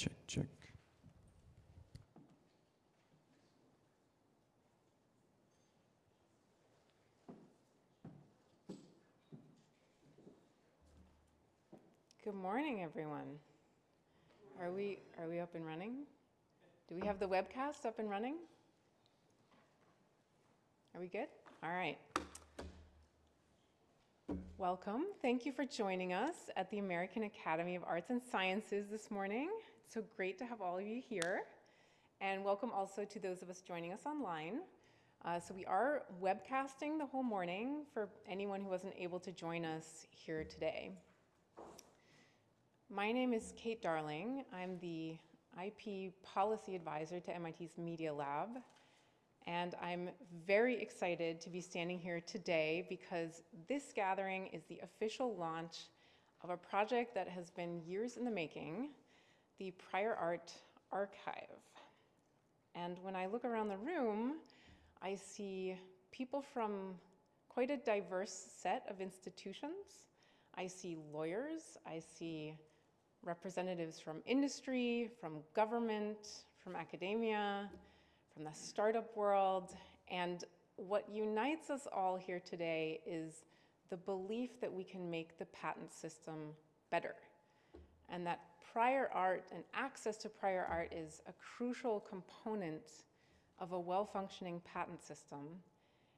Check, check. Good morning, everyone. Are we, are we up and running? Do we have the webcast up and running? Are we good? All right. Welcome. Thank you for joining us at the American Academy of Arts and Sciences this morning. So great to have all of you here. And welcome also to those of us joining us online. Uh, so we are webcasting the whole morning for anyone who wasn't able to join us here today. My name is Kate Darling. I'm the IP Policy Advisor to MIT's Media Lab. And I'm very excited to be standing here today because this gathering is the official launch of a project that has been years in the making, the Prior Art Archive. And when I look around the room, I see people from quite a diverse set of institutions. I see lawyers, I see representatives from industry, from government, from academia, from the startup world. And what unites us all here today is the belief that we can make the patent system better. And that prior art and access to prior art is a crucial component of a well-functioning patent system.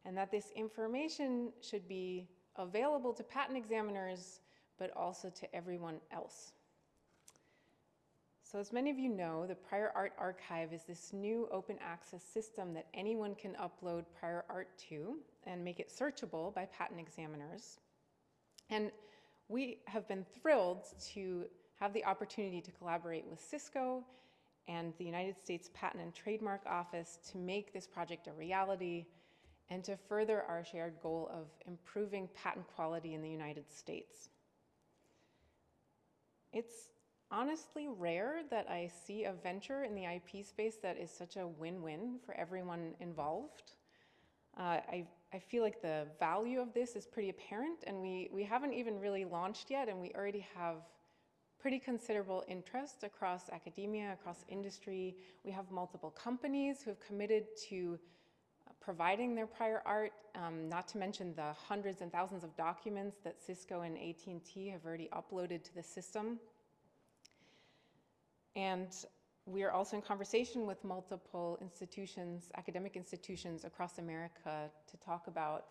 And that this information should be available to patent examiners, but also to everyone else. So as many of you know, the Prior Art Archive is this new open access system that anyone can upload prior art to and make it searchable by patent examiners. And we have been thrilled to have the opportunity to collaborate with Cisco and the United States Patent and Trademark Office to make this project a reality and to further our shared goal of improving patent quality in the United States. It's honestly rare that I see a venture in the IP space that is such a win-win for everyone involved. Uh, I, I feel like the value of this is pretty apparent and we, we haven't even really launched yet and we already have pretty considerable interest across academia, across industry. We have multiple companies who have committed to uh, providing their prior art, um, not to mention the hundreds and thousands of documents that Cisco and AT&T have already uploaded to the system. And we are also in conversation with multiple institutions, academic institutions across America to talk about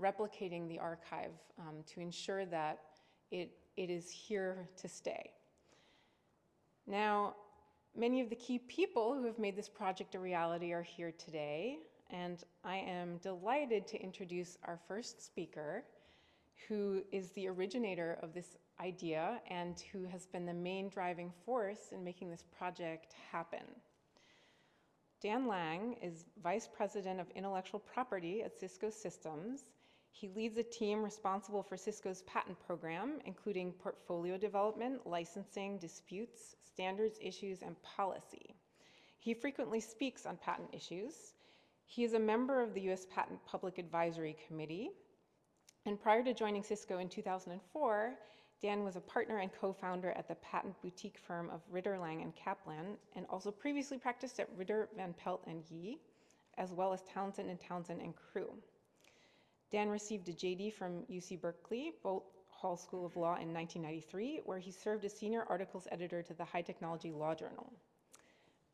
replicating the archive um, to ensure that it, it is here to stay. Now, many of the key people who have made this project a reality are here today, and I am delighted to introduce our first speaker, who is the originator of this idea and who has been the main driving force in making this project happen. Dan Lang is Vice President of Intellectual Property at Cisco Systems. He leads a team responsible for Cisco's patent program, including portfolio development, licensing, disputes, standards issues, and policy. He frequently speaks on patent issues. He is a member of the U.S. Patent Public Advisory Committee. And prior to joining Cisco in 2004, Dan was a partner and co-founder at the patent boutique firm of Ritter, Lang and Kaplan, and also previously practiced at Ritter, Van Pelt and Yee, as well as Townsend and Townsend and Crew. Dan received a JD from UC Berkeley, Boalt Hall School of Law in 1993, where he served as senior articles editor to the High Technology Law Journal.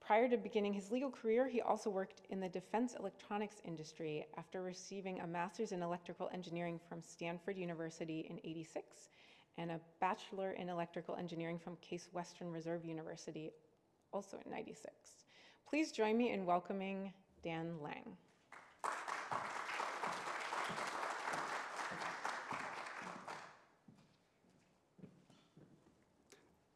Prior to beginning his legal career, he also worked in the defense electronics industry after receiving a master's in electrical engineering from Stanford University in 86 and a Bachelor in Electrical Engineering from Case Western Reserve University, also in 96. Please join me in welcoming Dan Lang.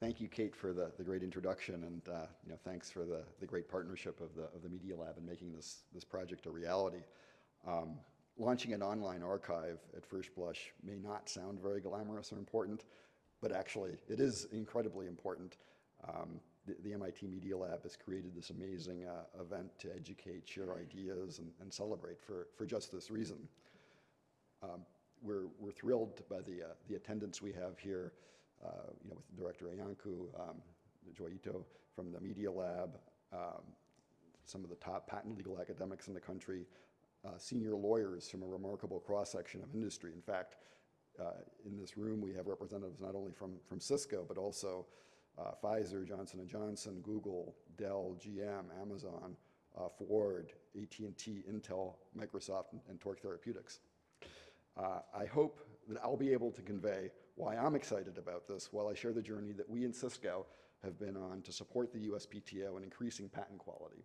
Thank you, Kate, for the, the great introduction, and uh, you know, thanks for the, the great partnership of the, of the Media Lab in making this, this project a reality. Um, launching an online archive at first blush may not sound very glamorous or important, but actually it is incredibly important. Um, the, the, MIT Media Lab has created this amazing uh, event to educate, share ideas, and, and, celebrate for, for just this reason. Um, we're, we're thrilled by the, uh, the attendance we have here, uh, you know, with Director Iancu, um, Joi Ito from the Media Lab, um, some of the top patent legal academics in the country, uh, senior lawyers from a remarkable cross-section of industry. In fact, uh, in this room, we have representatives not only from, from Cisco, but also uh, Pfizer, Johnson & Johnson, Google, Dell, GM, Amazon, uh, Ford, AT&T, Intel, Microsoft, and, and Torque Therapeutics. I hope that I'll be able to convey why I'm excited about this while I share the journey that we in Cisco have been on to support the USPTO in increasing patent quality.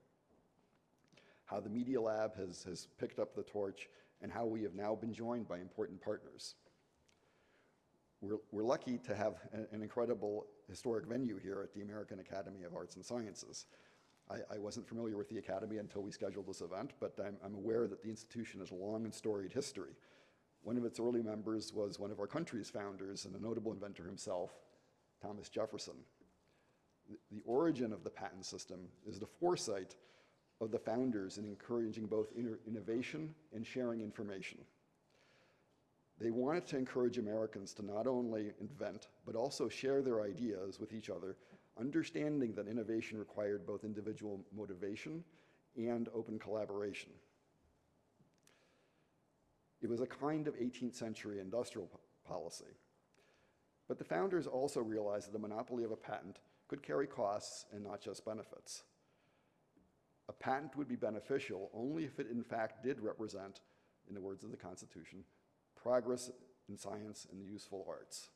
How the Media Lab has, has picked up the torch and how we have now been joined by important partners. We're, we're lucky to have a- an incredible historic venue here at the American Academy of Arts and Sciences. I, I wasn't familiar with the Academy until we scheduled this event, but I'm, I'm aware that the institution has a long and storied history. One of its early members was one of our country's founders and a notable inventor himself, Thomas Jefferson. The- origin of the patent system is the foresight of the founders in encouraging both innovation and sharing information. They wanted to encourage Americans to not only invent, but also share their ideas with each other, understanding that innovation required both individual motivation and open collaboration. It was a kind of 18th century industrial po- policy. But the founders also realized that the monopoly of a patent could carry costs and not just benefits. A patent would be beneficial only if it in fact did represent, in the words of the Constitution, progress in science and the useful arts.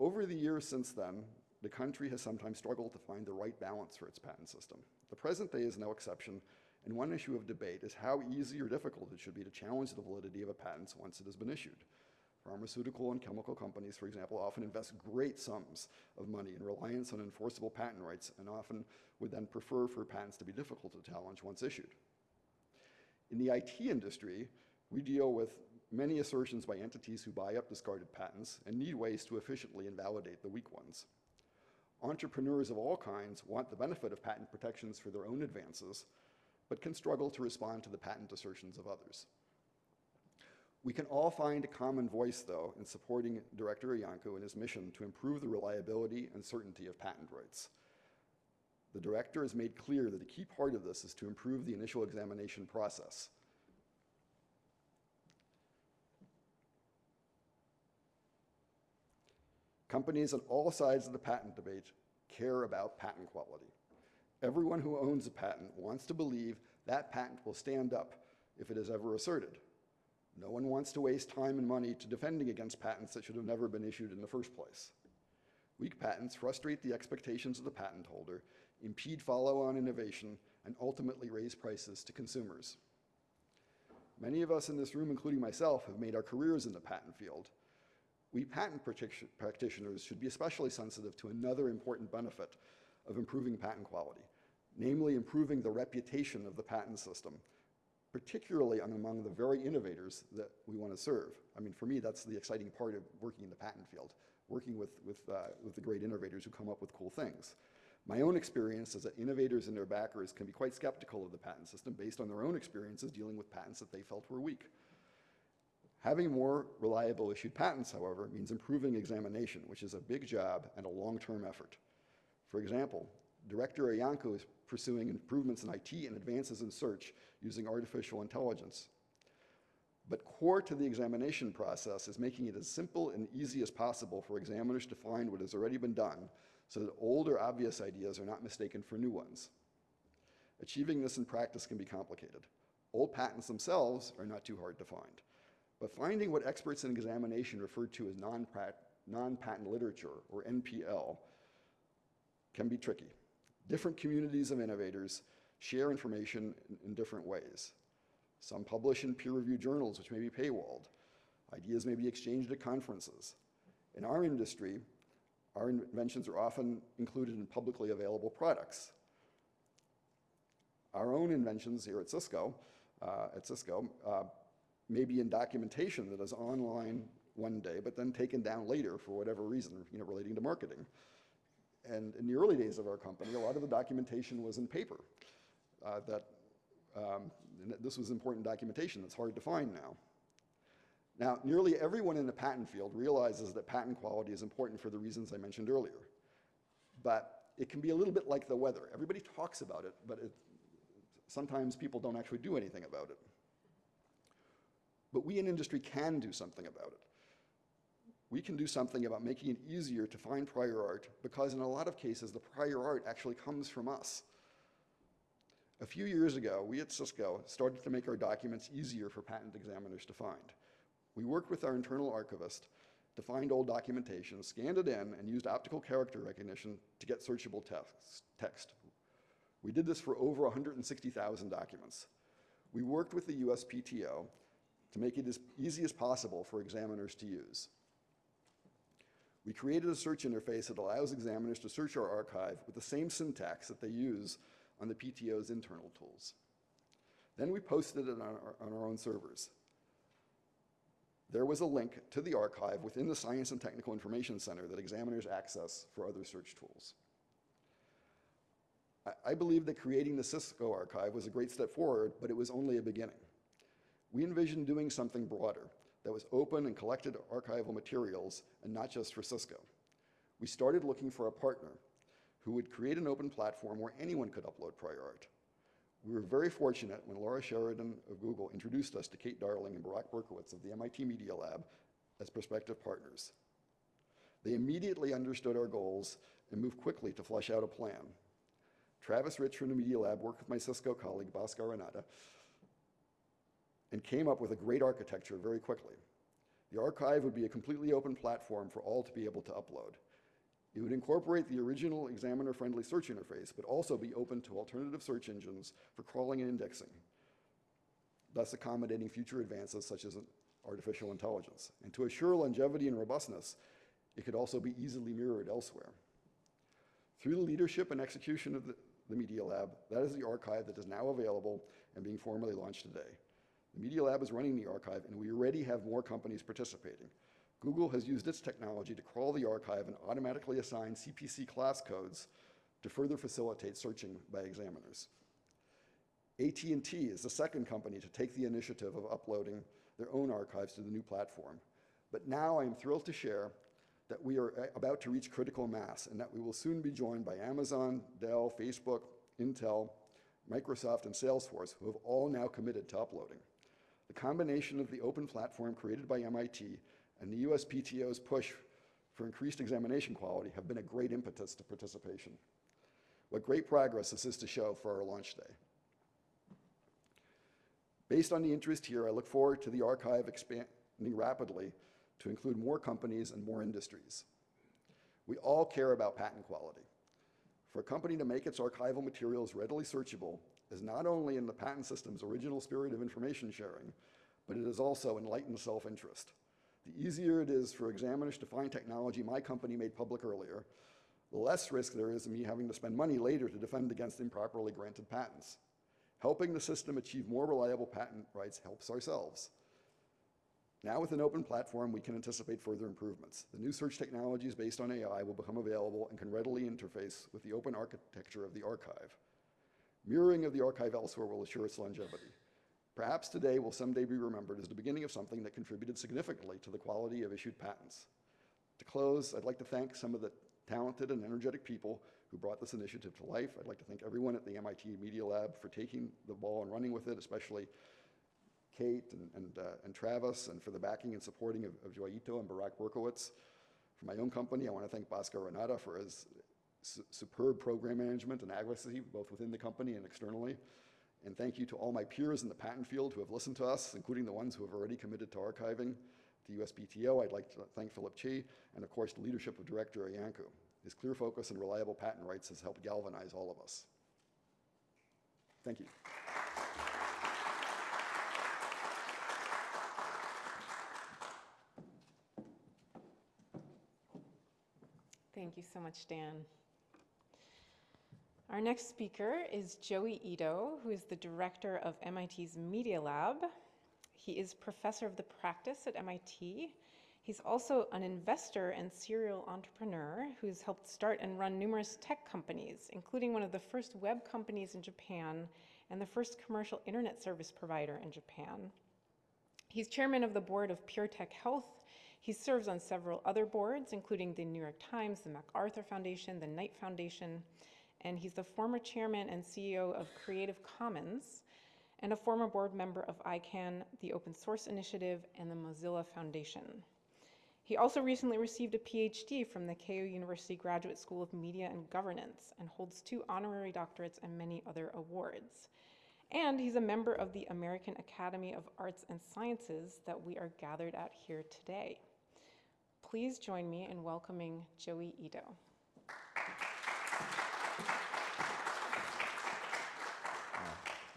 Over the years since then, the country has sometimes struggled to find the right balance for its patent system. The present day is no exception, and one issue of debate is how easy or difficult it should be to challenge the validity of a patent once it has been issued. Pharmaceutical and chemical companies, for example, often invest great sums of money in reliance on enforceable patent rights and often would then prefer for patents to be difficult to challenge once issued. In the IT industry, we deal with many assertions by entities who buy up discarded patents and need ways to efficiently invalidate the weak ones. Entrepreneurs of all kinds want the benefit of patent protections for their own advances, but can struggle to respond to the patent assertions of others. We can all find a common voice, though, in supporting Director Iancu in his mission to improve the reliability and certainty of patent rights. The director has made clear that a key part of this is to improve the initial examination process. Companies on all sides of the patent debate care about patent quality. Everyone who owns a patent wants to believe that patent will stand up if it is ever asserted. No one wants to waste time and money to defending against patents that should have never been issued in the first place. Weak patents frustrate the expectations of the patent holder, impede follow-on innovation, and ultimately raise prices to consumers. Many of us in this room, including myself, have made our careers in the patent field. We patent practitioners should be especially sensitive to another important benefit of improving patent quality, namely improving the reputation of the patent system, particularly among the very innovators that we want to serve. I mean, for me, that's the exciting part of working in the patent field, working with, with, uh, with the great innovators who come up with cool things. My own experience is that innovators and their backers can be quite skeptical of the patent system based on their own experiences dealing with patents that they felt were weak. Having more reliable issued patents, however, means improving examination, which is a big job and a long-term effort. For example, Director Iancu is pursuing improvements in IT and advances in search using artificial intelligence. But core to the examination process is making it as simple and easy as possible for examiners to find what has already been done so that old or obvious ideas are not mistaken for new ones. Achieving this in practice can be complicated. Old patents themselves are not too hard to find. But finding what experts in examination refer to as non-pat- non-patent literature, or NPL, can be tricky. Different communities of innovators share information in, different ways. Some publish in peer-reviewed journals, which may be paywalled. Ideas may be exchanged at conferences. In our industry, our inventions are often included in publicly available products. Our own inventions here at Cisco, uh, at Cisco, uh, may be in documentation that is online one day, but then taken down later for whatever reason, you know, relating to marketing. And in the early days of our company, a lot of the documentation was in paper. Uh, that um, this was important documentation that's hard to find now. Now, nearly everyone in the patent field realizes that patent quality is important for the reasons I mentioned earlier. but it can be a little bit like the weather. Everybody talks about it, but it, sometimes people don't actually do anything about it. But we in industry can do something about it. We can do something about making it easier to find prior art because in a lot of cases, the prior art actually comes from us. A few years ago, we at Cisco started to make our documents easier for patent examiners to find. We worked with our internal archivist to find old documentation, scanned it in, and used optical character recognition to get searchable text. We did this for over 160,000 documents. We worked with the USPTO to make it as easy as possible for examiners to use. We created a search interface that allows examiners to search our archive with the same syntax that they use on the PTO's internal tools. Then we posted it on our, on our own servers. There was a link to the archive within the Science and Technical Information Center that examiners access for other search tools. I, I believe that creating the Cisco archive was a great step forward, but it was only a beginning. We envisioned doing something broader that was open and collected archival materials and not just for Cisco. We started looking for a partner who would create an open platform where anyone could upload prior art. We were very fortunate when Laura Sheridan of Google introduced us to Kate Darling and Barak Berkowitz of the MIT Media Lab as prospective partners. They immediately understood our goals and moved quickly to flesh out a plan. Travis Rich from the Media Lab worked with my Cisco colleague, Bhaskar Ranade, and came up with a great architecture very quickly. The archive would be a completely open platform for all to be able to upload. It would incorporate the original examiner-friendly search interface, but also be open to alternative search engines for crawling and indexing, thus accommodating future advances such as artificial intelligence. And to assure longevity and robustness, it could also be easily mirrored elsewhere. Through the leadership and execution of the, the Media Lab, that is the archive that is now available and being formally launched today. The Media Lab is running the archive, and we already have more companies participating. Google has used its technology to crawl the archive and automatically assign CPC class codes to further facilitate searching by examiners. AT&T is the second company to take the initiative of uploading their own archives to the new platform. But now I am thrilled to share that we are uh, about to reach critical mass and that we will soon be joined by Amazon, Dell, Facebook, Intel, Microsoft, and Salesforce, who have all now committed to uploading. The combination of the open platform created by MIT and the USPTO's push for increased examination quality have been a great impetus to participation. What great progress this is to show for our launch day. Based on the interest here, I look forward to the archive expanding rapidly to include more companies and more industries. We all care about patent quality. For a company to make its archival materials readily searchable is not only in the patent system's original spirit of information sharing, but it is also enlightened self-interest. The easier it is for examiners to find technology my company made public earlier, the less risk there is of me having to spend money later to defend against improperly granted patents. Helping the system achieve more reliable patent rights helps ourselves. Now with an open platform, we can anticipate further improvements. The new search technologies based on AI will become available and can readily interface with the open architecture of the archive. Mirroring of the archive elsewhere will assure its longevity. Perhaps today will someday be remembered as the beginning of something that contributed significantly to the quality of issued patents. To close, I'd like to thank some of the talented and energetic people who brought this initiative to life. I'd like to thank everyone at the MIT Media Lab for taking the ball and running with it, especially Kate and, and, uh, and Travis, and for the backing and supporting of, of Joi Ito and Barak Berkowitz. For my own company, I want to thank Bhaskar Ranade for his su superb program management and advocacy, both within the company and externally. And thank you to all my peers in the patent field who have listened to us, including the ones who have already committed to archiving. To USPTO, I'd like to thank Philip Chi, and of course the leadership of Director Iancu. His clear focus and reliable patent rights has helped galvanize all of us. Thank you. Thank you so much, Dan. Our next speaker is Joi Ito, who is the director of MIT's Media Lab. He is professor of the practice at MIT. He's also an investor and serial entrepreneur who's helped start and run numerous tech companies, including one of the first web companies in Japan and the first commercial internet service provider in Japan. He's chairman of the board of PureTech Health He serves on several other boards, including the New York Times, the MacArthur Foundation, the Knight Foundation, and he's the former chairman and CEO of Creative Commons and a former board member of ICANN, the Open Source Initiative, and the Mozilla Foundation. He also recently received a PhD from the Keio University Graduate School of Media and Governance and holds two honorary doctorates and many other awards. And he's a member of the American Academy of Arts and Sciences that we are gathered at here today. Please join me in welcoming Joi Ito.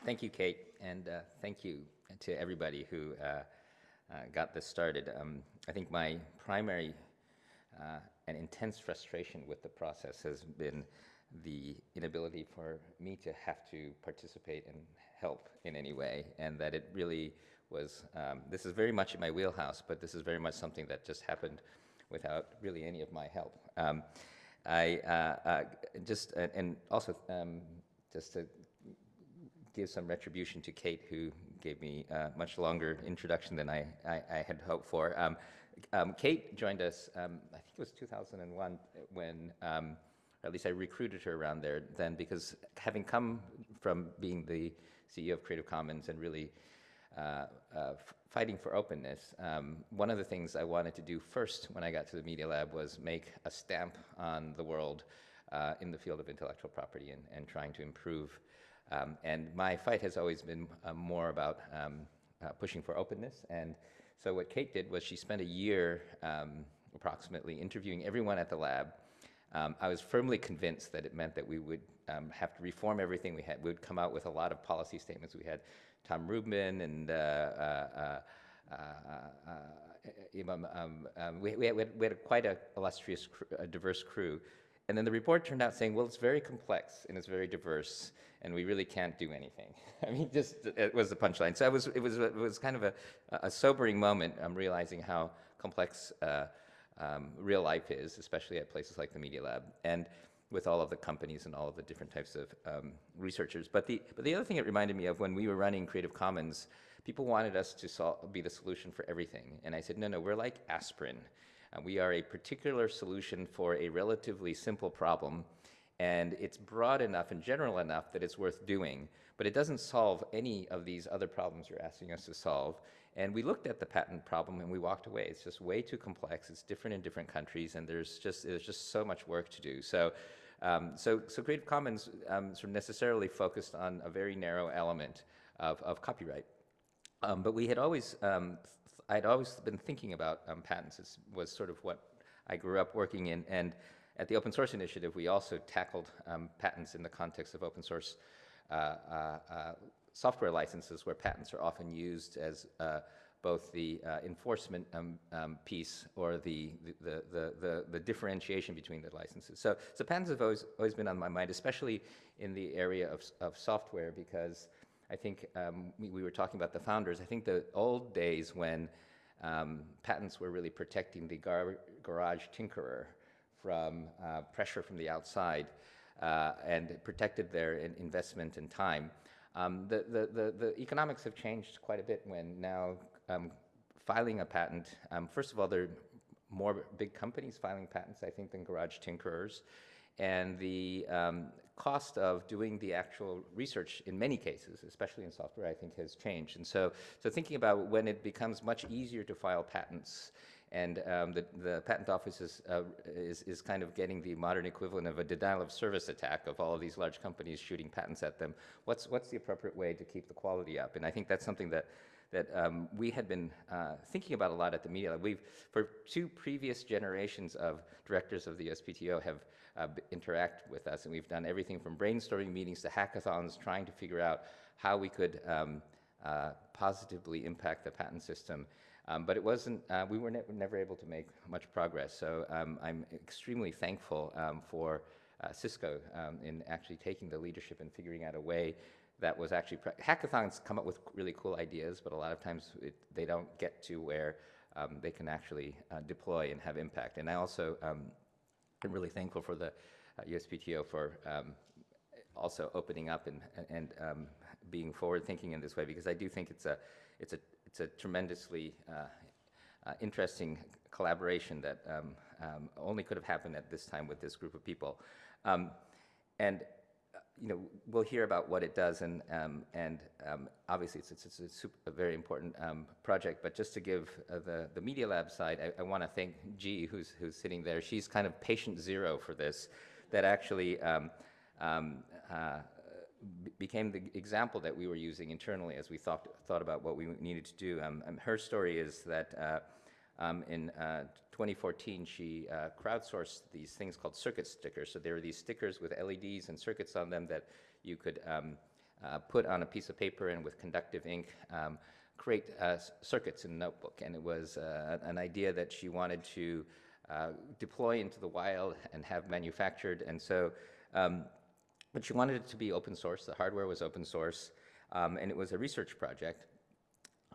Thank you, Kate, and uh, thank you to everybody who uh, uh, got this started. Um, I think my primary uh, and intense frustration with the process has been the inability for me to have to participate and help in any way, and that it really was, um, this is very much in my wheelhouse, but this is very much something that just happened without really any of my help. Um, I uh, uh, just, and also um, just to give some retribution to Kate, who gave me a much longer introduction than I, I, I had hoped for. Um, um, Kate joined us, um, I think it was 2001, when, um, at least I recruited her around there then, because having come from being the CEO of Creative Commons and really uh, uh, fighting for openness, um, one of the things I wanted to do first when I got to the Media Lab was make a stamp on the world uh, in the field of intellectual property and, and trying to improve um, and my fight has always been uh, more about um, uh, pushing for openness. And so what Kate did was she spent a year um, approximately interviewing everyone at the lab. Um, I was firmly convinced that it meant that we would um, have to reform everything we had. We would come out with a lot of policy statements. We had Tom Rubin and uh, uh, uh, uh um, we, we, had, we, had, quite a illustrious, a diverse crew. And then the report turned out saying, well, it's very complex and it's very diverse, and we really can't do anything. I mean, just it was the punchline. So it was, it was, it was kind of a, a sobering moment. I'm realizing how complex uh, um, real life is, especially at places like the Media Lab, and with all of the companies and all of the different types of um, researchers. But the, but the other thing it reminded me of when we were running Creative Commons, people wanted us to be the solution for everything. And I said, no, no, we're like aspirin. Uh, we are a particular solution for a relatively simple problem, and it's broad enough and general enough that it's worth doing, but it doesn't solve any of these other problems you're asking us to solve. And we looked at the patent problem and we walked away. It's just way too complex. It's different in different countries, and there's just there's just so much work to do. So, um, so so Creative Commons um, sort of necessarily focused on a very narrow element of, of copyright. Um, but we had always um, I'd always been thinking about um, patents. It was sort of what I grew up working in. And at the Open Source Initiative, we also tackled um, patents in the context of open source uh, uh, uh, software licenses, where patents are often used as uh, both the uh, enforcement um, um, piece or the the, the, the, the, differentiation between the licenses. So, so patents have always, always been on my mind, especially in the area of, of software, because I think um, we, we, were talking about the founders. I think the old days when um, patents were really protecting the gar garage tinkerer from uh, pressure from the outside uh, and protected their in investment and time. Um, the, the, the, the, economics have changed quite a bit when now um, filing a patent, um, first of all, there are more big companies filing patents, I think, than garage tinkerers. And the um, cost of doing the actual research in many cases, especially in software, I think has changed. And so, so thinking about when it becomes much easier to file patents and um, the, the patent office is, uh, is, is, kind of getting the modern equivalent of a denial of service attack of all of these large companies shooting patents at them. What's, what's the appropriate way to keep the quality up? And I think that's something that, that um, we had been uh, thinking about a lot at the Media Lab. We've, for two previous generations of directors of the USPTO have uh, interact with us. And we've done everything from brainstorming meetings to hackathons, trying to figure out how we could um, uh, positively impact the patent system. Um, but it wasn't, uh, we were ne never able to make much progress. So um, I'm extremely thankful um, for uh, Cisco um, in actually taking the leadership and figuring out a way that was actually, hackathons come up with really cool ideas, but a lot of times it, they don't get to where um, they can actually uh, deploy and have impact. And I also um, I'm really thankful for the uh, USPTO for um, also opening up and, and um, being forward thinking in this way because I do think it's a, it's a, it's a tremendously uh, uh, interesting collaboration that um, um, only could have happened at this time with this group of people. Um, and you know, we'll hear about what it does, and um, and um, obviously it's, it's, it's a, super, a very important um, project. But just to give uh, the the Media Lab side, I, I want to thank Jie, who's who's sitting there. She's kind of patient zero for this, that actually. Um, um, uh, became the example that we were using internally as we thought, thought about what we needed to do. Um, her story is that uh, um, in uh, 2014, she uh, crowdsourced these things called circuit stickers. So there were these stickers with LEDs and circuits on them that you could um, uh, put on a piece of paper and with conductive ink um, create uh, circuits in a notebook. And it was uh, an idea that she wanted to uh, deploy into the wild and have manufactured. And so um, but she wanted it to be open source. The hardware was open source, um, and it was a research project.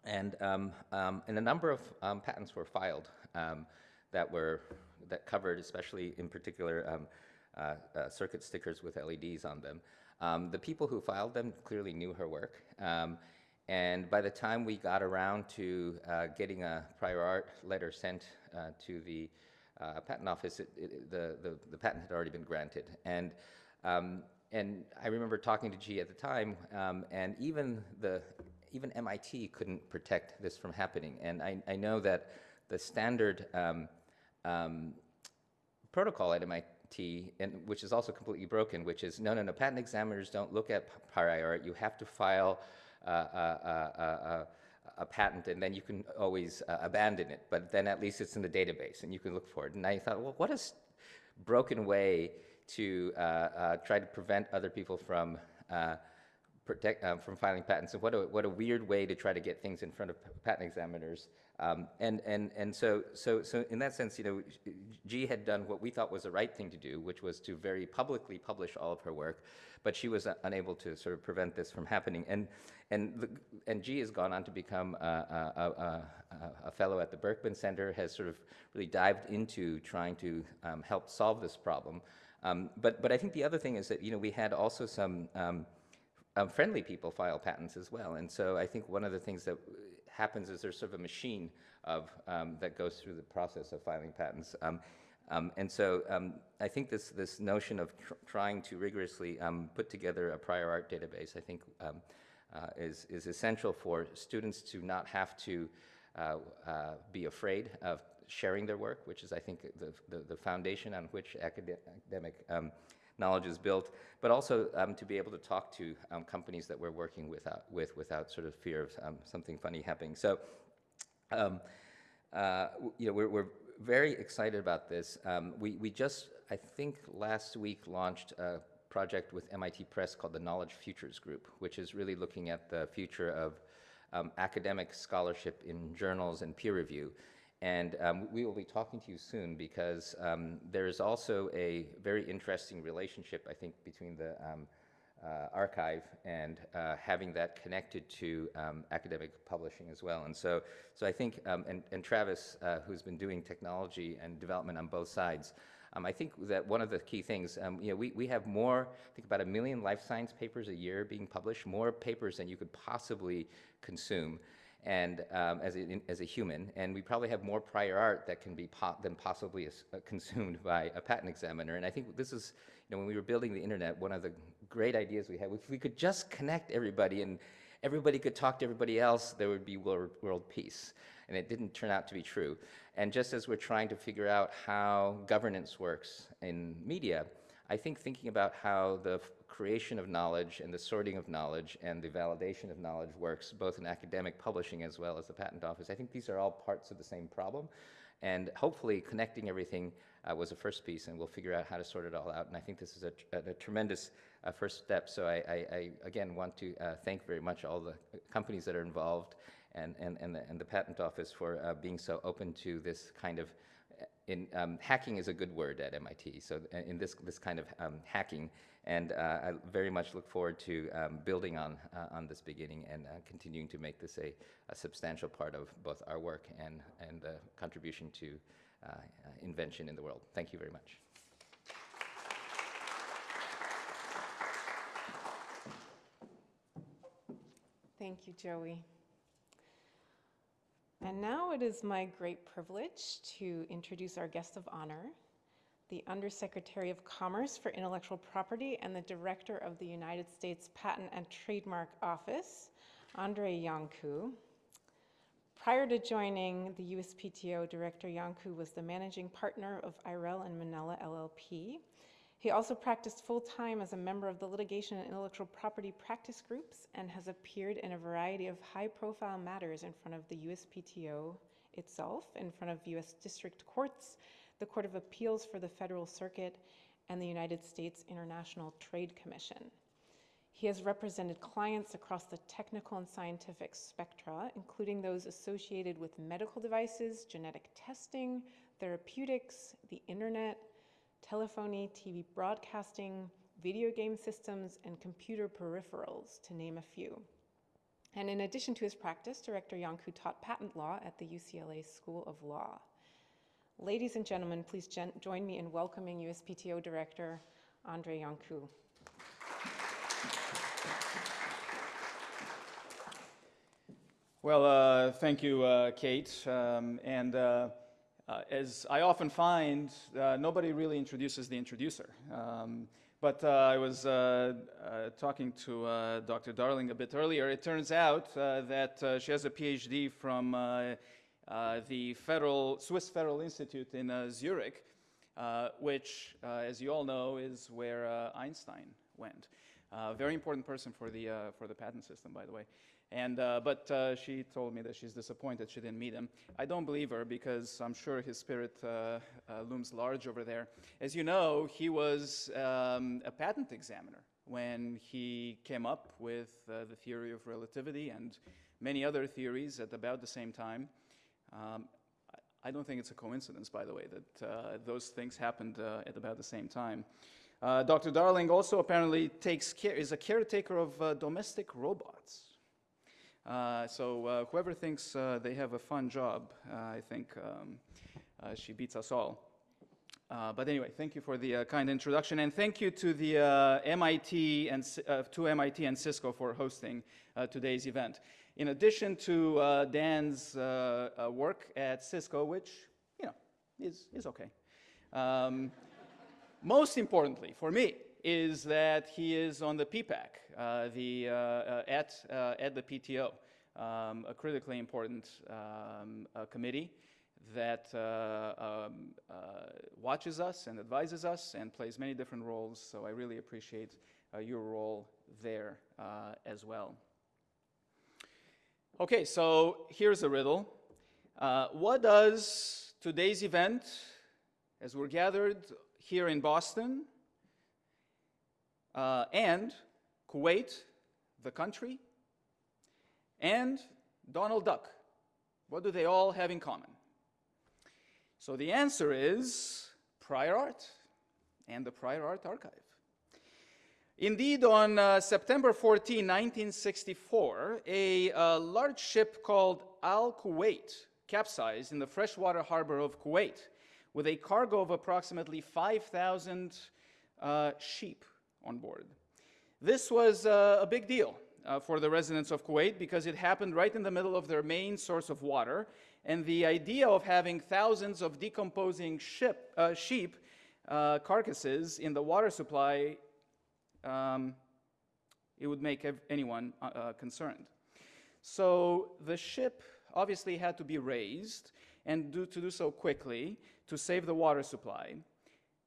And, um, um, and a number of um, patents were filed um, that were that covered, especially in particular, um, uh, uh, circuit stickers with LEDs on them. Um, the people who filed them clearly knew her work. And by the time we got around to uh, getting a prior art letter sent uh, to the uh, patent office, it, it, the, the, the patent had already been granted. And, and I remember talking to Jie at the time, um, and even, the, even MIT couldn't protect this from happening. And I, I know that the standard um, um, protocol at MIT, and which is also completely broken, which is no, no, no. Patent examiners don't look at prior art. You have to file uh, a, a, a, a patent, and then you can always uh, abandon it. But then at least it's in the database, and you can look for it. And I thought, well, what a broken way to uh, uh, try to prevent other people from. Protect, um, from filing patents. And what a, what a weird way to try to get things in front of patent examiners. Um, and and, and so, so, so in that sense, you know, Jie had done what we thought was the right thing to do, which was to very publicly publish all of her work, but she was uh, unable to sort of prevent this from happening. And, and, the, and Jie has gone on to become a, a, a, a, fellow at the Berkman Center, has sort of really dived into trying to um, help solve this problem. Um, but, but I think the other thing is that, you know, we had also some um, friendly people file patents as well. And so I think one of the things that happens is there's sort of a machine of um, that goes through the process of filing patents. Um, um, and so um, I think this this notion of tr- trying to rigorously um, put together a prior art database, I think, uh, is is essential for students to not have to uh, uh, be afraid of sharing their work, which is, I think, the the, the foundation on which academic knowledge is built, but also um, to be able to talk to um, companies that we're working without, with without sort of fear of um, something funny happening. So, um, uh, you know, we're, we're very excited about this. Um, we, we just, I think, last week launched a project with MIT Press called the Knowledge Futures Group, which is really looking at the future of um, academic scholarship in journals and peer review. And um, we will be talking to you soon because um, there is also a very interesting relationship, I think, between the um, uh, archive and uh, having that connected to um, academic publishing as well. And so, so I think, um, and, and Travis, uh, who's been doing technology and development on both sides, um, I think that one of the key things, you know, we, we have more, I think about a million life science papers a year being published, more papers than you could possibly consume and um, as, a, as a human, and we probably have more prior art that can be po- than possibly as, uh, consumed by a patent examiner. And I think this is, you know, when we were building the internet, one of the great ideas we had, if we could just connect everybody and everybody could talk to everybody else, there would be world, world peace. And it didn't turn out to be true. And just as we're trying to figure out how governance works in media, I think thinking about how the creation of knowledge and the sorting of knowledge and the validation of knowledge works both in academic publishing as well as the patent office, I think these are all parts of the same problem. And hopefully connecting everything uh, was a first piece, and we'll figure out how to sort it all out. And I think this is a, tr- a tremendous uh, first step. So I, I, I again want to uh, thank very much all the companies that are involved and, and, and, the, and the patent office for uh, being so open to this kind of in um, hacking is a good word at MIT. So uh, in this this kind of um, hacking, and uh, I very much look forward to um, building on uh, on this beginning and uh, continuing to make this a, a substantial part of both our work and and the contribution to uh, uh, invention in the world. Thank you very much. Thank you, Joi. And now it is my great privilege to introduce our guest of honor, the Undersecretary of Commerce for Intellectual Property and the Director of the United States Patent and Trademark Office, Andrei Iancu. Prior to joining the USPTO, Director Iancu was the managing partner of Irell and Manella LLP. He also practiced full-time as a member of the litigation and intellectual property practice groups and has appeared in a variety of high-profile matters in front of the USPTO itself, in front of US district courts, the Court of Appeals for the Federal Circuit, and the United States International Trade Commission. He has represented clients across the technical and scientific spectra, including those associated with medical devices, genetic testing, therapeutics, the internet, telephony, TV broadcasting, video game systems, and computer peripherals, to name a few. And in addition to his practice, Director Iancu taught patent law at the UCLA School of Law. Ladies and gentlemen, please gen- join me in welcoming USPTO Director Andrei Iancu. Well, uh, thank you, uh, Kate. Um, and uh, uh, as I often find, uh, nobody really introduces the introducer. Um, but uh, I was uh, uh, talking to uh, Dr. Darling a bit earlier. It turns out that she has a PhD from the Federal, Swiss Federal Institute in Zurich, which, as you all know, is where Einstein went. Very important person for the, for the patent system, by the way. And, uh, but uh, she told me that she's disappointed she didn't meet him. I don't believe her because I'm sure his spirit uh, uh, looms large over there. As you know, he was um, a patent examiner when he came up with uh, the theory of relativity and many other theories at about the same time. Um, I- don't think it's a coincidence, by the way, that uh, those things happened at about the same time. Dr. Darling also apparently takes care, is a caretaker of domestic robots. Uh, so uh, whoever thinks uh, they have a fun job, I think um, she beats us all. Uh, but anyway, thank you for the uh, kind introduction, and thank you to the uh, MIT and to MIT and Cisco for hosting today's event. In addition to Dan's work at Cisco, which you know is is okay. Um, most importantly for me is that he is on the PPAC, uh, the, uh, uh, at, at the PTO, um, a critically important um, committee that um, watches us and advises us and plays many different roles. So I really appreciate your role there as well. Okay, so here's a riddle. Uh, what does today's event, as we're gathered here in Boston, uh, and Kuwait, the country, and Donald Duck, what do they all have in common? So the answer is prior art and the prior art archive. Indeed, on uh, September 14, 1964, a uh, large ship called Al Kuwait capsized in the freshwater harbor of Kuwait with a cargo of approximately 5,000 uh, sheep on board. This was uh, a big deal uh, for the residents of Kuwait because it happened right in the middle of their main source of water, and the idea of having thousands of decomposing ship, uh, sheep uh, carcasses in the water supply um, it would make anyone uh, uh, concerned. So the ship obviously had to be raised and do, to do so quickly to save the water supply.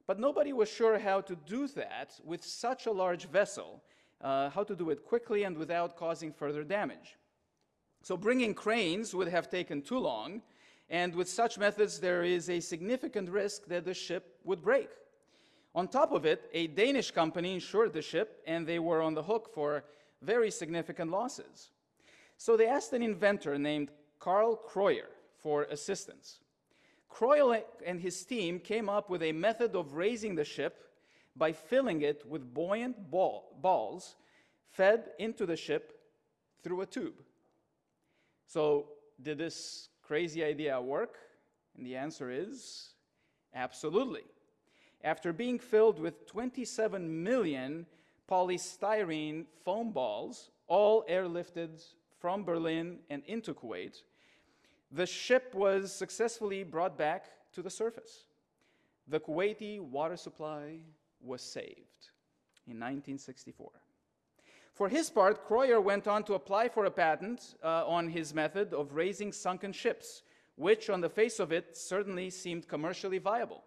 But nobody was sure how to do that with such a large vessel, uh, how to do it quickly and without causing further damage. So bringing cranes would have taken too long, and with such methods, there is a significant risk that the ship would break. On top of it, a Danish company insured the ship, and they were on the hook for very significant losses. So they asked an inventor named Karl Krøyer for assistance. Krøyer and his team came up with a method of raising the ship by filling it with buoyant ball, balls fed into the ship through a tube. So, did this crazy idea work? And the answer is absolutely. After being filled with 27 million polystyrene foam balls, all airlifted from Berlin and into Kuwait, the ship was successfully brought back to the surface. The Kuwaiti water supply was saved in 1964. For his part, Krøyer went on to apply for a patent uh, on his method of raising sunken ships, which, on the face of it, certainly seemed commercially viable.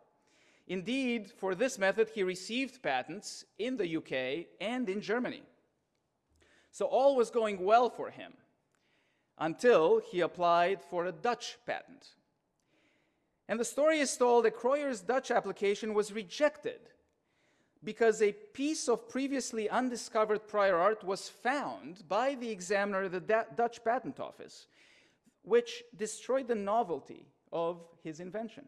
Indeed, for this method, he received patents in the UK and in Germany. So all was going well for him until he applied for a Dutch patent. And the story is told that Krøyer's Dutch application was rejected because a piece of previously undiscovered prior art was found by the examiner of the Da- Dutch Patent Office, which destroyed the novelty of his invention.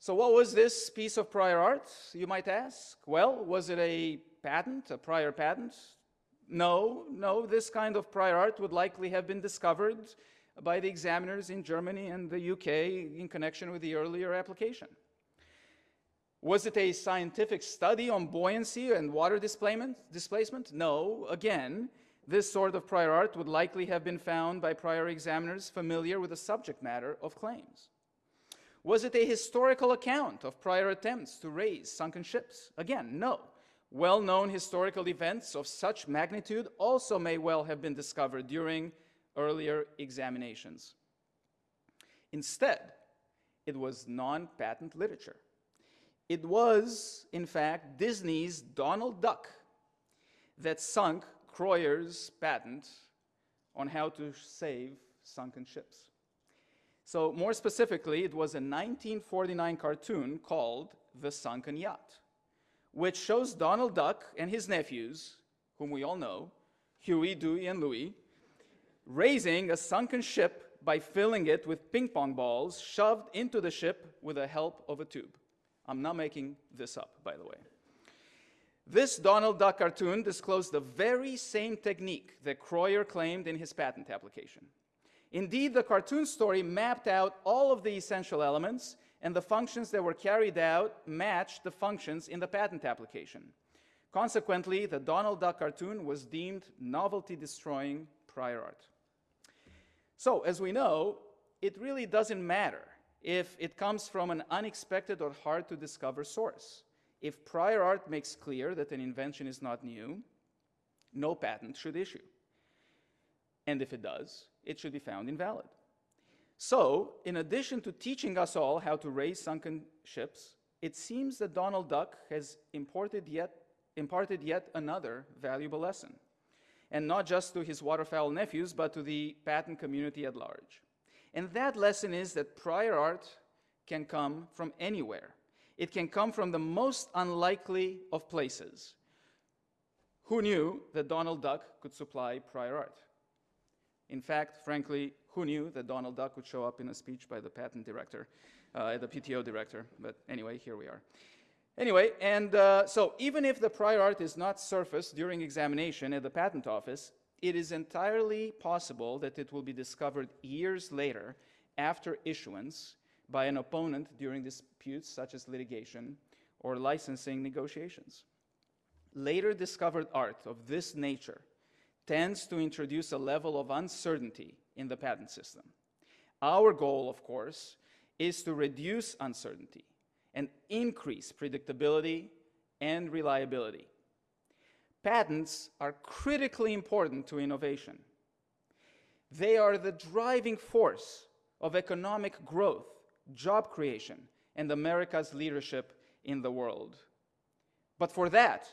So, what was this piece of prior art, you might ask? Well, was it a patent, a prior patent? No, no, this kind of prior art would likely have been discovered by the examiners in Germany and the UK in connection with the earlier application. Was it a scientific study on buoyancy and water displacement? No. Again, this sort of prior art would likely have been found by prior examiners familiar with the subject matter of claims. Was it a historical account of prior attempts to raise sunken ships? Again, no. Well known historical events of such magnitude also may well have been discovered during earlier examinations. Instead, it was non patent literature. It was, in fact, Disney's Donald Duck that sunk Krøyer's patent on how to save sunken ships. So, more specifically, it was a 1949 cartoon called The Sunken Yacht, which shows Donald Duck and his nephews, whom we all know, Huey, Dewey, and Louie, raising a sunken ship by filling it with ping pong balls shoved into the ship with the help of a tube. I'm not making this up, by the way. This Donald Duck cartoon disclosed the very same technique that Krøyer claimed in his patent application. Indeed, the cartoon story mapped out all of the essential elements, and the functions that were carried out matched the functions in the patent application. Consequently, the Donald Duck cartoon was deemed novelty destroying prior art. So, as we know, it really doesn't matter if it comes from an unexpected or hard to discover source. If prior art makes clear that an invention is not new, no patent should issue. And if it does, it should be found invalid. So, in addition to teaching us all how to raise sunken ships, it seems that Donald Duck has yet, imparted yet another valuable lesson, and not just to his waterfowl nephews, but to the patent community at large. And that lesson is that prior art can come from anywhere. It can come from the most unlikely of places. Who knew that Donald Duck could supply prior art? In fact, frankly, who knew that Donald Duck would show up in a speech by the patent director, uh, the PTO director? But anyway, here we are. Anyway, and uh, so even if the prior art is not surfaced during examination at the patent office, it is entirely possible that it will be discovered years later after issuance by an opponent during disputes such as litigation or licensing negotiations. Later discovered art of this nature tends to introduce a level of uncertainty in the patent system. Our goal, of course, is to reduce uncertainty and increase predictability and reliability. Patents are critically important to innovation. They are the driving force of economic growth, job creation, and America's leadership in the world. But for that,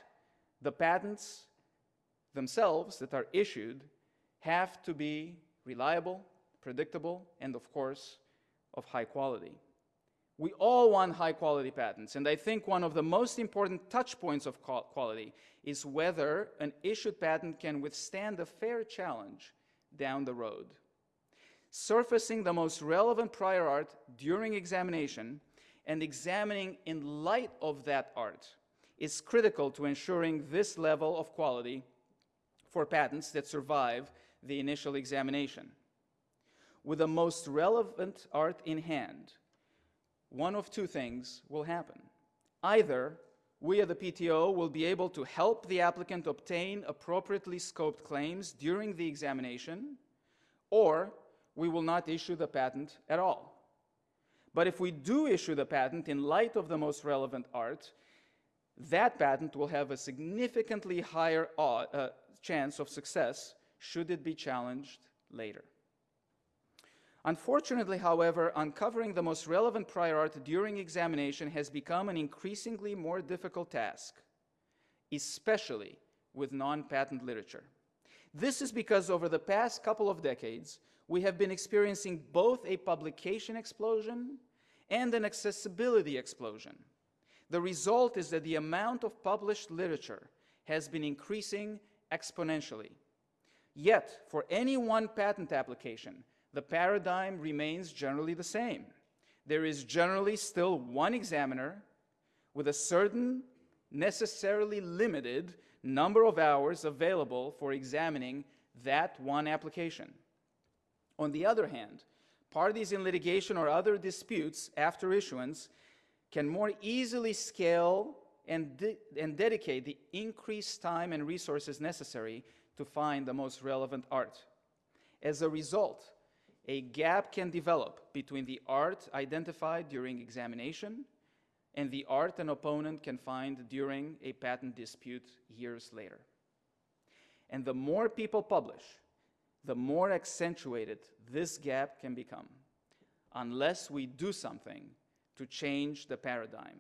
the patents themselves that are issued have to be reliable, predictable, and of course, of high quality. We all want high quality patents, and I think one of the most important touch points of quality is whether an issued patent can withstand a fair challenge down the road. Surfacing the most relevant prior art during examination and examining in light of that art is critical to ensuring this level of quality for patents that survive the initial examination. With the most relevant art in hand, one of two things will happen. Either we at the PTO will be able to help the applicant obtain appropriately scoped claims during the examination, or we will not issue the patent at all. But if we do issue the patent in light of the most relevant art, that patent will have a significantly higher uh, uh, chance of success should it be challenged later. Unfortunately, however, uncovering the most relevant prior art during examination has become an increasingly more difficult task, especially with non-patent literature. This is because over the past couple of decades, we have been experiencing both a publication explosion and an accessibility explosion. The result is that the amount of published literature has been increasing exponentially. Yet, for any one patent application, the paradigm remains generally the same. There is generally still one examiner with a certain, necessarily limited number of hours available for examining that one application. On the other hand, parties in litigation or other disputes after issuance can more easily scale and, de and dedicate the increased time and resources necessary to find the most relevant art. As a result, a gap can develop between the art identified during examination and the art an opponent can find during a patent dispute years later. And the more people publish, the more accentuated this gap can become, unless we do something to change the paradigm.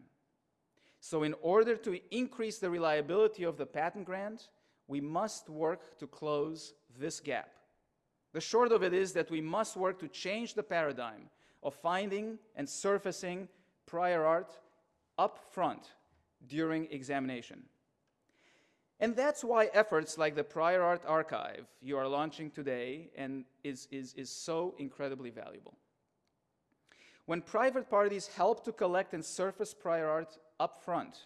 So in order to increase the reliability of the patent grant, we must work to close this gap. The short of it is that we must work to change the paradigm of finding and surfacing prior art up front during examination. And that's why efforts like the Prior Art Archive you are launching today and is, is, is so incredibly valuable. When private parties help to collect and surface prior art up front,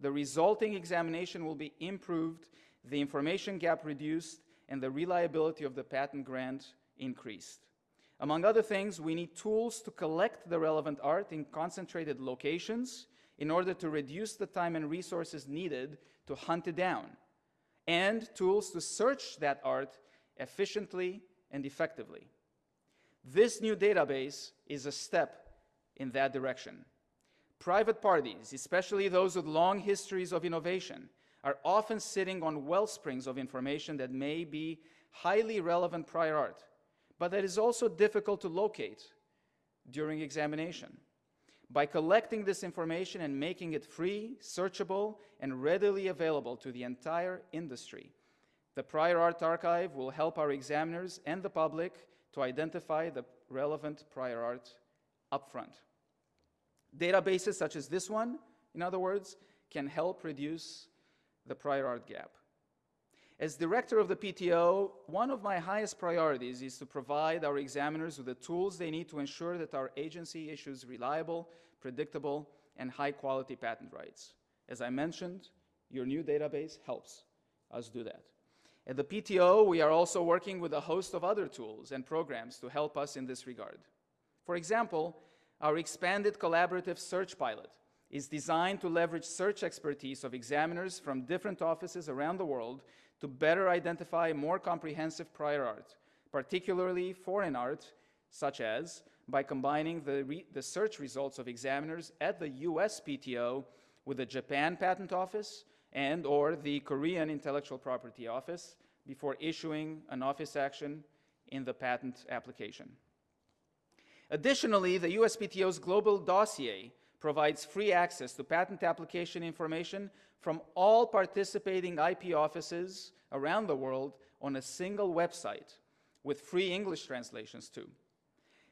the resulting examination will be improved, the information gap reduced, and the reliability of the patent grant increased. Among other things, we need tools to collect the relevant art in concentrated locations in order to reduce the time and resources needed to hunt it down, and tools to search that art efficiently and effectively. This new database is a step in that direction. Private parties, especially those with long histories of innovation, are often sitting on well springs of information that may be highly relevant prior art, but that is also difficult to locate during examination. By collecting this information and making it free, searchable, and readily available to the entire industry, the Prior Art Archive will help our examiners and the public to identify the relevant prior art upfront. Databases such as this one, in other words, can help reduce the prior art gap. As director of the PTO, one of my highest priorities is to provide our examiners with the tools they need to ensure that our agency issues reliable, predictable, and high quality patent rights. As I mentioned, your new database helps us do that. At the PTO, we are also working with a host of other tools and programs to help us in this regard. For example, our expanded collaborative search pilot is designed to leverage search expertise of examiners from different offices around the world to better identify more comprehensive prior art, particularly foreign art, such as by combining the, the search results of examiners at the US PTO with the Japan Patent Office and or the Korean Intellectual Property Office before issuing an office action in the patent application. Additionally, the USPTO's global dossier provides free access to patent application information from all participating IP offices around the world on a single website with free English translations too.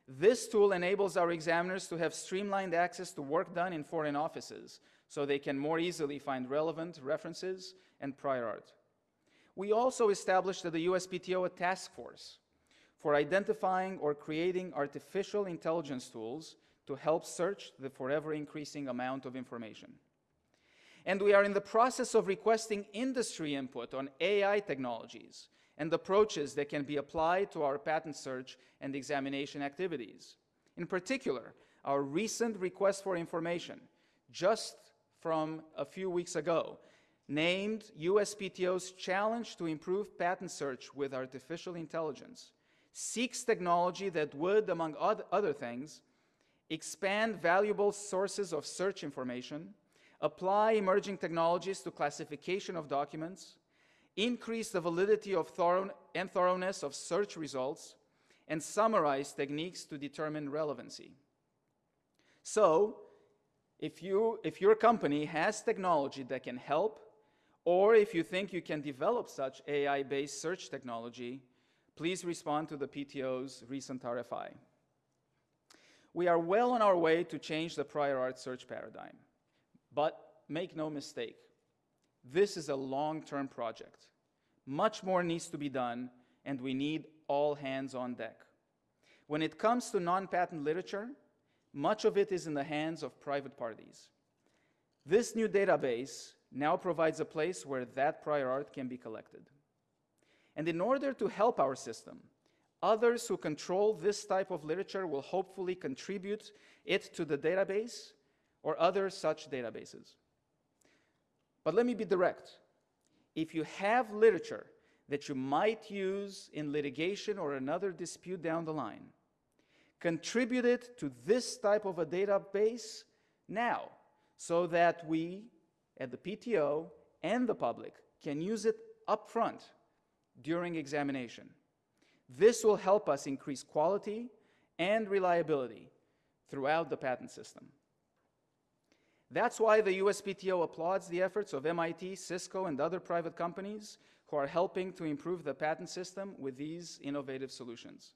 This tool enables our examiners to have streamlined access to work done in foreign offices so they can more easily find relevant references and prior art. We also established at the USPTO a task force for identifying or creating artificial intelligence tools to help search the forever increasing amount of information. And we are in the process of requesting industry input on AI technologies and approaches that can be applied to our patent search and examination activities. In particular, our recent request for information, just from a few weeks ago, named USPTO's challenge to improve patent search with artificial intelligence seeks technology that would, among other things, expand valuable sources of search information, apply emerging technologies to classification of documents, increase the validity of thorough and thoroughness of search results, and summarize techniques to determine relevancy. So, if, you, if your company has technology that can help, or if you think you can develop such AI based search technology, please respond to the PTO's recent RFI. We are well on our way to change the prior art search paradigm. But make no mistake, this is a long term project. Much more needs to be done, and we need all hands on deck. When it comes to non patent literature, much of it is in the hands of private parties. This new database now provides a place where that prior art can be collected. And in order to help our system, others who control this type of literature will hopefully contribute it to the database or other such databases. But let me be direct. If you have literature that you might use in litigation or another dispute down the line, contribute it to this type of a database now so that we at the PTO and the public can use it upfront during examination. This will help us increase quality and reliability throughout the patent system. That's why the USPTO applauds the efforts of MIT, Cisco, and other private companies who are helping to improve the patent system with these innovative solutions.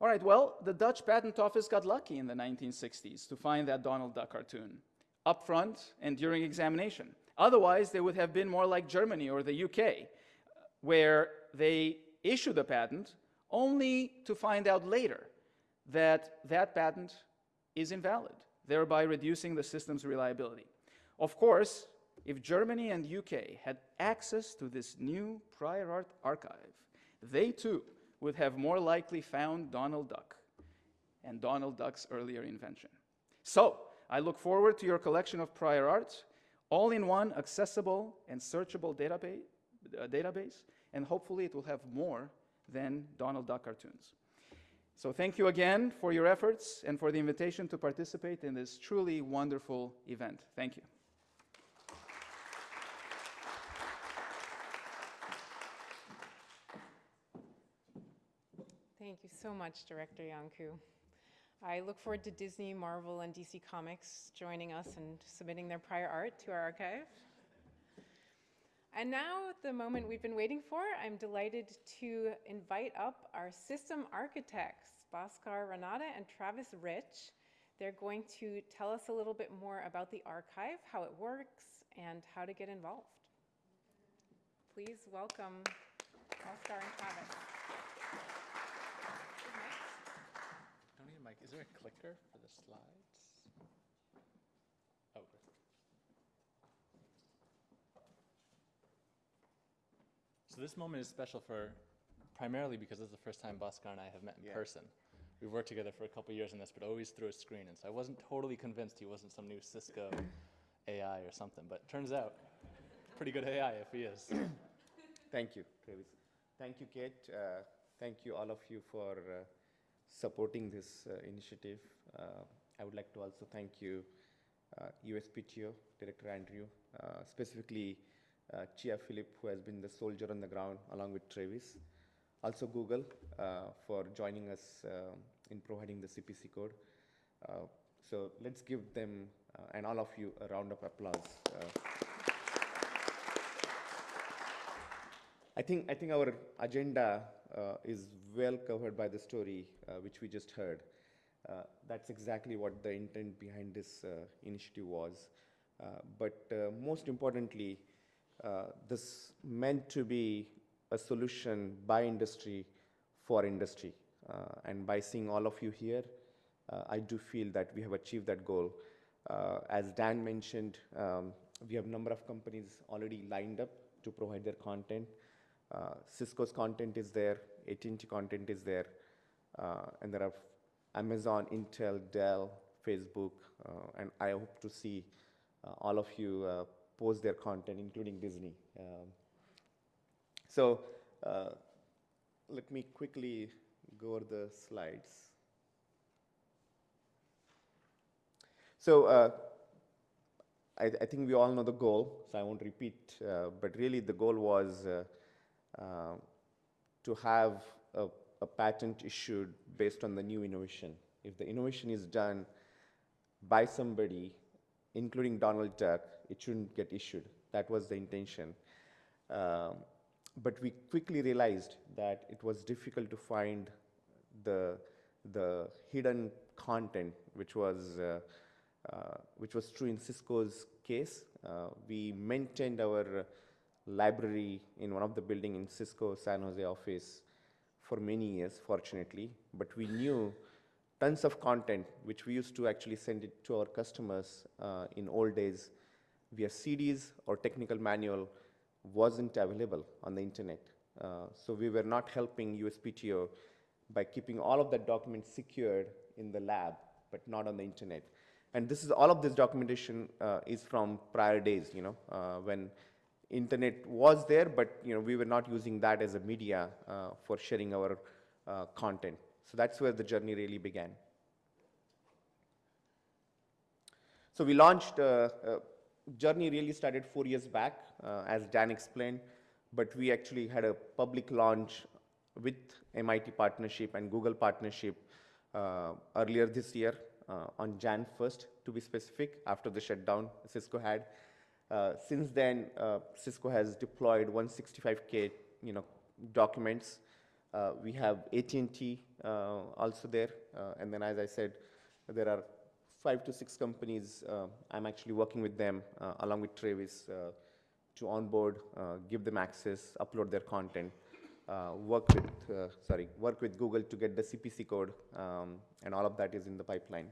All right, well, the Dutch Patent Office got lucky in the 1960s to find that Donald Duck cartoon up front and during examination. Otherwise, they would have been more like Germany or the UK, where they issue the patent only to find out later that that patent is invalid, thereby reducing the system's reliability. Of course, if Germany and UK had access to this new prior art archive, they too would have more likely found Donald Duck and Donald Duck's earlier invention. So, I look forward to your collection of prior art, all in one accessible and searchable database, uh, database, and hopefully it will have more than Donald Duck cartoons. So, thank you again for your efforts and for the invitation to participate in this truly wonderful event. Thank you. Thank you so much, Director Iancu. I look forward to Disney, Marvel, and DC Comics joining us and submitting their prior art to our archive. And now, the moment we've been waiting for, I'm delighted to invite up our system architects, Bhaskar Ranade and Travis Rich. They're going to tell us a little bit more about the archive, how it works, and how to get involved. Please welcome Bhaskar and Travis. Don't need a mic. Is there a clicker for the slides? Oh. good. So this moment is special for primarily because this is the first time Bhaskar and I have met in person. We've worked together for a couple years on this, but always through a screen. And so I wasn't totally convinced he wasn't some new Cisco AI or something, but turns out pretty good AI if he is. Thank you, Travis. Thank you, Kate. Uh, thank you, all of you, for uh, supporting this uh, initiative. Uh, I would like to also thank you, uh, USPTO, Director Andrew, uh, specifically uh, Chia Philip, who has been the soldier on the ground along with Travis. Also, Google uh, for joining us uh, in providing the CPC code. Uh, so let's give them uh, and all of you a round of applause. Uh, I think, I think our agenda is well covered by the story which we just heard. That's exactly what the intent behind this initiative was. But most importantly, this meant to be a solution by industry for industry. Uh, and by seeing all of you here, uh, I do feel that we have achieved that goal. Uh, as Dan mentioned, um, we have a number of companies already lined up to provide their content. Uh, Cisco's content is there, AT&T content is there, uh, and there are Amazon, Intel, Dell, Facebook, uh, and I hope to see uh, all of you uh, post their content, including Disney. Um, so uh, let me quickly go over the slides. So uh, I, I think we all know the goal, so I won't repeat, uh, but really the goal was uh, uh, to have a, a patent issued based on the new innovation. If the innovation is done by somebody, including Donald Duck, it shouldn't get issued. That was the intention. Um, but we quickly realized that it was difficult to find the, the hidden content, which was, uh, uh, which was true in Cisco's case. Uh, we maintained our library in one of the building in Cisco San Jose office for many years, fortunately, but we knew tons of content which we used to actually send it to our customers uh, in old days via CDs or technical manual wasn't available on the internet. Uh, so we were not helping USPTO by keeping all of that document secured in the lab, but not on the internet. And this is all of this documentation uh, is from prior days, you know, uh, when internet was there, but you know we were not using that as a media uh, for sharing our uh, content. So that's where the journey really began. So we launched, uh, journey really started four years back, uh, as Dan explained, but we actually had a public launch with MIT partnership and Google partnership uh, earlier this year uh, on Jan 1st, to be specific, after the shutdown Cisco had. Uh, since then, uh, Cisco has deployed 165K you know, documents. We have AT&T also there, and then as I said, there are five to six companies. Uh, I'm actually working with them uh, along with Travis uh, to onboard, give them access, upload their content, uh, work with uh, sorry, work with Google to get the CPC code, um, and all of that is in the pipeline.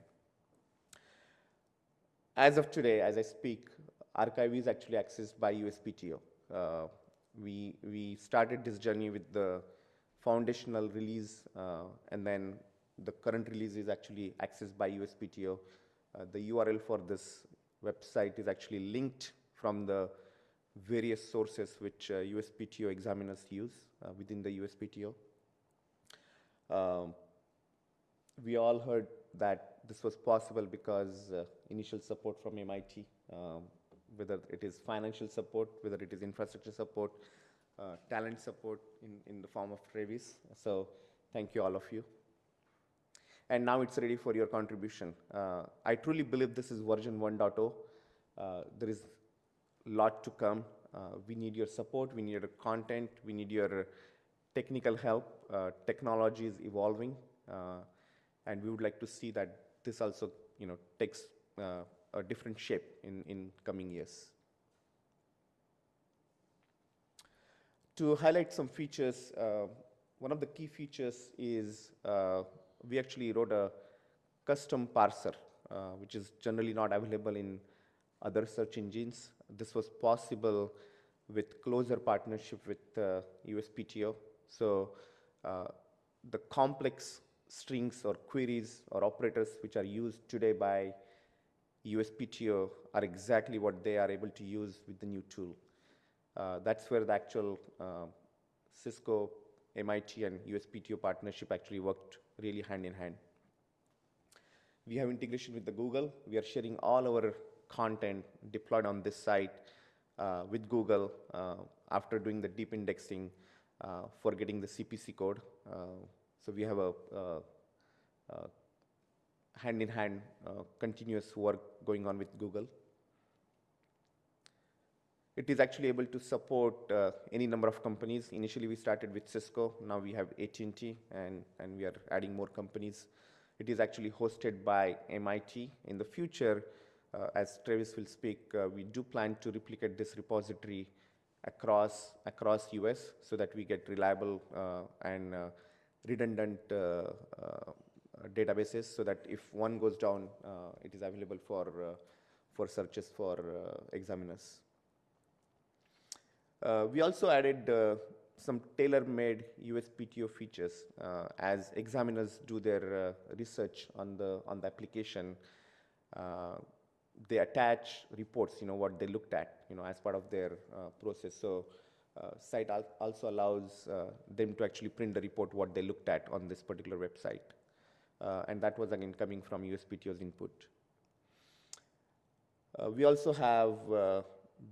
As of today, as I speak, archive is actually accessed by USPTO. Uh, we, we started this journey with the foundational release, and then the current release is actually accessed by USPTO. Uh, the URL for this website is actually linked from the various sources which uh, USPTO examiners use uh, within the USPTO. Um, we all heard that this was possible because uh, initial support from MIT, um, whether it is financial support, whether it is infrastructure support, uh, talent support in, in the form of Travis. So thank you all of you. And now it's ready for your contribution. Uh, I truly believe this is version 1.0. Uh, there is a lot to come. Uh, we need your support, we need your content, we need your technical help. Uh, technology is evolving, uh, and we would like to see that this also, you know, takes uh, a different shape in, in coming years. To highlight some features, one of the key features is we actually wrote a custom parser, uh, which is generally not available in other search engines. This was possible with closer partnership with uh, USPTO. So uh, the complex strings or queries or operators which are used today by USPTO are exactly what they are able to use with the new tool. Uh, that's where the actual uh, Cisco, MIT, and USPTO partnership actually worked really hand in hand. We have integration with the Google. We are sharing all our content deployed on this site uh, with Google uh, after doing the deep indexing uh, for getting the CPC code. Uh, so we have a hand in hand continuous work going on with Google. It is actually able to support uh, any number of companies. Initially, we started with Cisco. Now we have AT&T, and, and we are adding more companies. It is actually hosted by MIT. In the future, uh, as Travis will speak, uh, we do plan to replicate this repository across, across US so that we get reliable uh, and uh, redundant uh, databases so that if one goes down, it is available for, for searches for examiners. Uh, we also added uh, some tailor-made USPTO features uh, as examiners do their research on the, on the application. they attach reports, you know, what they looked at, you know, as part of their process. So uh, site al- also allows uh, them to actually print the report what they looked at on this particular website. Uh, and that was again coming from USPTO's input. We also have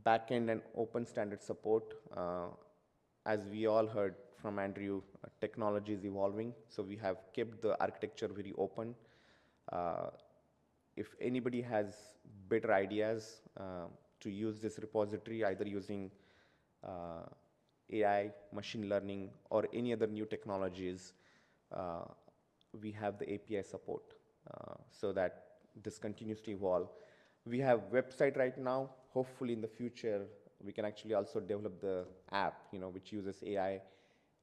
backend and open standard support. Uh, as we all heard from Andrew, uh, technology is evolving, so we have kept the architecture very open. Uh, if anybody has better ideas to use this repository, either using AI, machine learning, or any other new technologies, uh, we have the API support uh, so that this continues to evolve. We have website right now. Hopefully, in the future, we can actually also develop the app, you know, which uses AI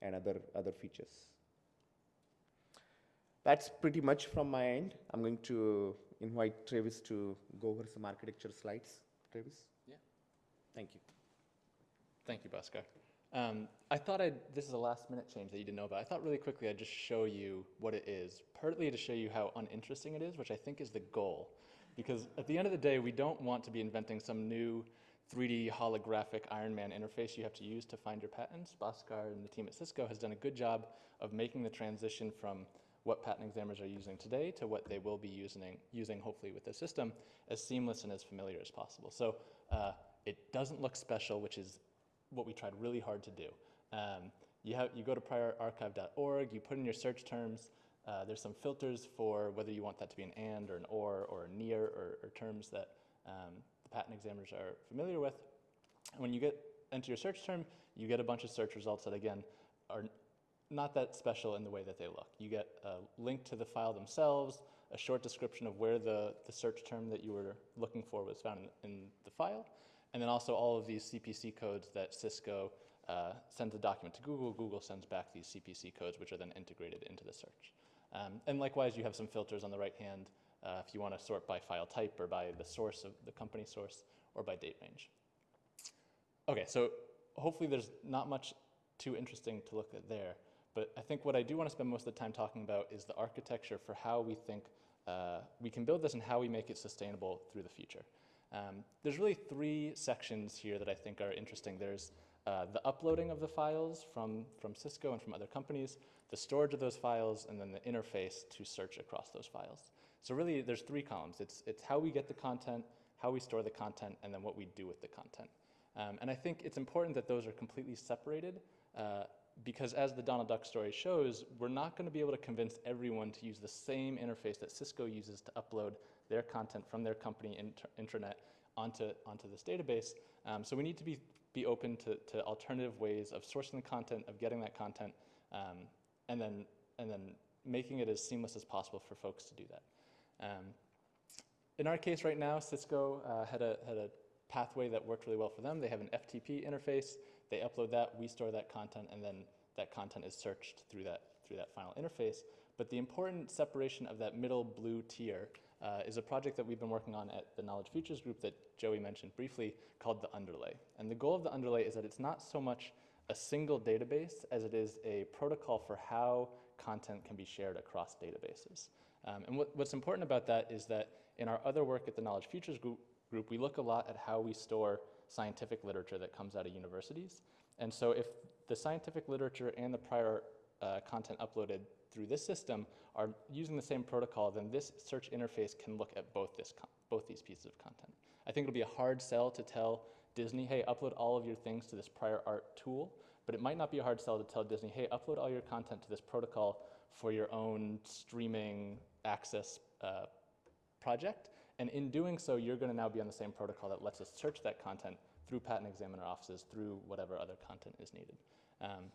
and other other features. That's pretty much from my end. I'm going to invite Travis to go over some architecture slides. Travis? Yeah. Thank you. Thank you, Bhaskar. Um, I thought I'd, this is a last minute change that you didn't know about. I thought really quickly I'd just show you what it is, partly to show you how uninteresting it is, which I think is the goal. Because at the end of the day, we don't want to be inventing some new 3D holographic Iron Man interface you have to use to find your patents. Bhaskar and the team at Cisco has done a good job of making the transition from what patent examiners are using today to what they will be using, using hopefully with the system as seamless and as familiar as possible. So uh, it doesn't look special, which is what we tried really hard to do. Um, you, have, you go to priorarchive.org, you put in your search terms. Uh, there's some filters for whether you want that to be an and or an or or a near or, or terms that um, the patent examiners are familiar with. And when you get enter your search term, you get a bunch of search results that again are not that special in the way that they look. You get a link to the file themselves, a short description of where the, the search term that you were looking for was found in, in the file, and then also all of these CPC codes that Cisco uh, sends a document to Google. Google sends back these CPC codes, which are then integrated into the search. Um, and likewise, you have some filters on the right hand uh, if you want to sort by file type or by the source of the company source or by date range. Okay, so hopefully there's not much too interesting to look at there. But I think what I do want to spend most of the time talking about is the architecture for how we think uh, we can build this and how we make it sustainable through the future. Um, there's really three sections here that I think are interesting. There's uh, the uploading of the files from, from Cisco and from other companies, the storage of those files, and then the interface to search across those files. So really, there's three columns. It's, it's how we get the content, how we store the content, and then what we do with the content. Um, and I think it's important that those are completely separated uh, because as the Donald Duck story shows, we're not going to be able to convince everyone to use the same interface that Cisco uses to upload their content from their company inter intranet onto, onto this database. Um, so we need to be, be open to, to alternative ways of sourcing the content, of getting that content, um, and, then, and then making it as seamless as possible for folks to do that. Um, in our case right now, Cisco uh, had, a, had a pathway that worked really well for them. They have an FTP interface. They upload that, we store that content, and then that content is searched through that, through that final interface. But the important separation of that middle blue tier uh, is a project that we've been working on at the Knowledge Futures Group that Joi mentioned briefly called the underlay. And the goal of the underlay is that it's not so much a single database as it is a protocol for how content can be shared across databases. Um, and what, what's important about that is that in our other work at the Knowledge Futures Group, group, we look a lot at how we store scientific literature that comes out of universities. And so if the scientific literature and the prior uh, content uploaded through this system are using the same protocol, then this search interface can look at both, this both these pieces of content. I think it'll be a hard sell to tell Disney, hey, upload all of your things to this prior art tool, but it might not be a hard sell to tell Disney, hey, upload all your content to this protocol for your own streaming access uh, project. And in doing so, you're going to now be on the same protocol that lets us search that content through patent examiner offices, through whatever other content is needed. Um,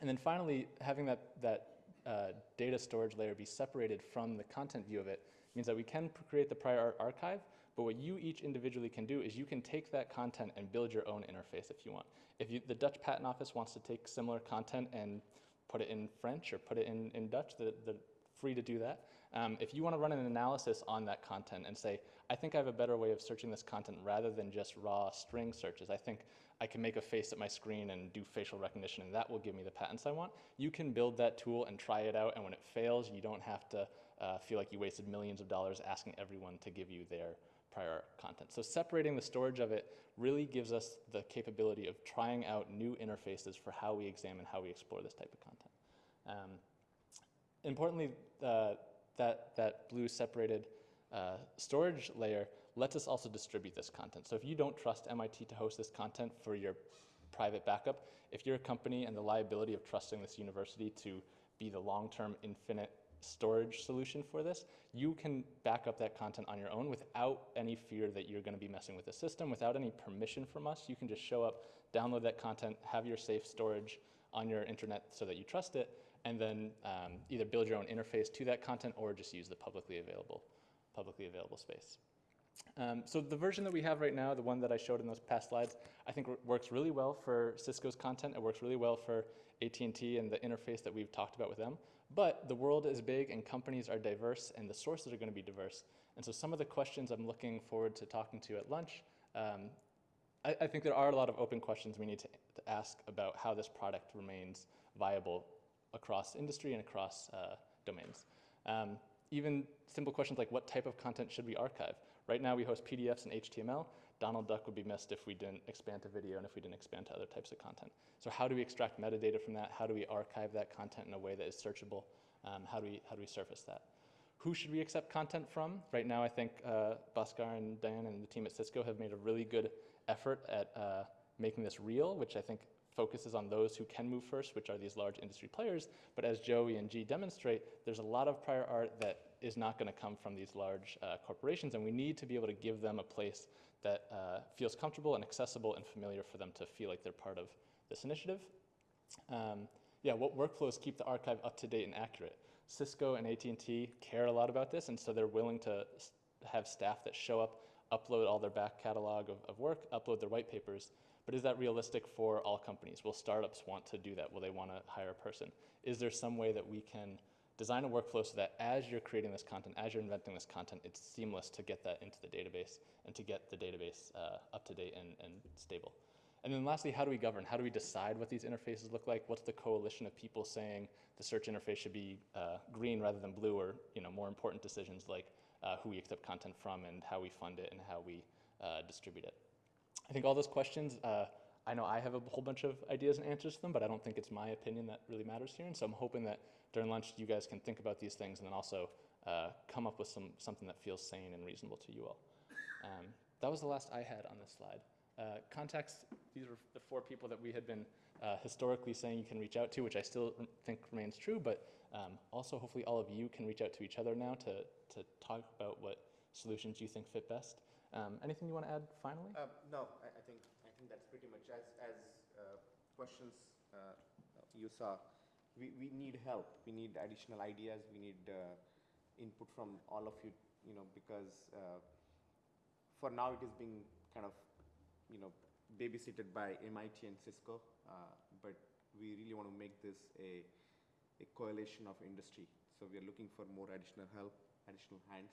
and then finally, having that, that uh, data storage layer be separated from the content view of it means that we can create the prior art archive, but what you each individually can do is you can take that content and build your own interface if you want. If you, the Dutch Patent Office wants to take similar content and put it in French or put it in, in Dutch, they're, they're free to do that. Um, if you want to run an analysis on that content and say, I think I have a better way of searching this content rather than just raw string searches, I think I can make a face at my screen and do facial recognition and that will give me the patents I want, you can build that tool and try it out and when it fails, you don't have to uh, feel like you wasted millions of dollars asking everyone to give you their prior content. So separating the storage of it really gives us the capability of trying out new interfaces for how we examine, how we explore this type of content. Um, importantly, uh, that, that blue separated uh, storage layer lets us also distribute this content. So if you don't trust MIT to host this content for your private backup, if you're a company and the liability of trusting this university to be the long-term infinite storage solution for this, you can back up that content on your own without any fear that you're going to be messing with the system, without any permission from us. You can just show up, download that content, have your safe storage on your internet so that you trust it, and then um, either build your own interface to that content or just use the publicly available, publicly available space. Um, so the version that we have right now, the one that I showed in those past slides, I think works really well for Cisco's content. It works really well for AT&T and the interface that we've talked about with them. But the world is big and companies are diverse and the sources are going to be diverse. And so some of the questions I'm looking forward to talking to at lunch, um, I, I, think there are a lot of open questions we need to, to, ask about how this product remains viable across industry and across uh, domains. Um, even simple questions like what type of content should we archive? Right now we host PDFs and HTML. Donald Duck would be missed if we didn't expand to video and if we didn't expand to other types of content. So how do we extract metadata from that? How do we archive that content in a way that is searchable? Um, how, do we, how do we surface that? Who should we accept content from? Right now, I think uh, Bhaskar and Dan and the team at Cisco have made a really good effort at uh, making this real, which I think focuses on those who can move first, which are these large industry players. But as Joi and Jie demonstrate, there's a lot of prior art that is not going to come from these large uh, corporations, and we need to be able to give them a place that uh, feels comfortable and accessible and familiar for them to feel like they're part of this initiative. Um, yeah, what workflows keep the archive up to date and accurate? Cisco and AT&T care a lot about this, and so they're willing to have staff that show up, upload all their back catalog of, of work, upload their white papers. But is that realistic for all companies? Will startups want to do that? Will they want to hire a person? Is there some way that we can design a workflow so that as you're creating this content, as you're inventing this content, it's seamless to get that into the database and to get the database uh, up to date and, and stable. And then lastly, how do we govern? How do we decide what these interfaces look like? What's the coalition of people saying the search interface should be uh, green rather than blue or you know, more important decisions like uh, who we accept content from and how we fund it and how we uh, distribute it? I think all those questions, uh, I know I have a whole bunch of ideas and answers to them, but I don't think it's my opinion that really matters here. And so I'm hoping that during lunch you guys can think about these things and then also uh, come up with some, something that feels sane and reasonable to you all. Um, that was the last I had on this slide. Uh, contacts, these are the four people that we had been uh, historically saying you can reach out to, which I still think remains true, but um, also hopefully all of you can reach out to each other now to, to talk about what solutions you think fit best. Um, anything you want to add finally? Uh, no, I, I, think I think that's pretty much as as uh, questions uh, you saw. We, we need help. We need additional ideas. We need uh, input from all of you. You know, because uh, for now it is being kind of you know babysitted by MIT and Cisco, uh, but we really want to make this a a coalition of industry. So we are looking for more additional help, additional hands.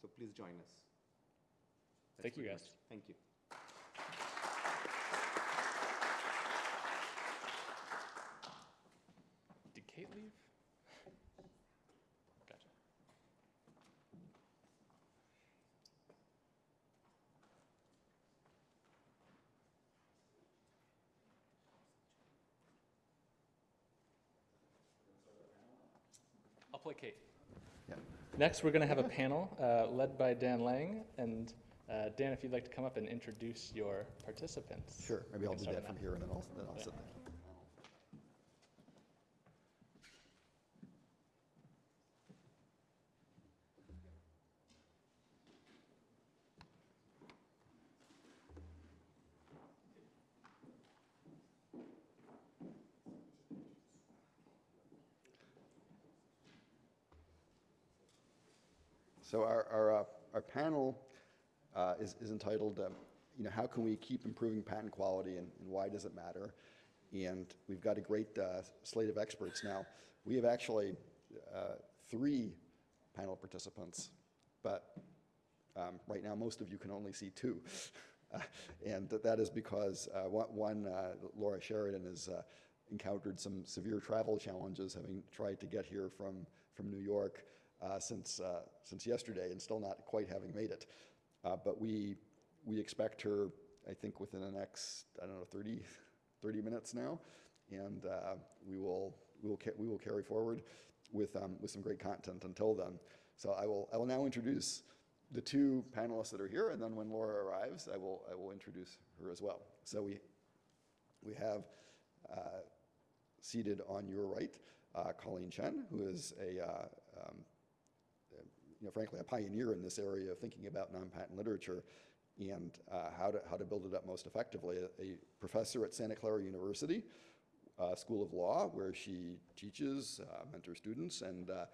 So please join us. Thank you, guys. Much. Thank you. Did Kate leave? Gotcha. I'll play Kate. Yeah. Next, we're going to have a panel uh, led by Dan Lang. And uh, Dan, if you'd like to come up and introduce your participants. Sure, maybe I'll do that from here and then I'll, then I'll Yeah. sit there. So our, our, uh, our panel uh, is, is entitled, um, you know, how can we keep improving patent quality and, and why does it matter? And we've got a great uh, slate of experts now. We have actually uh, three panel participants, but um, right now most of you can only see two. And that is because uh, one, uh, Laura Sheridan has encountered some severe travel challenges having tried to get here from, from New York. Uh, since, uh, since yesterday and still not quite having made it. Uh, But we, we expect her, I think, within the next, I don't know, 30, 30 minutes now. And we will, we will, we will carry forward with, um, with some great content until then. So I will, I will now introduce the two panelists that are here, and then when Laura arrives, I will, I will introduce her as well. So we, we have uh, seated on your right uh, Colleen Chien, who is a, uh, um, know, frankly, a pioneer in this area of thinking about non-patent literature and uh, how, to, how to build it up most effectively. A, a professor at Santa Clara University uh, School of Law, where she teaches, uh, mentors students, and uh,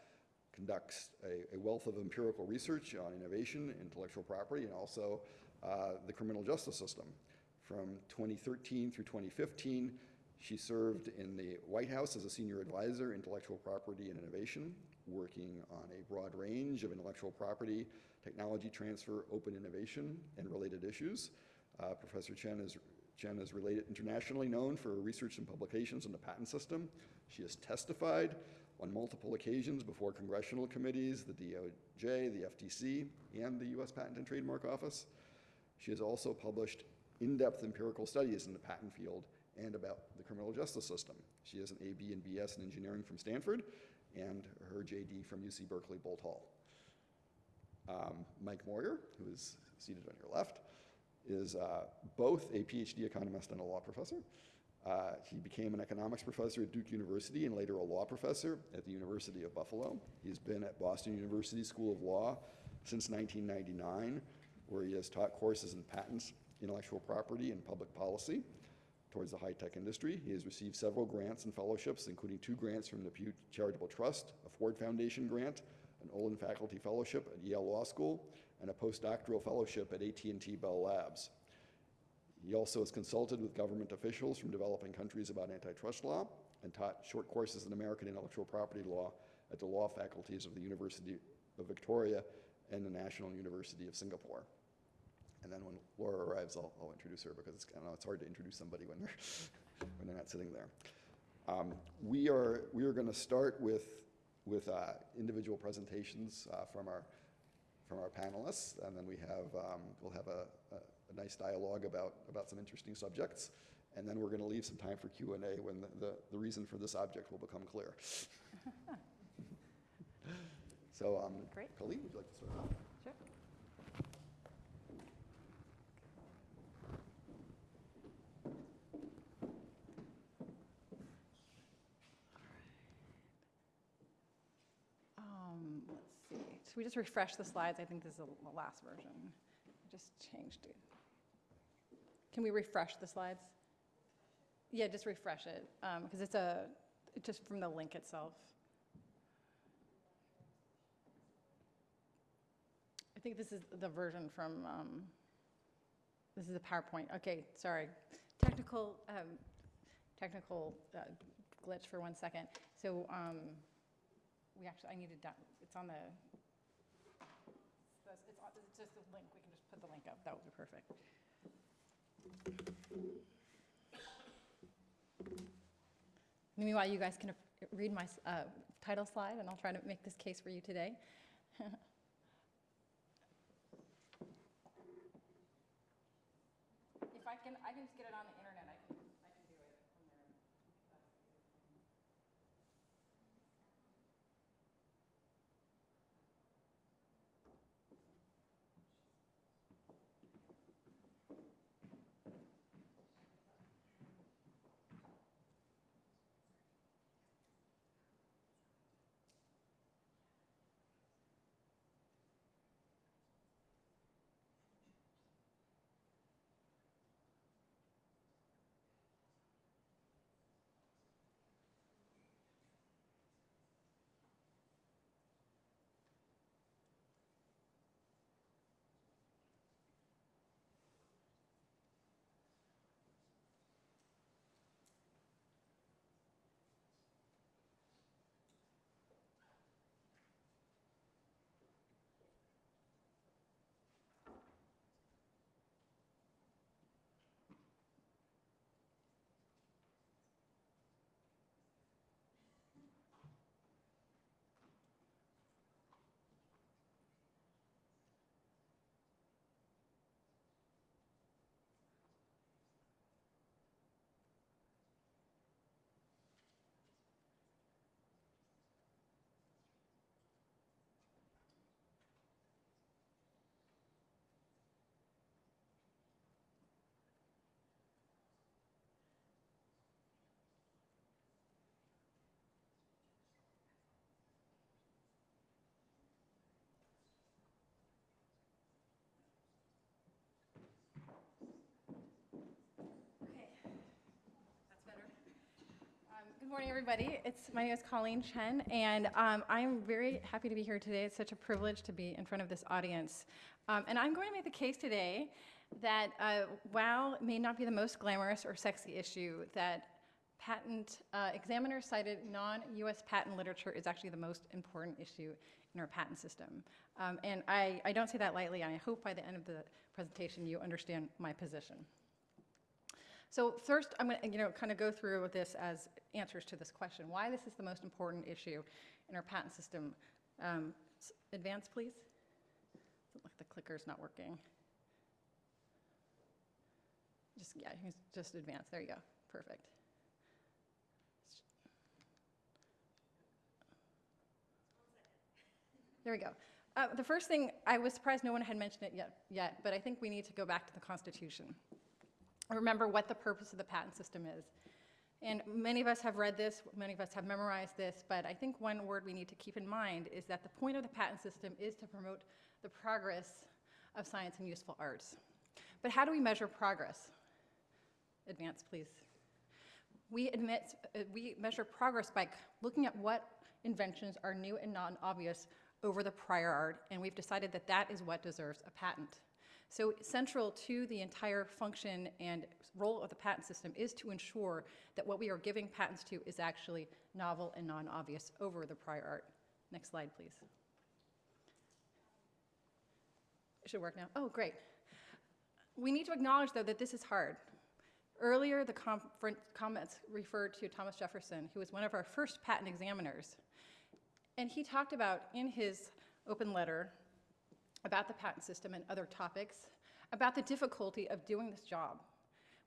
conducts a, a wealth of empirical research on innovation, intellectual property, and also uh, the criminal justice system. From 2013 through 2015, she served in the White House as a senior advisor, intellectual property and innovation, working on a broad range of intellectual property, technology transfer, open innovation, and related issues. Uh, Professor Chien is, Chien is related, internationally known for her research and publications on the patent system. She has testified on multiple occasions before congressional committees, the DOJ, the FTC, and the U.S. Patent and Trademark Office. She has also published in-depth empirical studies in the patent field and about the criminal justice system. She has an AB and BS in engineering from Stanford and her JD from UC Berkeley Boalt Hall. Um, Mike Meurer, who is seated on your left, is uh, both a PhD economist and a law professor. Uh, he became an economics professor at Duke University and later a law professor at the University of Buffalo. He's been at Boston University School of Law since 1999, where he has taught courses in patents, intellectual property, and public policy towards the high-tech industry. He has received several grants and fellowships, including two grants from the Pew Charitable Trust, a Ford Foundation grant, an Olin Faculty Fellowship at Yale Law School, and a postdoctoral fellowship at AT&T Bell Labs. He also has consulted with government officials from developing countries about antitrust law and taught short courses in American intellectual property law at the law faculties of the University of Victoria and the National University of Singapore. And then when Laura arrives, I'll, I'll introduce her because it's, I know it's hard to introduce somebody when they're, when they're not sitting there. Um, we are, we are going to start with, with uh, individual presentations uh, from, our, from our panelists, and then we have, um, we'll have a, a, a nice dialogue about, about some interesting subjects. And then we're going to leave some time for Q&A when the, the, the reason for this object will become clear. so, um, Great. Colleen, would you like to start? Sure. Um, let's Should we just refresh the slides? I think this is the last version. Just changed it. Can we refresh the slides? Yeah, just refresh it, because it's a, it's just from the link itself. I think this is the version from, um, this is the PowerPoint. Okay, sorry. Technical, um, technical uh, glitch for one second. So um, we actually, I need to, it's on the, it's it's on- it's just a link. We can just put the link up. That would be perfect. Meanwhile, you guys can read my uh, title slide, and I'll try to make this case for you today. If I can, I can just get it on the internet, morning, everybody. It's, my name is Colleen Chien, and um, I'm very happy to be here today. It's such a privilege to be in front of this audience. Um, and I'm going to make the case today that uh, WOW may not be the most glamorous or sexy issue, that patent uh, examiner cited non-US patent literature is actually the most important issue in our patent system. Um, and I, I don't say that lightly, and I hope by the end of the presentation you understand my position. So first, I'm going to, you know, kind of go through this as answers to this question, why this is the most important issue in our patent system. Um, Advance, please. The clicker's not working. Just, yeah, just advance, there you go, perfect. There we go. Uh, The first thing, I was surprised no one had mentioned it yet, yet, but I think we need to go back to the Constitution remember what the purpose of the patent system is. And many of us have read this, many of us have memorized this, but I think one word we need to keep in mind is that the point of the patent system is to promote the progress of science and useful arts. But how do we measure progress? Advance, please. We admit, uh, we measure progress by looking at what inventions are new and non-obvious over the prior art, and we've decided that that is what deserves a patent. So central to the entire function and role of the patent system is to ensure that what we are giving patents to is actually novel and non-obvious over the prior art. Next slide, please. It should work now. Oh, great. We need to acknowledge, though, that this is hard. Earlier, the comments referred to Thomas Jefferson, who was one of our first patent examiners. And he talked about in his open letter about the patent system and other topics, about the difficulty of doing this job.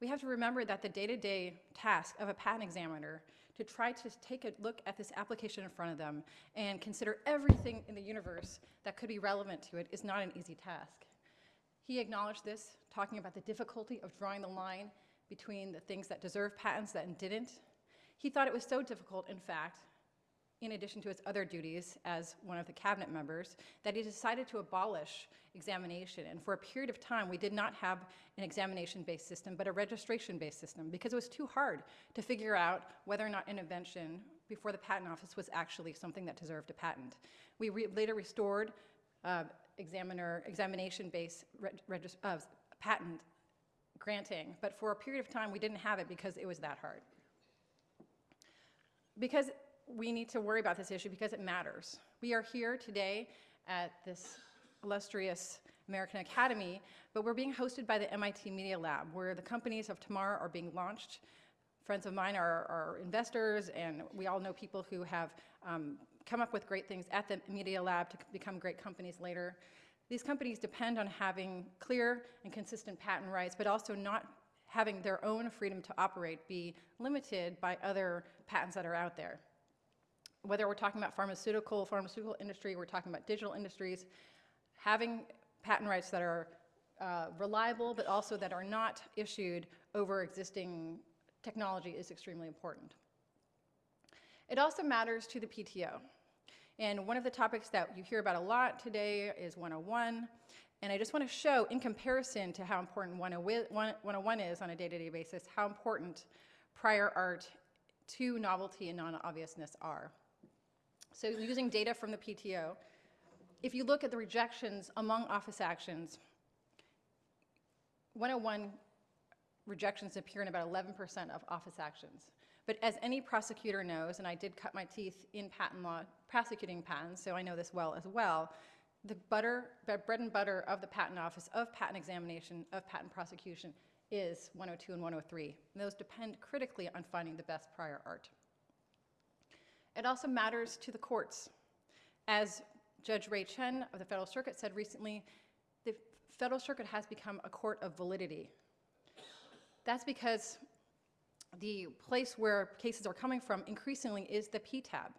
We have to remember that the day-to-day task of a patent examiner to try to take a look at this application in front of them and consider everything in the universe that could be relevant to it is not an easy task. He acknowledged this, talking about the difficulty of drawing the line between the things that deserve patents and didn't. He thought it was so difficult, in fact, in addition to his other duties as one of the cabinet members, that he decided to abolish examination. And for a period of time, we did not have an examination-based system, but a registration-based system, because it was too hard to figure out whether or not an invention before the patent office was actually something that deserved a patent. We re- later restored uh, examiner examination-based uh, patent granting, but for a period of time, we didn't have it because it was that hard. Because we need to worry about this issue because it matters. We are here today at this illustrious American Academy, but we're being hosted by the MIT Media Lab, where the companies of tomorrow are being launched. Friends of mine are, are investors, and we all know people who have um, come up with great things at the Media Lab to become great companies later. These companies depend on having clear and consistent patent rights, but also not having their own freedom to operate be limited by other patents that are out there whether we're talking about pharmaceutical, pharmaceutical industry, we're talking about digital industries, having patent rights that are uh, reliable, but also that are not issued over existing technology is extremely important. It also matters to the PTO. And one of the topics that you hear about a lot today is 101. And I just want to show, in comparison to how important 101 is on a day-to-day basis, how important prior art to novelty and non-obviousness are. So using data from the PTO, if you look at the rejections among office actions, 101 rejections appear in about 11% of office actions. But as any prosecutor knows, and I did cut my teeth in patent law prosecuting patents, so I know this well as well, the butter, bread and butter of the patent office, of patent examination, of patent prosecution is 102 and 103. And those depend critically on finding the best prior art. It also matters to the courts. As Judge Ray Chen of the Federal Circuit said recently, the Federal Circuit has become a court of validity. That's because the place where cases are coming from increasingly is the PTAB.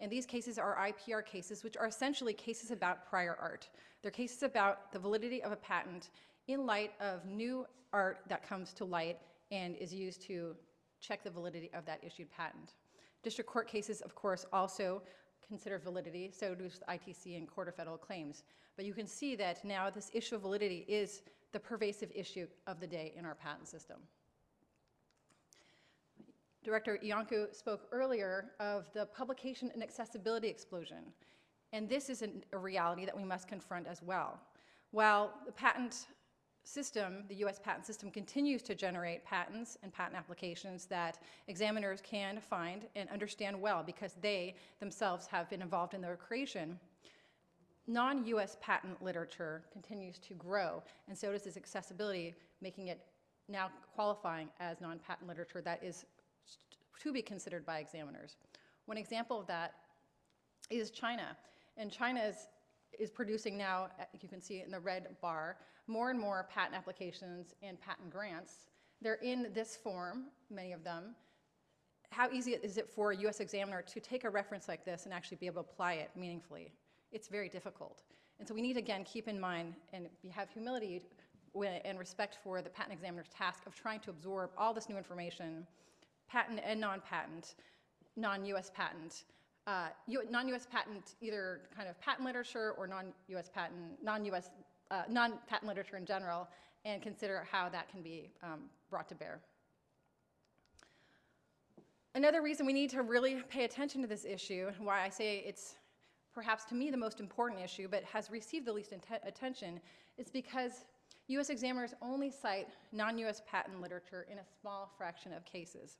And these cases are IPR cases, which are essentially cases about prior art. They're cases about the validity of a patent in light of new art that comes to light and is used to check the validity of that issued patent. District court cases, of course, also consider validity, so the ITC and Court of Federal Claims. But you can see that now this issue of validity is the pervasive issue of the day in our patent system. Director Iancu spoke earlier of the publication and accessibility explosion. And this is an- a reality that we must confront as well. While the patent system, the US patent system, continues to generate patents and patent applications that examiners can find and understand well because they themselves have been involved in their creation, non-US patent literature continues to grow, and so does its accessibility, making it now qualifying as non-patent literature that is to be considered by examiners. One example of that is China. And China is, producing now, uh, you can see in the red bar, more and more patent applications and patent grants. They're in this form, many of them. How easy is it for a US examiner to take a reference like this and actually be able to apply it meaningfully? It's very difficult. And so we need, again, keep in mind and have humility and respect for the patent examiner's task of trying to absorb all this new information, patent and non-patent, non-US patent, uh, non-US patent, either kind of patent literature or non-US patent, non-US, uh, non-patent literature in general, and consider how that can be um, brought to bear. Another reason we need to really pay attention to this issue, and why I say it's perhaps to me the most important issue, but has received the least attention, is because US examiners only cite non-US patent literature in a small fraction of cases.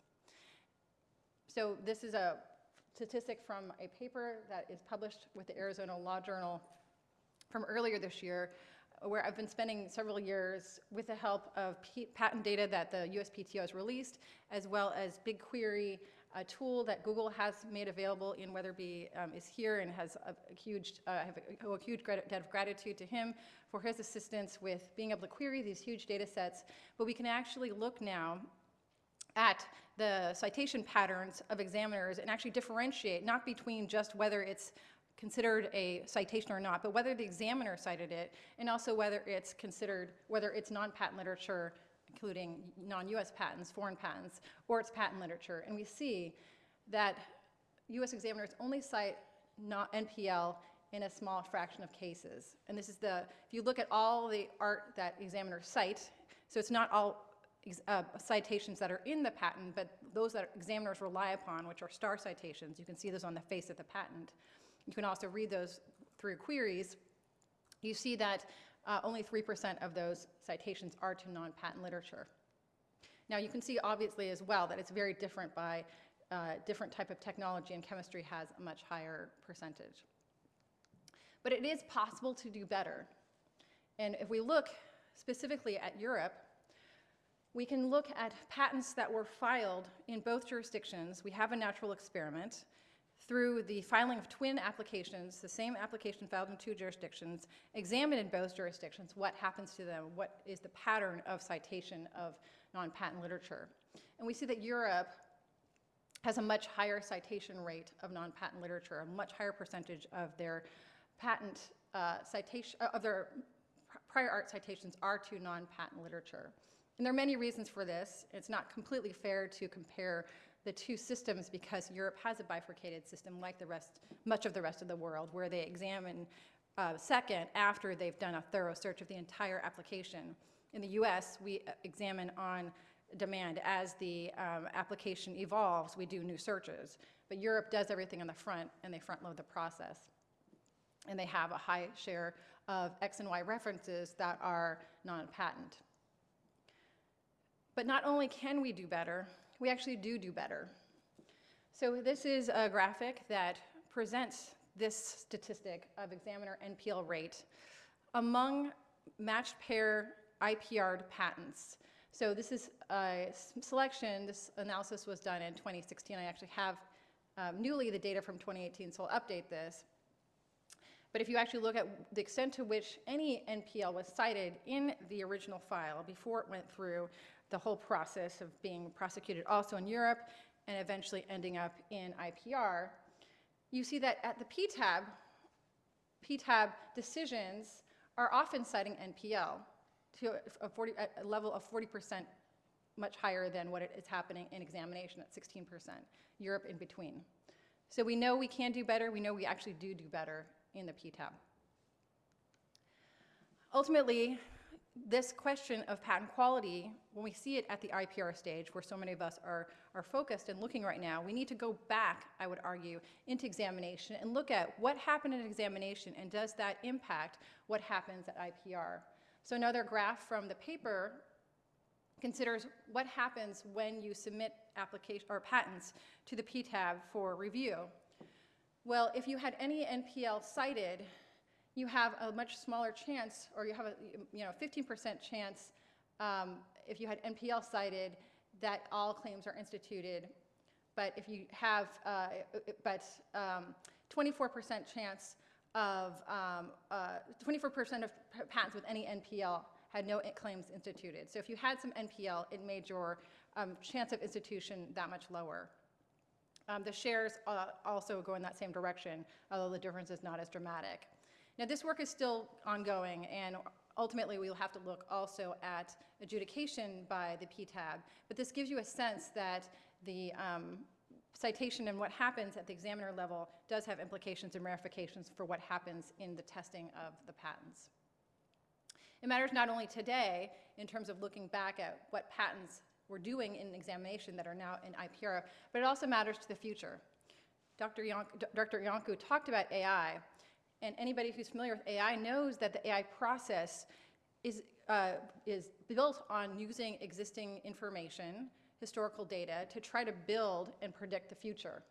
So this is a statistic from a paper that is published with the Arizona Law Journal from earlier this year, where I've been spending several years with the help of P- patent data that the USPTO has released, as well as BigQuery, a tool that Google has made available Ian Wetherbee um, is here and has a, a huge, uh, I have a, a huge debt of gratitude to him for his assistance with being able to query these huge data sets. But we can actually look now at the citation patterns of examiners and actually differentiate, not between just whether it's considered a citation or not, but whether the examiner cited it, and also whether it's considered, whether it's non-patent literature, including non-US patents, foreign patents, or it's patent literature. And we see that US examiners only cite not NPL in a small fraction of cases. And this is the, if you look at all the art that examiners cite, so it's not all uh, citations that are in the patent, but those that examiners rely upon, which are star citations. You can see those on the face of the patent. You can also read those through queries. You see that uh, only 3% of those citations are to non-patent literature. Now, you can see obviously as well that it's very different by uh, different type of technology, and chemistry has a much higher percentage. But it is possible to do better. And if we look specifically at Europe, we can look at patents that were filed in both jurisdictions. We have a natural experiment through the filing of twin applications, the same application filed in two jurisdictions, examine in both jurisdictions what happens to them, what is the pattern of citation of non-patent literature. And we see that Europe has a much higher citation rate of non-patent literature, a much higher percentage of their patent uh, citation, of their prior art citations are to non-patent literature. And there are many reasons for this. It's not completely fair to compare the two systems because Europe has a bifurcated system like the rest, much of the rest of the world, where they examine uh, second after they've done a thorough search of the entire application. In the US, we uh, examine on demand. As the um, application evolves, we do new searches. But Europe does everything on the front, and they front load the process. And they have a high share of X and Y references that are non-patent. But not only can we do better, we actually do do better. So this is a graphic that presents this statistic of examiner NPL rate among matched pair IPR'd patents. So this is a selection, this analysis was done in 2016. I actually have um, newly the data from 2018, so I'll update this. But if you actually look at the extent to which any NPL was cited in the original file before it went through the whole process of being prosecuted also in Europe and eventually ending up in IPR, you see that at the PTAB, PTAB decisions are often citing NPL to a, 40, a level of 40% much higher than what is happening in examination at 16%, Europe in between. So we know we can do better, we know we actually do do better in the PTAB. Ultimately, this question of patent quality, when we see it at the IPR stage, where so many of us are, are focused and looking right now, we need to go back, I would argue, into examination and look at what happened in examination and does that impact what happens at IPR. So another graph from the paper considers what happens when you submit application or patents to the PTAB for review. Well, if you had any NPL cited, you have a much smaller chance, or you have a you know 15% chance um, if you had NPL cited that all claims are instituted. But if you have, uh, but 24% chance of 24% um, uh, of patents with any NPL had no claims instituted. So if you had some NPL, it made your um, chance of institution that much lower. Um, the shares uh, also go in that same direction, although the difference is not as dramatic. Now, this work is still ongoing, and ultimately we'll have to look also at adjudication by the PTAB, but this gives you a sense that the um, citation and what happens at the examiner level does have implications and ramifications for what happens in the testing of the patents. It matters not only today in terms of looking back at what patents we're doing in examination that are now in IPR, but it also matters to the future. Dr. Iancu, Dr. Iancu talked about AI, and anybody who's familiar with AI knows that the AI process is, uh, is built on using existing information, historical data, to try to build and predict the future.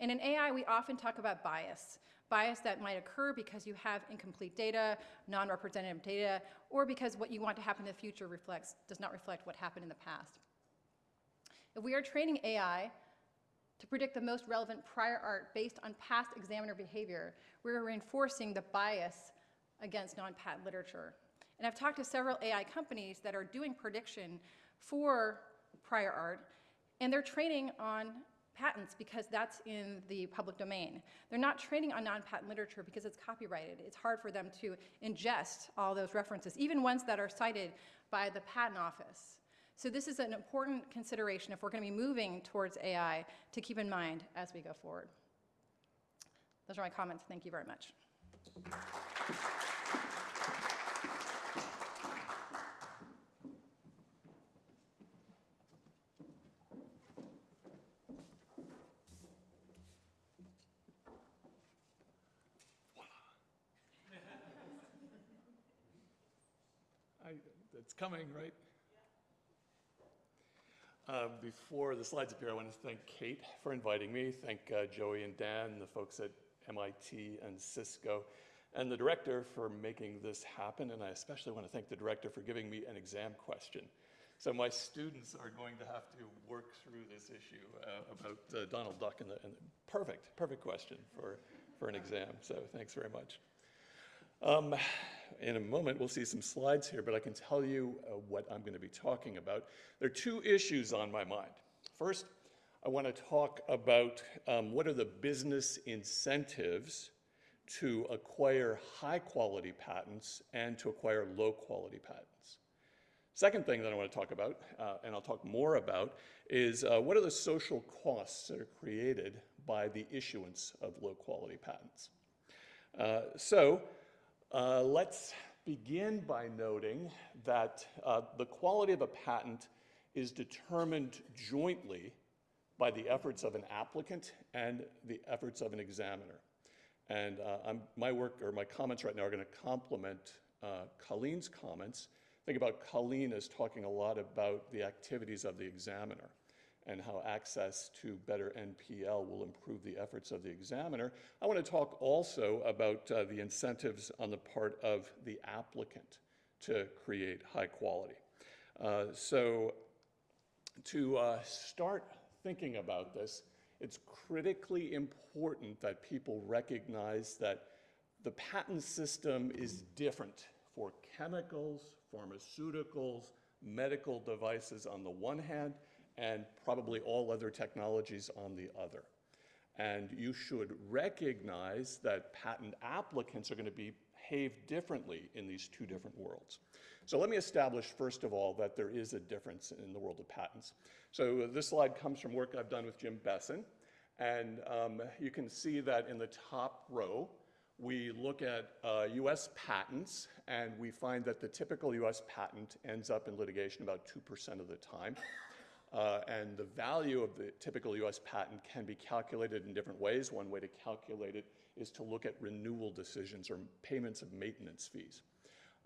And in AI, we often talk about bias. Bias that might occur because you have incomplete data, non-representative data, or because what you want to happen in the future reflects, does not reflect what happened in the past. If we are training AI to predict the most relevant prior art based on past examiner behavior, we're reinforcing the bias against non-patent literature. And I've talked to several AI companies that are doing prediction for prior art, and they're training on patents because that's in the public domain. They're not training on non-patent literature because it's copyrighted. It's hard for them to ingest all those references, even ones that are cited by the patent office. So this is an important consideration if we're going to be moving towards AI to keep in mind as we go forward. Those are my comments. Thank you very much. it's coming, right? Uh, before the slides appear, I want to thank Kate for inviting me, thank uh, Joi and Dan, the folks at MIT and Cisco, and the director for making this happen, and I especially want to thank the director for giving me an exam question. So my students are going to have to work through this issue uh, about uh, Donald Duck, and, the, and the perfect, perfect question for, for an exam, so thanks very much. Um, in a moment, we'll see some slides here, but I can tell you uh, what I'm going to be talking about. There are two issues on my mind. First, I want to talk about um, what are the business incentives to acquire high quality patents and to acquire low quality patents. Second thing that I want to talk about, uh, and I'll talk more about, is uh, what are the social costs that are created by the issuance of low quality patents. Uh, so uh, let's begin by noting that uh, the quality of a patent is determined jointly by the efforts of an applicant and the efforts of an examiner. And uh, my work or my comments right now are going to complement uh, Colleen's comments. Think about Colleen as talking a lot about the activities of the examiner and how access to better NPL will improve the efforts of the examiner. I want to talk also about uh, the incentives on the part of the applicant to create high quality. Uh, so to uh, start thinking about this, it's critically important that people recognize that the patent system is different for chemicals, pharmaceuticals, medical devices on the one hand, and probably all other technologies on the other. And you should recognize that patent applicants are going to behave differently in these two different worlds. So let me establish, first of all, that there is a difference in the world of patents. So this slide comes from work I've done with Jim Bessen. And um, you can see that in the top row, we look at uh, US patents, and we find that the typical US patent ends up in litigation about 2% of the time. Uh, and the value of the typical US patent can be calculated in different ways. One way to calculate it is to look at renewal decisions or payments of maintenance fees.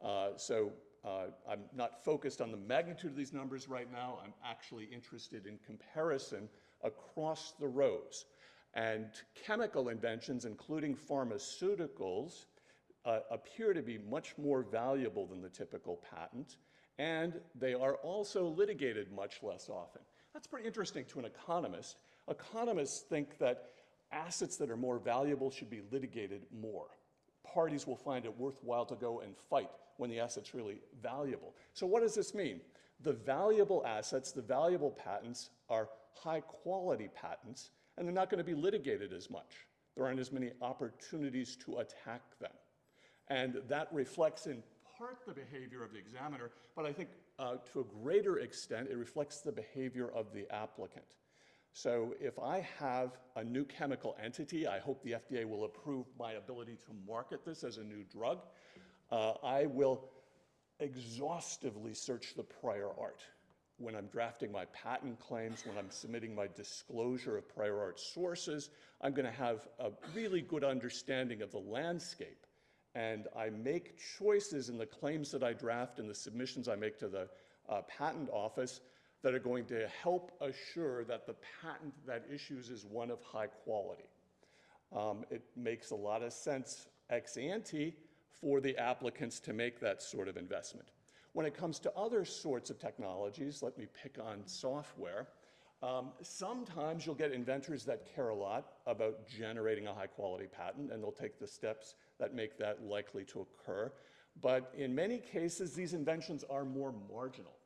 Uh, so uh, I'm not focused on the magnitude of these numbers right now. I'm actually interested in comparison across the rows. And chemical inventions, including pharmaceuticals, uh, appear to be much more valuable than the typical patent, and they are also litigated much less often. That's pretty interesting to an economist. Economists think that assets that are more valuable should be litigated more. Parties will find it worthwhile to go and fight when the asset's really valuable. So what does this mean? The valuable assets, the valuable patents are high quality patents, and they're not going to be litigated as much. There aren't as many opportunities to attack them. And that reflects in part the behavior of the examiner, but I think uh, to a greater extent, it reflects the behavior of the applicant. So if I have a new chemical entity, I hope the FDA will approve my ability to market this as a new drug. Uh, I will exhaustively search the prior art. When I'm drafting my patent claims, when I'm submitting my disclosure of prior art sources, I'm going to have a really good understanding of the landscape. And I make choices in the claims that I draft and the submissions I make to the uh, patent office that are going to help assure that the patent that issues is one of high quality. Um, it makes a lot of sense ex ante for the applicants to make that sort of investment. When it comes to other sorts of technologies, let me pick on software, um, sometimes you'll get inventors that care a lot about generating a high quality patent and they'll take the steps that make that likely to occur. But in many cases, these inventions are more marginal.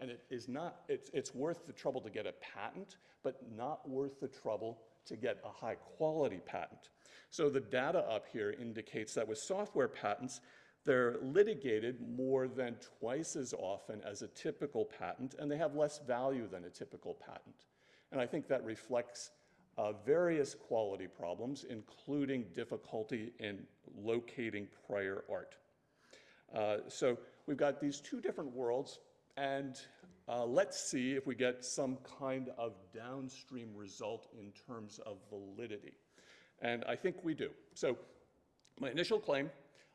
And it is not, it's, it's worth the trouble to get a patent, but not worth the trouble to get a high quality patent. So the data up here indicates that with software patents, they're litigated more than twice as often as a typical patent, and they have less value than a typical patent. And I think that reflects uh, various quality problems, including difficulty in locating prior art. Uh, so we've got these two different worlds, and uh, let's see if we get some kind of downstream result in terms of validity. And I think we do. So my initial claim,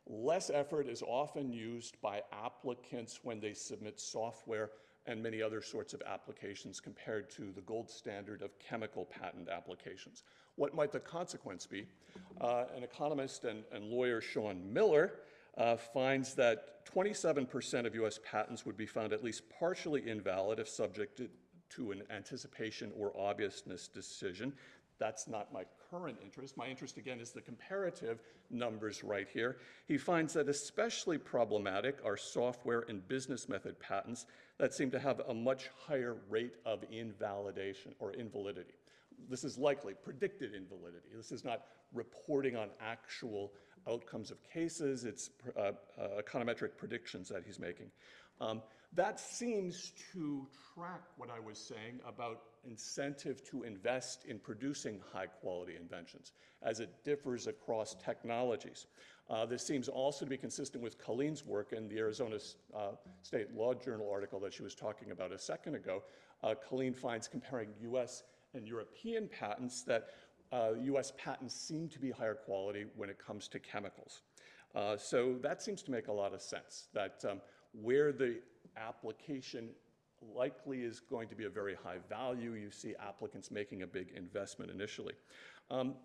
less effort is often used by applicants when they submit software and many other sorts of applications compared to the gold standard of chemical patent applications. What might the consequence be? Uh, an economist and, and, lawyer, Shawn Miller, uh, finds that 27% of US patents would be found at least partially invalid if subjected to an anticipation or obviousness decision. That's not my current interest. My interest, again, is the comparative numbers right here. He finds that especially problematic are software and business method patents that seem to have a much higher rate of invalidation or invalidity. This is likely predicted invalidity. This is not reporting on actual outcomes of cases. It's uh, uh, econometric predictions that he's making. Um, that seems to track what I was saying about incentive to invest in producing high quality inventions as it differs across technologies. Uh, this seems also to be consistent with Colleen's work in the Arizona uh, State Law Journal article that she was talking about a second ago. Uh, Colleen finds comparing US and European patents that US uh, patents seem to be higher quality when it comes to chemicals. Uh, so that seems to make a lot of sense, that um, where the application likely is going to be a very high value. You see applicants making a big investment initially. Um,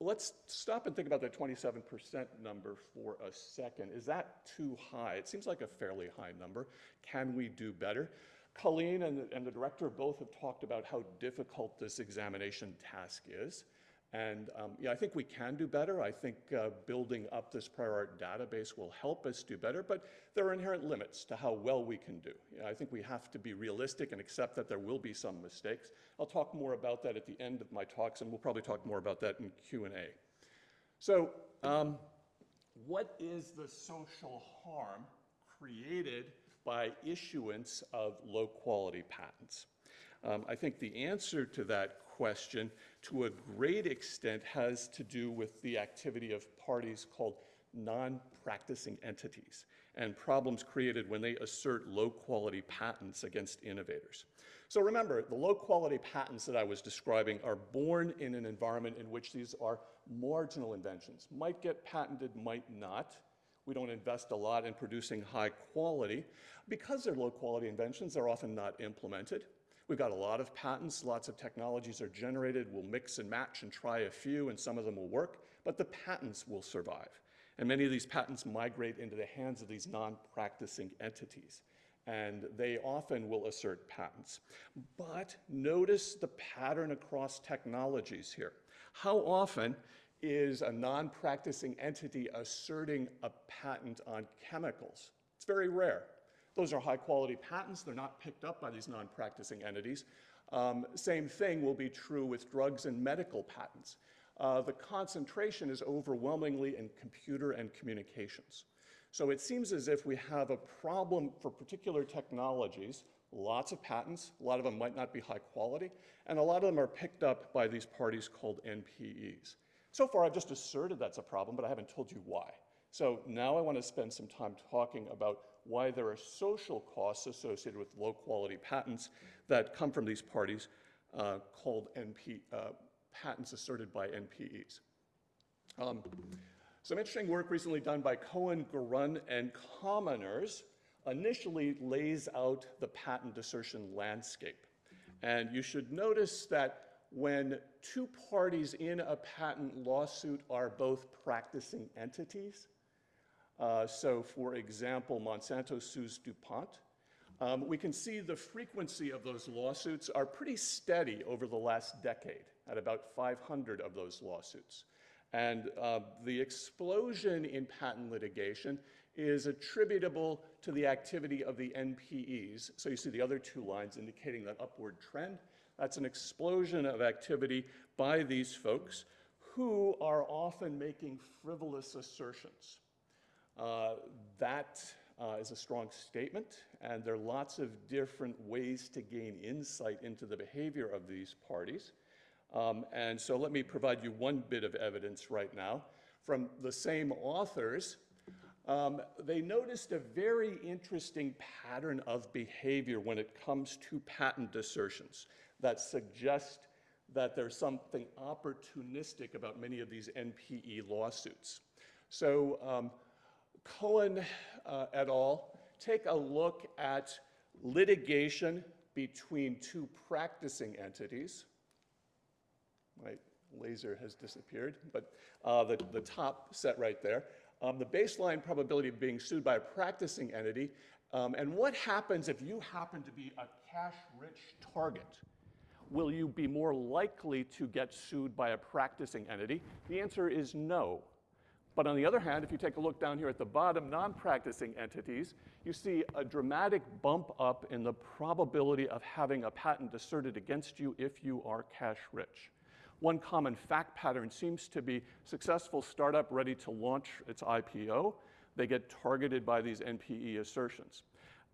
let's stop and think about that 27% number for a second. Is that too high? It seems like a fairly high number. Can we do better? Colleen and the, and the director both have talked about how difficult this examination task is. And um, yeah, I think we can do better. I think uh, building up this prior art database will help us do better, but there are inherent limits to how well we can do. Know, I think we have to be realistic and accept that there will be some mistakes. I'll talk more about that at the end of my talks, and we'll probably talk more about that in Q&A. So um, what is the social harm created by issuance of low quality patents? Um, I think the answer to that question, to a great extent, has to do with the activity of parties called non-practicing entities and problems created when they assert low-quality patents against innovators. So remember, the low-quality patents that I was describing are born in an environment in which these are marginal inventions. Might get patented, might not. We don't invest a lot in producing high quality. Because they're low-quality inventions, they're often not implemented. We've got a lot of patents, lots of technologies are generated. We'll mix and match and try a few, and some of them will work, but the patents will survive. And many of these patents migrate into the hands of these non-practicing entities. And they often will assert patents. But notice the pattern across technologies here. How often is a non-practicing entity asserting a patent on chemicals? It's very rare. Those are high-quality patents. They're not picked up by these non-practicing entities. Um, same thing will be true with drugs and medical patents uh, the concentration is overwhelmingly in computer and communications. So it seems as if we have a problem for particular technologies, lots of patents, a lot of them might not be high quality, and a lot of them are picked up by these parties called NPEs. So far, I've just asserted that's a problem, but I haven't told you why. So now I want to spend some time talking about why there are social costs associated with low quality patents that come from these parties uh, called NP, uh, patents asserted by NPEs. Um, some interesting work recently done by Cohen, Gurun, and Kominers initially lays out the patent assertion landscape. And you should notice that when two parties in a patent lawsuit are both practicing entities, uh, so for example, Monsanto sues DuPont, um, we can see the frequency of those lawsuits are pretty steady over the last decade at about 500 of those lawsuits. And uh, the explosion in patent litigation is attributable to the activity of the NPEs. So you see the other two lines indicating that upward trend. That's an explosion of activity by these folks who are often making frivolous assertions. Uh, that uh, is a strong statement, and there are lots of different ways to gain insight into the behavior of these parties. Um, and so let me provide you one bit of evidence right now from the same authors. Um, they noticed a very interesting pattern of behavior when it comes to patent assertions that suggest that there's something opportunistic about many of these NPE lawsuits. So um, Cohen uh, et al. take a look at litigation between two practicing entities, my laser has disappeared, but uh, the, the top set right there. Um, the baseline probability of being sued by a practicing entity, um, and what happens if you happen to be a cash-rich target? Will you be more likely to get sued by a practicing entity? The answer is no. But on the other hand, if you take a look down here at the bottom, non-practicing entities, you see a dramatic bump up in the probability of having a patent asserted against you if you are cash rich. One common fact pattern seems to be successful startup ready to launch its IPO. They get targeted by these NPE assertions.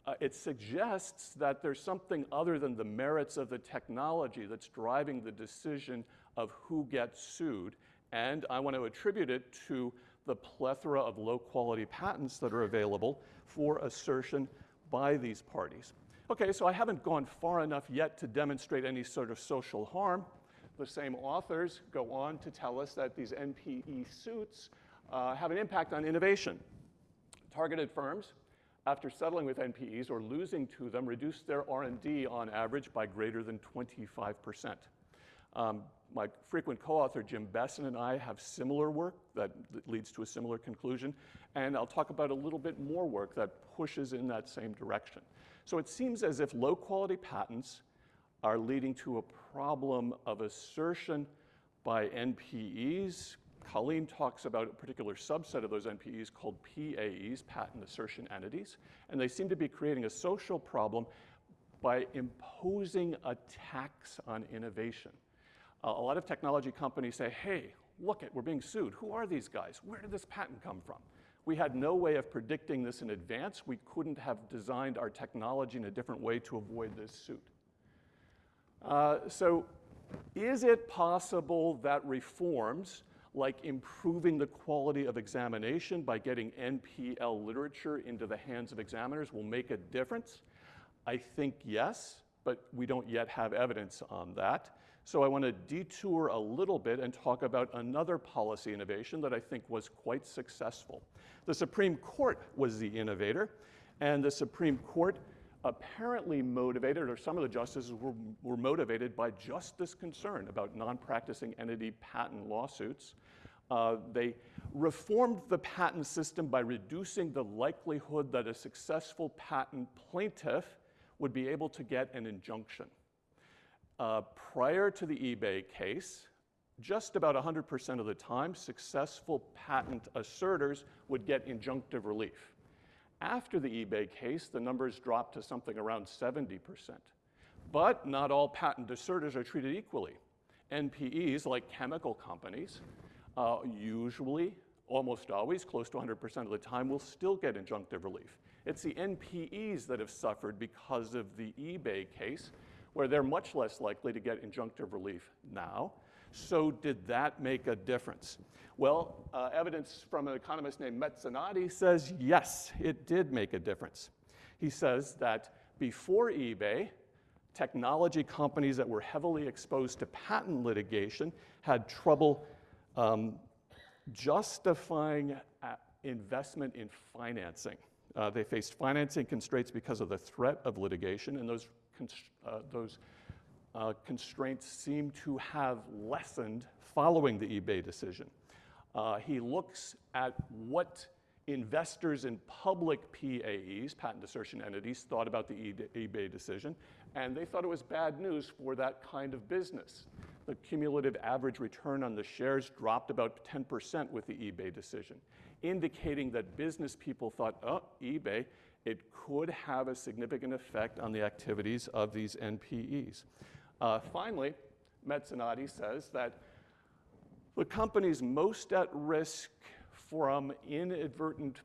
Uh, it suggests that there's something other than the merits of the technology that's driving the decision of who gets sued. And I want to attribute it to the plethora of low quality patents that are available for assertion by these parties. Okay, so I haven't gone far enough yet to demonstrate any sort of social harm the same authors go on to tell us that these NPE suits uh, have an impact on innovation. Targeted firms, after settling with NPEs or losing to them, reduce their R&D on average by greater than 25%. Um, my frequent co-author Jim Bessen and I have similar work that, leads to a similar conclusion, and I'll talk about a little bit more work that pushes in that same direction. So it seems as if low-quality patents are leading to a problem of assertion by NPEs. Colleen talks about a particular subset of those NPEs called PAEs, patent assertion entities, and they seem to be creating a social problem by imposing a tax on innovation. A lot of technology companies say, hey, look it, we're being sued. Who are these guys? Where did this patent come from? We had no way of predicting this in advance. We couldn't have designed our technology in a different way to avoid this suit. Uh, so, is it possible that reforms like improving the quality of examination by getting NPL literature into the hands of examiners will make a difference? I think yes, but we don't yet have evidence on that. So I want to detour a little bit and talk about another policy innovation that I think was quite successful. The Supreme Court was the innovator, and the Supreme Court apparently motivated, or some of the justices were, were motivated by just this concern about non-practicing entity patent lawsuits. Uh, they reformed the patent system by reducing the likelihood that a successful patent plaintiff would be able to get an injunction. Uh, prior to the eBay case, just about 100% of the time, successful patent asserters would get injunctive relief. After the eBay case, the numbers dropped to something around 70%. But not all patent asserters are treated equally. NPEs, like chemical companies, uh, usually, almost always, close to 100% of the time, will still get injunctive relief. It's the NPEs that have suffered because of the eBay case, where they're much less likely to get injunctive relief now. So, did that make a difference? Well, uh, evidence from an economist named Mezzanotti says yes, it did make a difference. He says that before eBay, technology companies that were heavily exposed to patent litigation had trouble um, justifying uh, investment in financing. Uh, they faced financing constraints because of the threat of litigation, and those uh, those uh, constraints seem to have lessened following the eBay decision. Uh, he looks at what investors in public PAEs, patent assertion entities, thought about the eBay decision, and they thought it was bad news for that kind of business. The cumulative average return on the shares dropped about 10% with the eBay decision, indicating that business people thought, oh, eBay, it could have a significant effect on the activities of these NPEs. Uh, finally, Mezzanotti says that the companies most at risk from inadvertent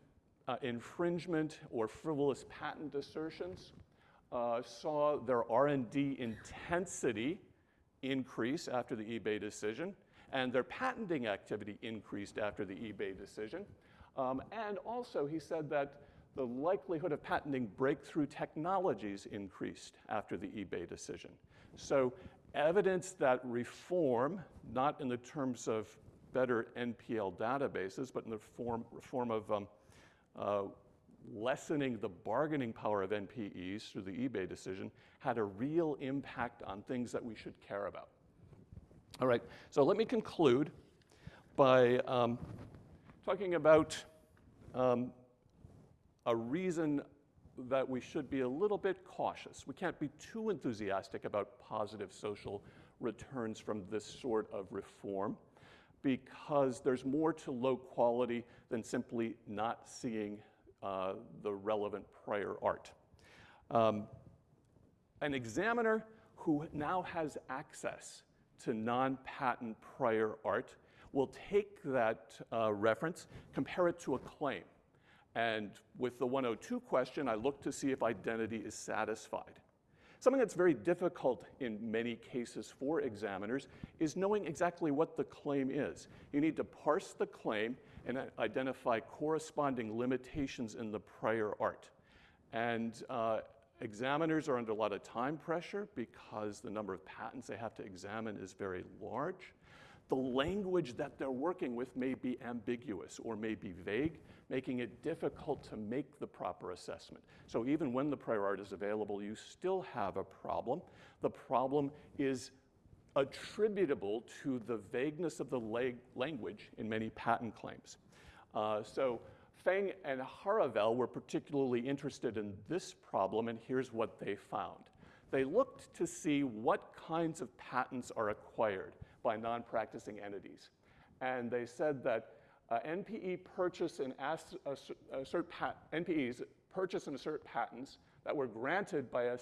uh, infringement or frivolous patent assertions uh, saw their R&D intensity increase after the eBay decision, and their patenting activity increased after the eBay decision. Um, and also, he said that the likelihood of patenting breakthrough technologies increased after the eBay decision. So evidence that reform, not in the terms of better NPL databases, but in the form, form of um, uh, lessening the bargaining power of NPEs through the eBay decision, had a real impact on things that we should care about. All right, so let me conclude by um, talking about um, a reason that we should be a little bit cautious. We can't be too enthusiastic about positive social returns from this sort of reform because there's more to low quality than simply not seeing uh, the relevant prior art. Um, an examiner who now has access to non-patent prior art will take that uh, reference, compare it to a claim. And with the 102 question, I look to see if identity is satisfied. Something that's very difficult in many cases for examiners is knowing exactly what the claim is. You need to parse the claim and identify corresponding limitations in the prior art. And uh, examiners are under a lot of time pressure because the number of patents they have to examine is very large. The language that they're working with may be ambiguous or may be vague, making it difficult to make the proper assessment. So even when the prior art is available, you still have a problem. The problem is attributable to the vagueness of the language in many patent claims. Uh, so Feng and Jaravel were particularly interested in this problem, and here's what they found. They looked to see what kinds of patents are acquired by non-practicing entities. And they said that uh, NPE purchase and assert pat NPEs purchase and assert patents that were granted by a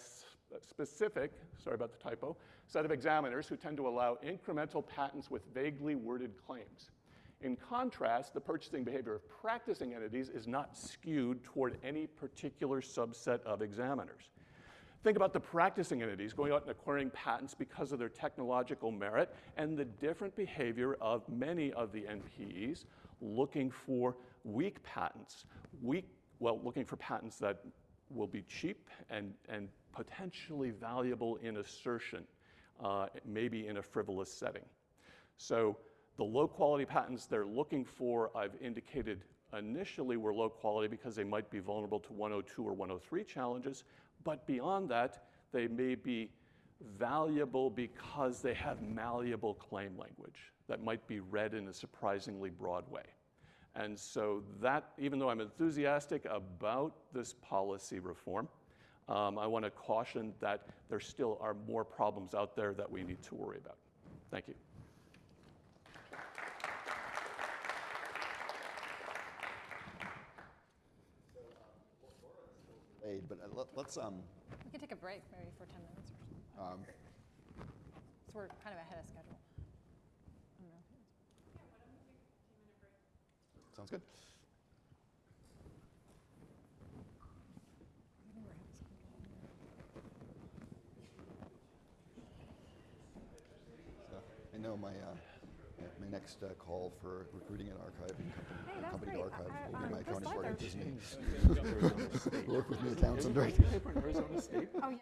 specific, sorry about the typo, set of examiners who tend to allow incremental patents with vaguely worded claims. In contrast, the purchasing behavior of practicing entities is not skewed toward any particular subset of examiners. Think about the practicing entities going out and acquiring patents because of their technological merit and the different behavior of many of the NPEs looking for weak patents, weak, well, looking for patents that will be cheap and, and potentially valuable in assertion, uh, maybe in a frivolous setting. So the low quality patents they're looking for, I've indicated initially were low quality because they might be vulnerable to 102 or 103 challenges, but beyond that, they may be valuable because they have malleable claim language that might be read in a surprisingly broad way. And so that, even though I'm enthusiastic about this policy reform, um, I want to caution that there still are more problems out there that we need to worry about. Thank you. Aid, But uh, let- let's, um, We could take a break maybe for 10 minutes or something. um, So we're kind of ahead of schedule. I don't know. sounds good. So I know my, uh, my next uh, call for recruiting an archiving company, Hey, that's company to archive I- will I- be my county Chris board Leather. of Disney. Work with me, accountant, right? Paper in Arizona State. Oh, yeah.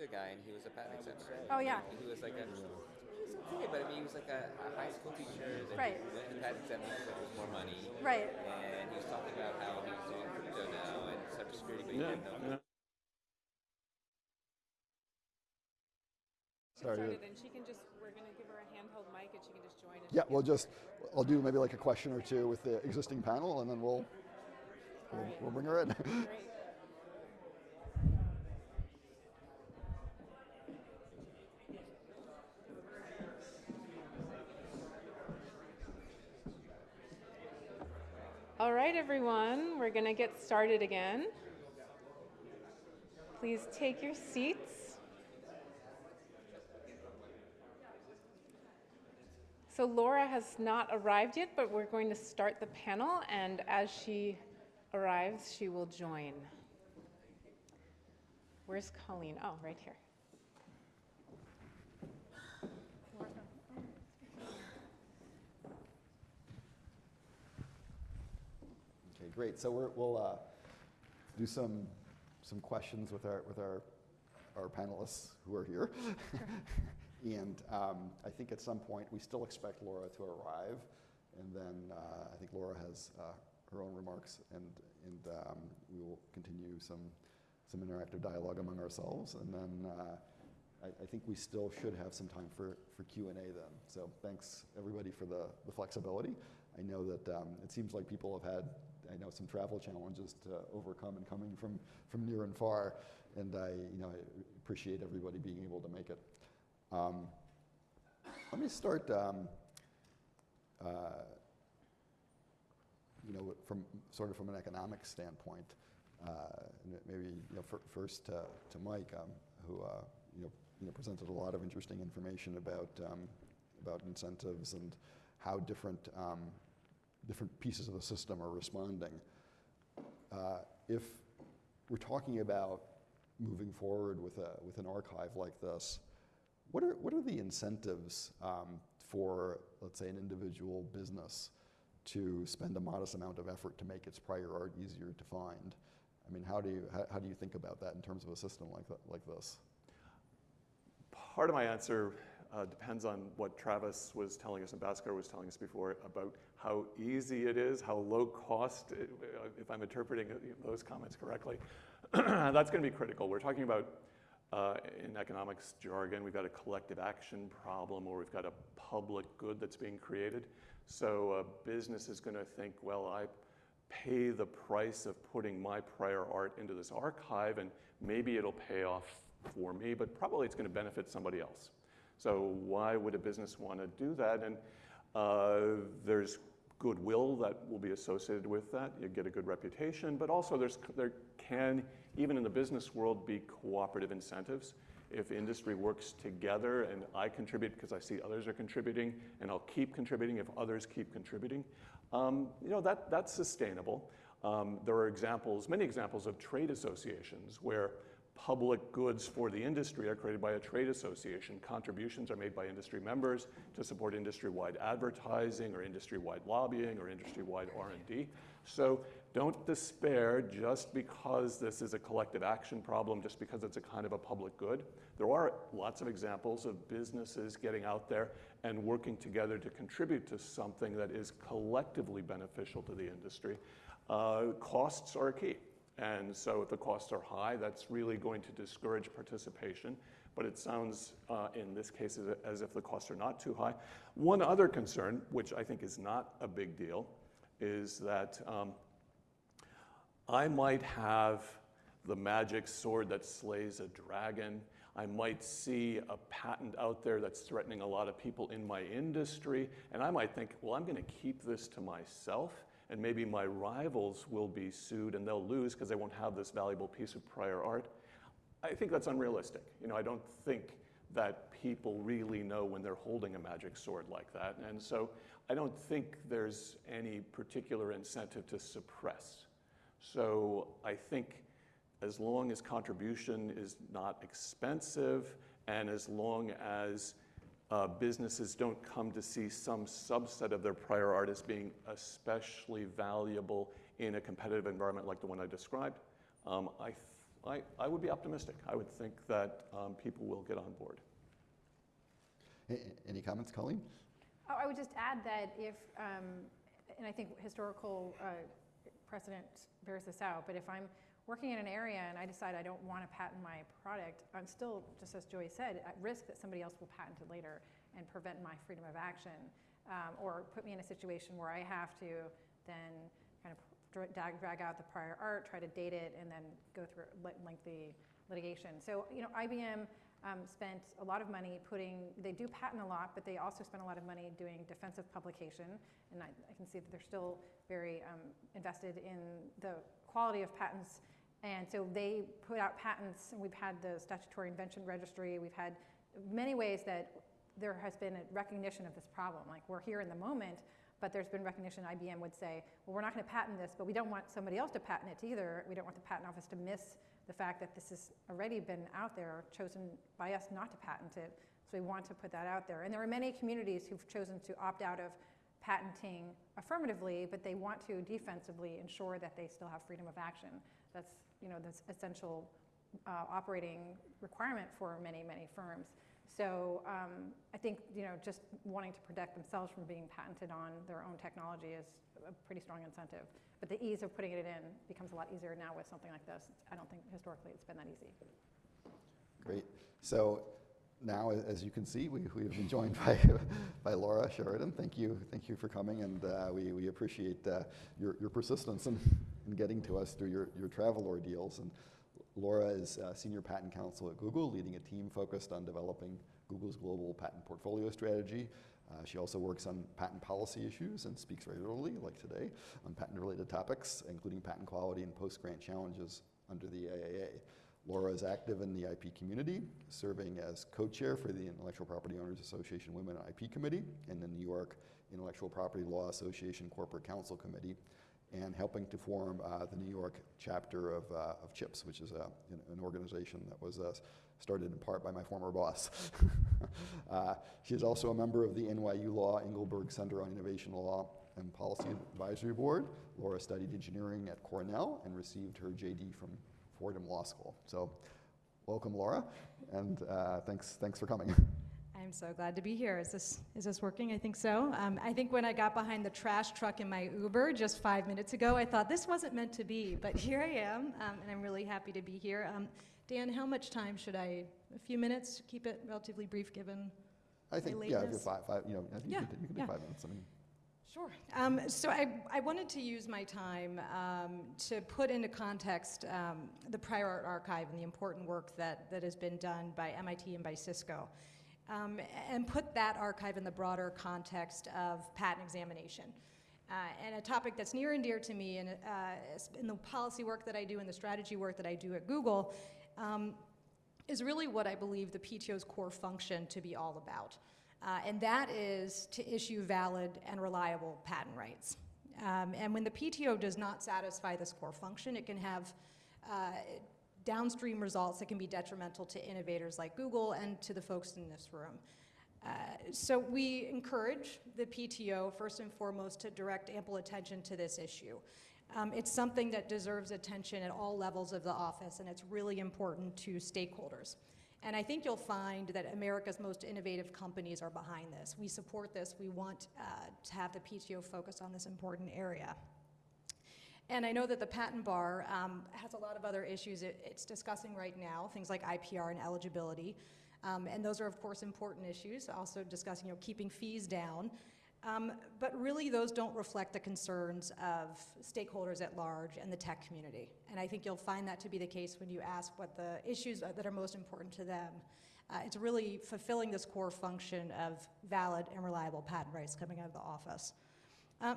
The guy, and he was a patent examiner. Oh, yeah. He was like a, he was okay, but I mean, he was like a, a high school teacher that Right. went to patent exam because there was more money. Right. And he was talking about how he's doing crypto now and cybersecurity, but he Yeah, didn't know. yeah. Started. Started, and she can just, we're gonna give her a handheld mic and she can just join. and Yeah, she we'll just, I'll do maybe like a question or two with the existing panel, and then we'll, we'll, we'll bring her in. Great. All right, everyone, we're going to get started again. Please take your seats. So Laura has not arrived yet, but we're going to start the panel, and as she arrives, she will join. Where's Colleen? Oh, right here. Okay, great. So we're, we'll uh, do some some questions with our with our our panelists who are here. and um, I think at some point we still expect Laura to arrive, and then uh, I think Laura has uh, her own remarks, and and um, we will continue some some interactive dialogue among ourselves, and then. Uh, I, I think we still should have some time for, for Q&A then. So thanks everybody for the, the flexibility. I know that um, it seems like people have had, I know some travel challenges to overcome and coming from, from near and far, and I, you know, I appreciate everybody being able to make it. Um, let me start, um, uh, you know, from sort of from an economic standpoint. Uh, maybe you know, fir- first to, to Mike, um, who uh, you know, you know, presented a lot of interesting information about um, about incentives and how different um, different pieces of the system are responding. Uh, if we're talking about moving forward with a with an archive like this, what are what are the incentives um, for let's say an individual business to spend a modest amount of effort to make its prior art easier to find? I mean, how do you how, how do you think about that in terms of a system like that, like this? Part of my answer uh, depends on what Travis was telling us and Bhaskar was telling us before about how easy it is, how low cost, uh, if I'm interpreting those comments correctly. That's going to be critical. We're talking about, uh, in economics jargon, we've got a collective action problem or we've got a public good that's being created. So a business is going to think, well, I pay the price of putting my prior art into this archive and maybe it'll pay off for me, but probably it's going to benefit somebody else. So why would a business want to do that? And uh, there's goodwill that will be associated with that. You get a good reputation, but also there's, there can, even in the business world, be cooperative incentives. If industry works together and I contribute because I see others are contributing, and I'll keep contributing if others keep contributing, um, you know, that, that's sustainable. Um, there are examples, many examples of trade associations where public goods for the industry are created by a trade association. Contributions are made by industry members to support industry-wide advertising or industry-wide lobbying or industry-wide R&D. So don't despair just because this is a collective action problem, just because it's a kind of a public good. There are lots of examples of businesses getting out there and working together to contribute to something that is collectively beneficial to the industry. Uh, costs are key. And so if the costs are high, that's really going to discourage participation. But it sounds, uh, in this case, as, if the costs are not too high. One other concern, which I think is not a big deal, is that um, I might have the magic sword that slays a dragon. I might see a patent out there that's threatening a lot of people in my industry, and I might think, well, I'm going to keep this to myself, and maybe my rivals will be sued and they'll lose because they won't have this valuable piece of prior art. I think that's unrealistic. You know, I don't think that people really know when they're holding a magic sword like that, and so I don't think there's any particular incentive to suppress. So I think as long as contribution is not expensive and as long as uh, businesses don't come to see some subset of their prior art as being especially valuable in a competitive environment like the one I described, um, I, th I, I would be optimistic. I would think that um, people will get on board. A- a- Any comments, Colleen? Oh, I would just add that if, um, and I think historical uh, precedent bears this out, but if I'm working in an area and I decide I don't want to patent my product, I'm still, just as Joi said, at risk that somebody else will patent it later and prevent my freedom of action, um, or put me in a situation where I have to then kind of drag, drag out the prior art, try to date it, and then go through lengthy litigation. So, you know, IBM um, spent a lot of money putting, they do patent a lot, but they also spend a lot of money doing defensive publication. And I, I can see that they're still very um, invested in the quality of patents. And so they put out patents, and we've had the statutory invention registry, we've had many ways that there has been a recognition of this problem. Like we're here in the moment, but there's been recognition. IBM would say, well, we're not going to patent this, but we don't want somebody else to patent it either. We don't want the patent office to miss the fact that this has already been out there, chosen by us not to patent it. So we want to put that out there. And there are many communities who've chosen to opt out of patenting affirmatively, but they want to defensively ensure that they still have freedom of action. That's you know this essential uh, operating requirement for many many firms. So um, I think you know just wanting to protect themselves from being patented on their own technology is a pretty strong incentive. But the ease of putting it in becomes a lot easier now with something like this. I don't think historically it's been that easy. Great. So now, as you can see, we, we have been joined by, by Laura Sheridan. Thank you, thank you for coming, and uh, we, we appreciate uh, your, your persistence in, in getting to us through your, your travel ordeals. And Laura is Senior Patent Counsel at Google, leading a team focused on developing Google's global patent portfolio strategy. Uh, she also works on patent policy issues and speaks regularly, like today, on patent-related topics, including patent quality and post-grant challenges under the AIA. Laura is active in the IP community, serving as co-chair for the Intellectual Property Owners Association Women IP Committee and the New York Intellectual Property Law Association Corporate Counsel Committee, and helping to form uh, the New York chapter of, uh, of CHIPS, which is uh, an, an organization that was started in part by my former boss. she is also a member of the NYU Law Engelberg Center on Innovation Law and Policy Advisory Board. Laura studied engineering at Cornell and received her JD from Fordham Law School. So, welcome, Laura, and uh, thanks, thanks for coming. I'm so glad to be here. Is this is this working? I think so. Um, I think when I got behind the trash truck in my Uber just five minutes ago, I thought this wasn't meant to be, but here I am, um, and I'm really happy to be here. Um, Dan, how much time should I? A few minutes? Keep it relatively brief, given. I think, yeah, if you're five, five, you know, I think Yeah, you could, you could yeah. do five minutes. I mean, Sure. Um, so I, I wanted to use my time um, to put into context um, the prior art archive and the important work that, that has been done by MIT and by Cisco, um, and put that archive in the broader context of patent examination. Uh, and a topic that's near and dear to me in, uh, in the policy work that I do and the strategy work that I do at Google um, is really what I believe the PTO's core function to be all about. Uh, and that is to issue valid and reliable patent rights. Um, and when the PTO does not satisfy this core function, it can have uh, downstream results that can be detrimental to innovators like Google and to the folks in this room. Uh, so we encourage the PTO, first and foremost, to direct ample attention to this issue. Um, it's something that deserves attention at all levels of the office, and it's really important to stakeholders. And I think you'll find that America's most innovative companies are behind this. We support this. We want uh, to have the PTO focus on this important area. And I know that the patent bar um, has a lot of other issues it, it's discussing right now, things like IPR and eligibility. Um, and those are, of course, important issues. Also discussing, you know, keeping fees down. Um, but really, those don't reflect the concerns of stakeholders at large and the tech community. And I think you'll find that to be the case when you ask what the issues that are most important to them. Uh, it's really fulfilling this core function of valid and reliable patent rights coming out of the office. Uh,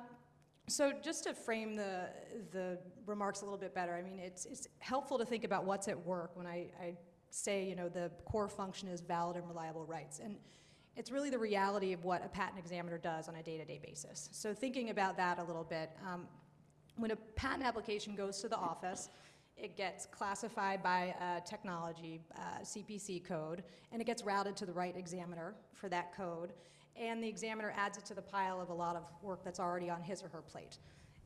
so just to frame the, the remarks a little bit better, I mean, it's, it's helpful to think about what's at work when I, I say, you know, the core function is valid and reliable rights. And it's really the reality of what a patent examiner does on a day-to-day basis. So thinking about that a little bit, um, when a patent application goes to the office, it gets classified by a technology uh, CPC code, and it gets routed to the right examiner for that code, and the examiner adds it to the pile of a lot of work that's already on his or her plate.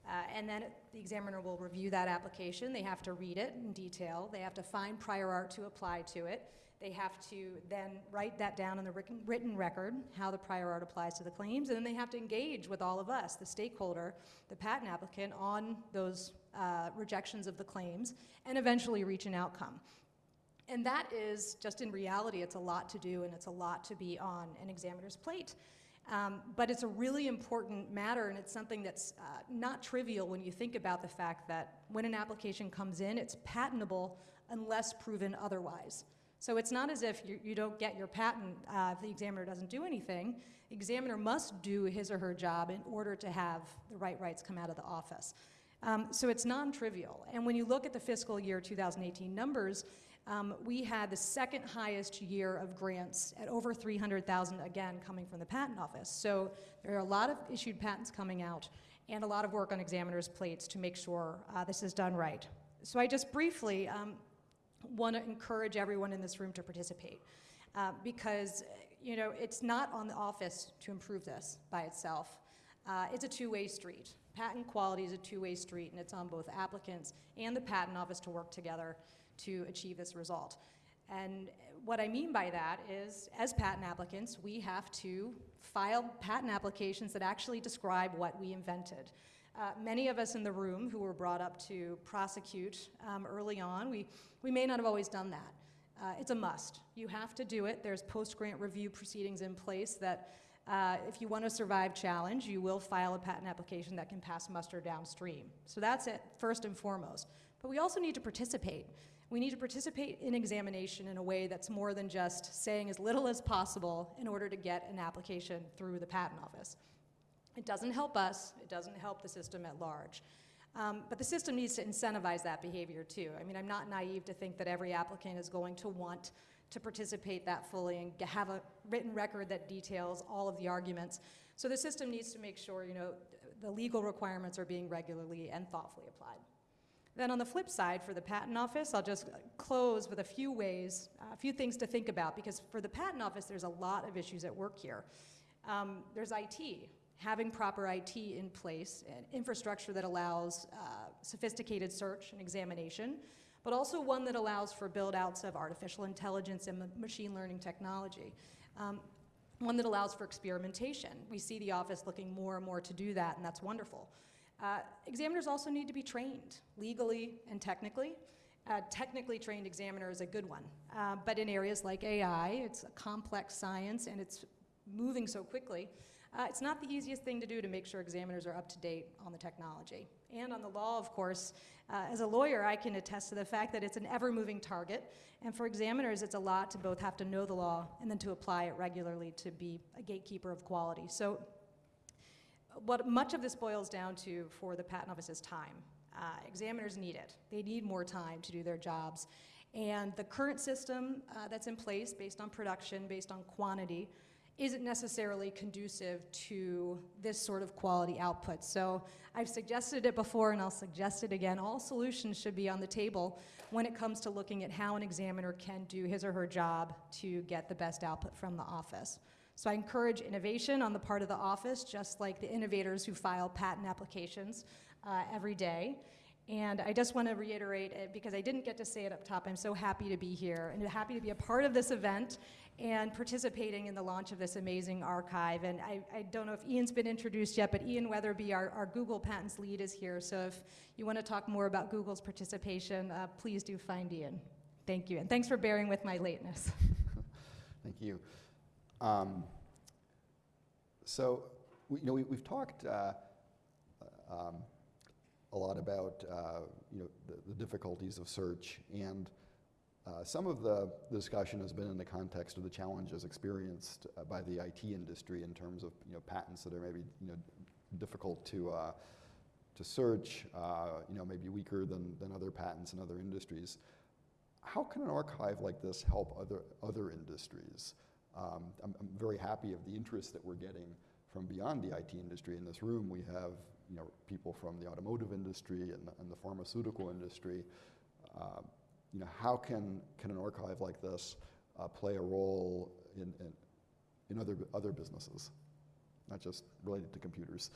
Uh, and then the examiner will review that application. They have to read it in detail. They have to find prior art to apply to it. They have to then write that down in the written, written record, how the prior art applies to the claims, and then they have to engage with all of us, the stakeholder, the patent applicant, on those uh, rejections of the claims, and eventually reach an outcome. And that is, just in reality, it's a lot to do and it's a lot to be on an examiner's plate. Um, but it's a really important matter and it's something that's uh, not trivial when you think about the fact that when an application comes in, it's patentable unless proven otherwise. So it's not as if you, you don't get your patent uh, if the examiner doesn't do anything. The examiner must do his or her job in order to have the right rights come out of the office. Um, so it's non-trivial. And when you look at the fiscal year 2018 numbers, um, we had the second highest year of grants at over 300,000, again, coming from the Patent Office. So there are a lot of issued patents coming out and a lot of work on examiners' plates to make sure uh, this is done right. So I just briefly um, want to encourage everyone in this room to participate uh, because, you know, it's not on the office to improve this by itself. Uh, it's a two-way street. Patent quality is a two-way street, and it's on both applicants and the Patent Office to work together to achieve this result. And what I mean by that is, as patent applicants, we have to file patent applications that actually describe what we invented. Uh, many of us in the room who were brought up to prosecute um, early on, we, we may not have always done that. Uh, it's a must. You have to do it. There's post-grant review proceedings in place that uh, if you want to survive challenge, you will file a patent application that can pass muster downstream. So that's it, first and foremost. But we also need to participate. We need to participate in examination in a way that's more than just saying as little as possible in order to get an application through the patent office. It doesn't help us, it doesn't help the system at large. Um, but the system needs to incentivize that behavior too. I mean, I'm not naive to think that every applicant is going to want to participate that fully and have a written record that details all of the arguments. So the system needs to make sure, you know, the legal requirements are being regularly and thoughtfully applied. Then on the flip side, for the Patent Office, I'll just close with a few ways, a few things to think about, because for the Patent Office, there's a lot of issues at work here. Um, there's IT, having proper IT in place, and infrastructure that allows uh, sophisticated search and examination, but also one that allows for build-outs of artificial intelligence and machine learning technology. Um, one that allows for experimentation. We see the office looking more and more to do that, and that's wonderful. Uh, examiners also need to be trained legally and technically. A technically trained examiner is a good one, uh, but in areas like AI, it's a complex science and it's moving so quickly. Uh, it's not the easiest thing to do to make sure examiners are up to date on the technology. And on the law, of course, uh, as a lawyer, I can attest to the fact that it's an ever moving target. And for examiners, it's a lot to both have to know the law and then to apply it regularly to be a gatekeeper of quality. So what much of this boils down to for the Patent Office is time. Uh, examiners need it. They need more time to do their jobs. And the current system uh, that's in place, based on production, based on quantity, isn't necessarily conducive to this sort of quality output. So I've suggested it before and I'll suggest it again. All solutions should be on the table when it comes to looking at how an examiner can do his or her job to get the best output from the office. So I encourage innovation on the part of the office, just like the innovators who file patent applications uh, every day. And I just want to reiterate it because I didn't get to say it up top. I'm so happy to be here and happy to be a part of this event and participating in the launch of this amazing archive. And I, I don't know if Ian's been introduced yet, but Ian Wetherbee, our, our Google Patents lead, is here. So if you want to talk more about Google's participation, uh, please do find Ian. Thank you. And thanks for bearing with my lateness. Thank you. Um, so, you know, we, have talked uh, um, a lot about, uh, you know, the, the, difficulties of search, and uh, some of the discussion has been in the context of the challenges experienced uh, by the IT industry in terms of, you know, patents that are maybe, you know, difficult to, uh, to search, uh, you know, maybe weaker than, than other patents in other industries. How can an archive like this help other, other industries? Um, I'm, I'm, very happy of the interest that we're getting from beyond the IT industry. In this room, we have you know, people from the automotive industry and the, and the pharmaceutical industry. Uh, you know, how can, can an archive like this uh, play a role in, in, in, other, other businesses, not just related to computers?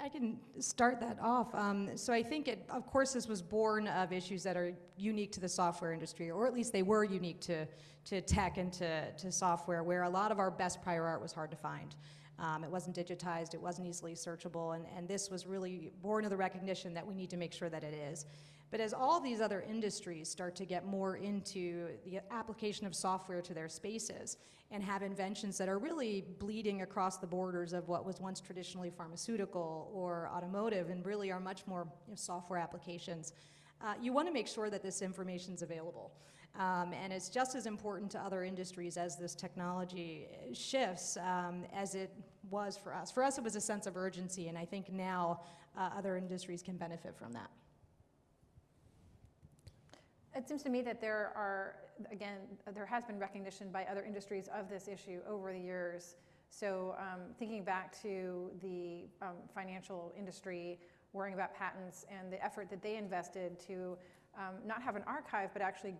I can start that off. Um, so I think, it, of course, this was born of issues that are unique to the software industry, or at least they were unique to, to tech and to, to software, where a lot of our best prior art was hard to find. Um, it wasn't digitized, it wasn't easily searchable, and, and this was really born of the recognition that we need to make sure that it is. But as all these other industries start to get more into the application of software to their spaces and have inventions that are really bleeding across the borders of what was once traditionally pharmaceutical or automotive and really are much more you know, software applications, uh, you want to make sure that this information is available. Um, and it's just as important to other industries as this technology shifts um, as it was for us. For us, it was a sense of urgency, and I think now uh, other industries can benefit from that. It seems to me that there are, again, there has been recognition by other industries of this issue over the years. So um, thinking back to the um, financial industry, worrying about patents and the effort that they invested to um, not have an archive, but actually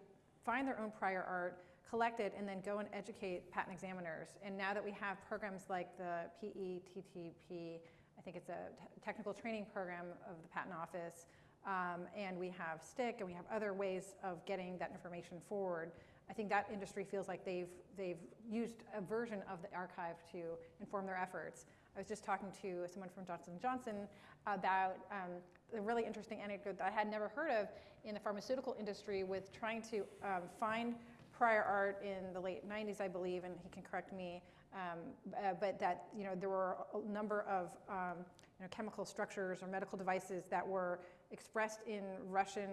find their own prior art, collect it, and then go and educate patent examiners. And now that we have programs like the PETTP, I think it's a technical training program of the Patent Office, um, and we have STIC and we have other ways of getting that information forward. I think that industry feels like they've, they've used a version of the archive to inform their efforts. I was just talking to someone from Johnson & Johnson about um, a really interesting anecdote that I had never heard of in the pharmaceutical industry with trying to um, find prior art in the late 90s, I believe, and he can correct me, um, uh, but that you know there were a number of um, you know, chemical structures or medical devices that were expressed in Russian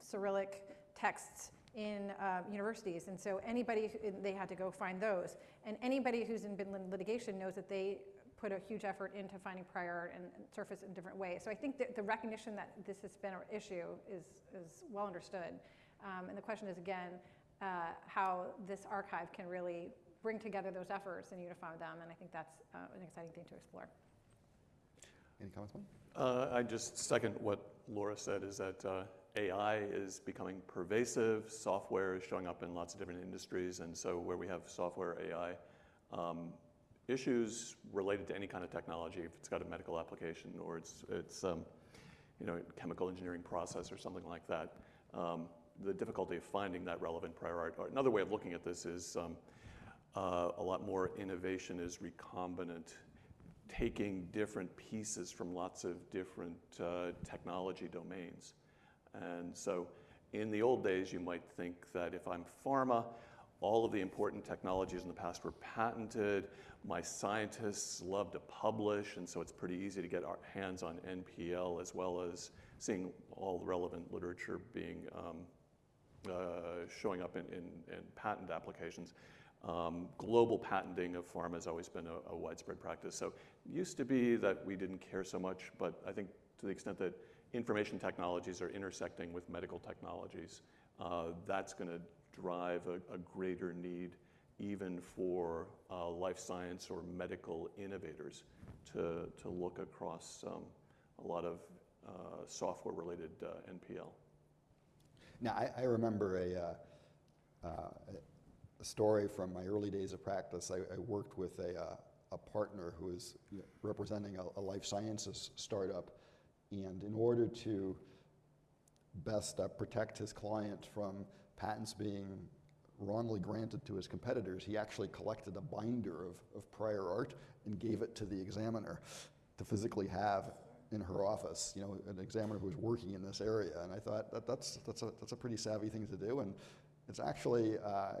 Cyrillic texts in uh, universities. And so anybody, they had to go find those. And anybody who's in been litigation knows that they put a huge effort into finding prior art and, and surface in different ways. So I think that the recognition that this has been an issue is, is well understood. Um, and the question is, again, uh, how this archive can really bring together those efforts and unify them. And I think that's uh, an exciting thing to explore. Any comments, Mike? Uh, I just second what Laura said is that uh, AI is becoming pervasive. Software is showing up in lots of different industries. And so where we have software AI um, issues related to any kind of technology, if it's got a medical application or it's, it's um, you know, chemical engineering process or something like that, um, the difficulty of finding that relevant prior art. Another way of looking at this is um, uh, a lot more innovation is recombinant taking different pieces from lots of different uh, technology domains. And so in the old days, you might think that if I'm pharma, all of the important technologies in the past were patented. My scientists love to publish, and so it's pretty easy to get our hands on NPL as well as seeing all the relevant literature being um, uh, showing up in, in, in patent applications. Um, global patenting of pharma has always been a, a, widespread practice. So it used to be that we didn't care so much, but I think to the extent that information technologies are intersecting with medical technologies, uh, that's going to drive a, a, greater need even for uh, life science or medical innovators to, to look across um, a lot of uh, software related uh, NPL. Now, I, I remember a, uh, uh, a story from my early days of practice. I, I worked with a, uh, a partner who was representing a, a, life sciences startup, and in order to best uh, protect his client from patents being wrongly granted to his competitors, he actually collected a binder of, of prior art and gave it to the examiner to physically have in her office, you know, an examiner who was working in this area. And I thought that that's, that's, a, that's a pretty savvy thing to do. And it's actually, uh,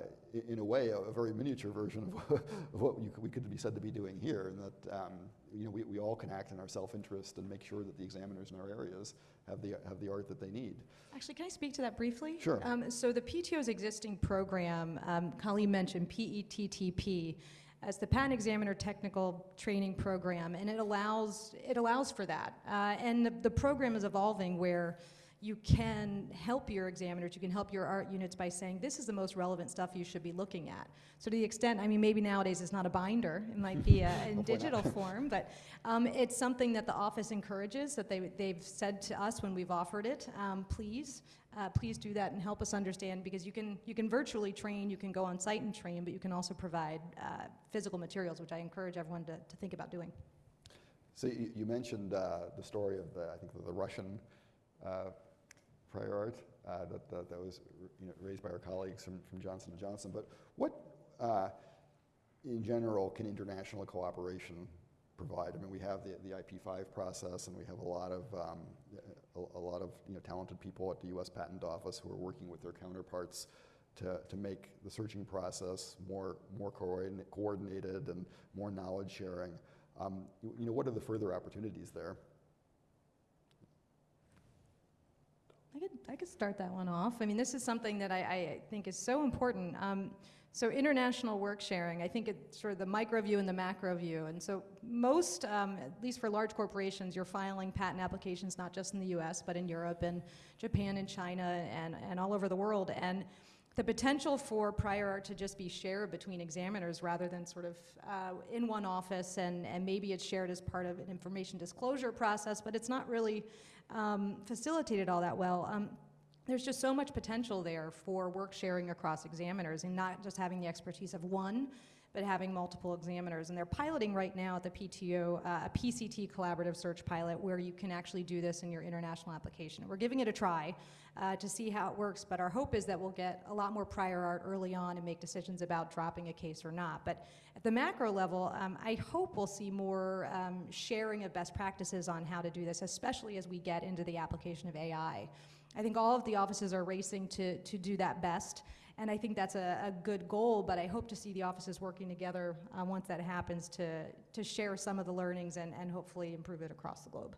in a way, a, a, very miniature version of, of what you, we could be said to be doing here, and that um, you know we, we all can act in our self-interest and make sure that the examiners in our areas have the have the art that they need. Actually, can I speak to that briefly? Sure. Um, so the PTO's existing program, um, Colleen mentioned PETTP as the patent examiner technical training program, and it allows it allows for that. Uh, and the, the program is evolving where you can help your examiners, you can help your art units by saying, this is the most relevant stuff you should be looking at. So to the extent, I mean, maybe nowadays it's not a binder, it might be a, in digital form, but um, it's something that the office encourages, that they, they've said to us when we've offered it, um, please, uh, please do that and help us understand, because you can, you can virtually train, you can go on site and train, but you can also provide uh, physical materials, which I encourage everyone to, to think about doing. So you, you mentioned uh, the story of the, I think the Russian uh, prior art uh, that, that, that was you know, raised by our colleagues from, from Johnson & Johnson. But what, uh, in general, can international cooperation provide? I mean, we have the, the IP5 process, and we have a lot of, um, a, a lot of you know, talented people at the U.S. Patent Office who are working with their counterparts to, to make the searching process more, more coordinated and more knowledge sharing. Um, you, you know, what are the further opportunities there? I could, I could start that one off. I mean, this is something that I, I think is so important. Um, so international work sharing, I think it's sort of the micro view and the macro view. And so most, um, at least for large corporations, you're filing patent applications not just in the US, but in Europe and Japan and China and, and all over the world. And the potential for prior art to just be shared between examiners rather than sort of uh, in one office and, and maybe it's shared as part of an information disclosure process, but it's not really um, facilitated all that well. Um, there's just so much potential there for work sharing across examiners and not just having the expertise of one, but having multiple examiners. And they're piloting right now at the PTO uh, a PCT collaborative search pilot where you can actually do this in your international application. We're giving it a try uh, to see how it works, but our hope is that we'll get a lot more prior art early on and make decisions about dropping a case or not. But at the macro level, um, I hope we'll see more um, sharing of best practices on how to do this, especially as we get into the application of AI. I think all of the offices are racing to, to do that best. And I think that's a, a good goal, but I hope to see the offices working together uh, once that happens to, to share some of the learnings and, and hopefully improve it across the globe.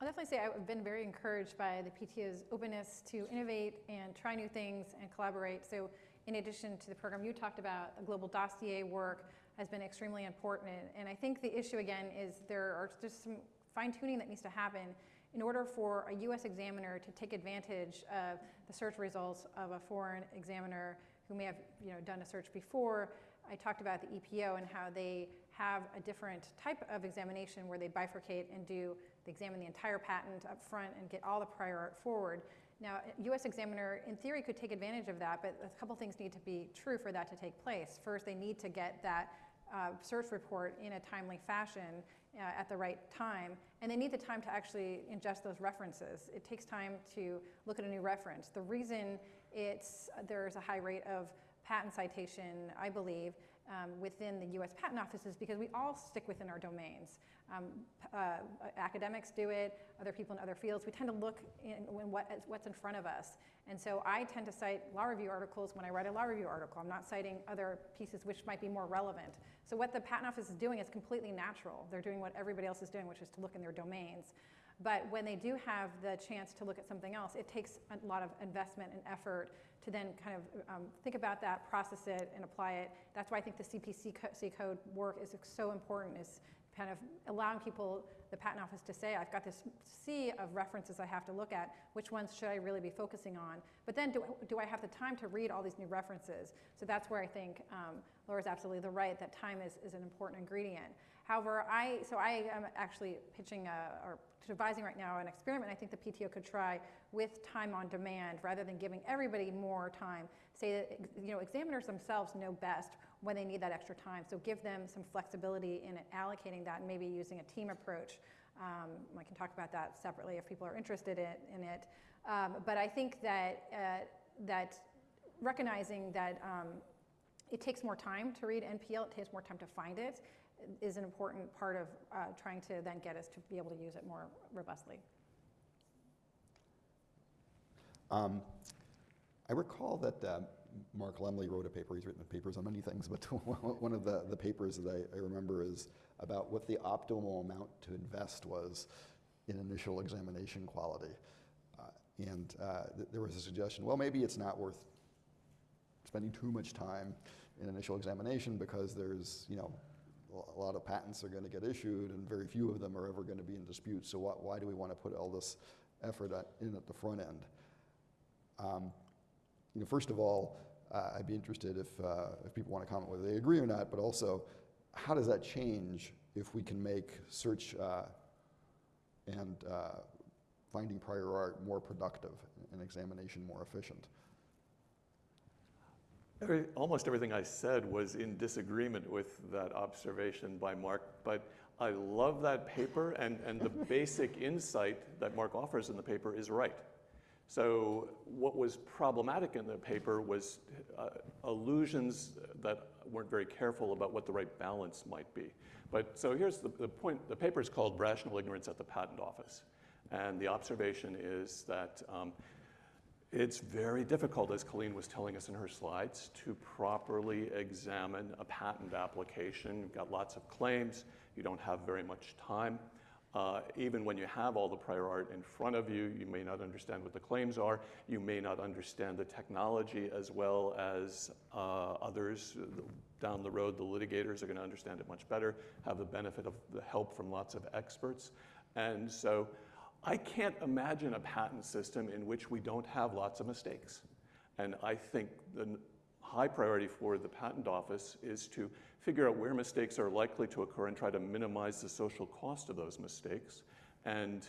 I'll definitely say I've been very encouraged by the PTO's openness to innovate and try new things and collaborate. So in addition to the program you talked about, the global dossier work has been extremely important. And I think the issue again is there are just some fine tuning that needs to happen in order for a US examiner to take advantage of the search results of a foreign examiner who may have you know, done a search before, I talked about the EPO and how they have a different type of examination where they bifurcate and do, they examine the entire patent up front and get all the prior art forward. Now, a US examiner, in theory, could take advantage of that, but a couple things need to be true for that to take place. First, they need to get that uh, search report in a timely fashion uh, at the right time, and they need the time to actually ingest those references. It takes time to look at a new reference. The reason it's, there's a high rate of patent citation, I believe, um, within the US Patent Office is because we all stick within our domains. Um, uh, academics do it, other people in other fields. We tend to look in, in what, what's in front of us. And so I tend to cite law review articles when I write a law review article. I'm not citing other pieces which might be more relevant. So what the Patent Office is doing is completely natural. They're doing what everybody else is doing, which is to look in their domains. But when they do have the chance to look at something else, it takes a lot of investment and effort to then kind of um, think about that, process it, and apply it. That's why I think the CPC co code work is so important, is kind of allowing people, the patent office to say, I've got this sea of references I have to look at, which ones should I really be focusing on? But then do, do I have the time to read all these new references? So that's where I think um, Laura's absolutely the right, that time is, is an important ingredient. However, I, so I am actually pitching a, or devising right now an experiment I think the PTO could try with time on demand rather than giving everybody more time. Say that, you know, examiners themselves know best when they need that extra time. So give them some flexibility in allocating that and maybe using a team approach. Um, I can talk about that separately if people are interested in, in it. Um, but I think that, uh, that recognizing that um, it takes more time to read NPL, it takes more time to find it, is an important part of uh, trying to then get us to be able to use it more robustly. Um, I recall that uh, Mark Lemley wrote a paper, he's written papers on many things, but one of the, the papers that I, I, remember is about what the optimal amount to invest was in initial examination quality. Uh, and uh, th there was a suggestion, well, maybe it's not worth spending too much time in initial examination because there's, you know, a lot of patents are going to get issued and very few of them are ever going to be in dispute. So why, why do we want to put all this effort at, in at the front end? Um, you know, first of all, uh, I'd be interested if, uh, if people want to comment whether they agree or not, but also how does that change if we can make search uh, and uh, finding prior art more productive and examination more efficient? Every, almost everything I said was in disagreement with that observation by Mark, but I love that paper, and, and the basic insight that Mark offers in the paper is right. So what was problematic in the paper was uh, allusions that weren't very careful about what the right balance might be. But so here's the, the point. The paper is called Rational Ignorance at the Patent Office. And the observation is that um, it's very difficult, as Colleen was telling us in her slides, to properly examine a patent application. You've got lots of claims. You don't have very much time. Uh, even when you have all the prior art in front of you, you may not understand what the claims are. You may not understand the technology as well as uh, others down the road. The litigators are going to understand it much better, have the benefit of the help from lots of experts. And so I can't imagine a patent system in which we don't have lots of mistakes. And I think the high priority for the patent office is to figure out where mistakes are likely to occur and try to minimize the social cost of those mistakes. And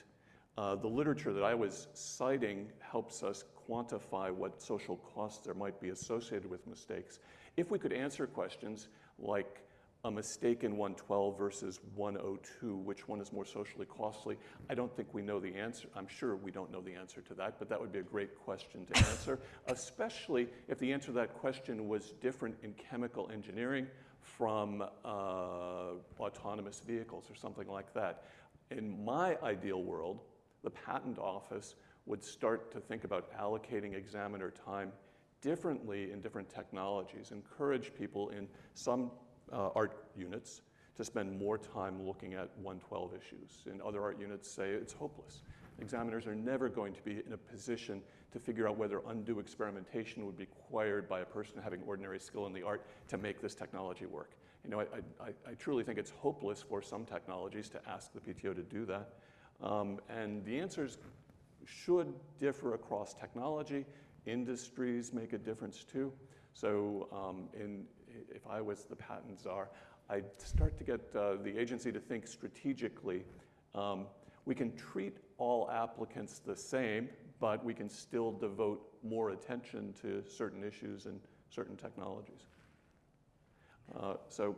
uh, the literature that I was citing helps us quantify what social costs there might be associated with mistakes. If we could answer questions like a mistake in 112 versus 102, which one is more socially costly? I don't think we know the answer. I'm sure we don't know the answer to that, but that would be a great question to answer, especially if the answer to that question was different in chemical engineering from uh, autonomous vehicles or something like that. In my ideal world, the patent office would start to think about allocating examiner time differently in different technologies, encourage people in some uh, art units to spend more time looking at 112 issues. And other art units say it's hopeless. Examiners are never going to be in a position to figure out whether undue experimentation would be required by a person having ordinary skill in the art to make this technology work. You know, I, I, I truly think it's hopeless for some technologies to ask the PTO to do that. Um, and the answers should differ across technology. Industries make a difference too. So um, in, if I was the patent czar, I'd start to get uh, the agency to think strategically. Um, we can treat all applicants the same, but we can still devote more attention to certain issues and certain technologies. Uh, so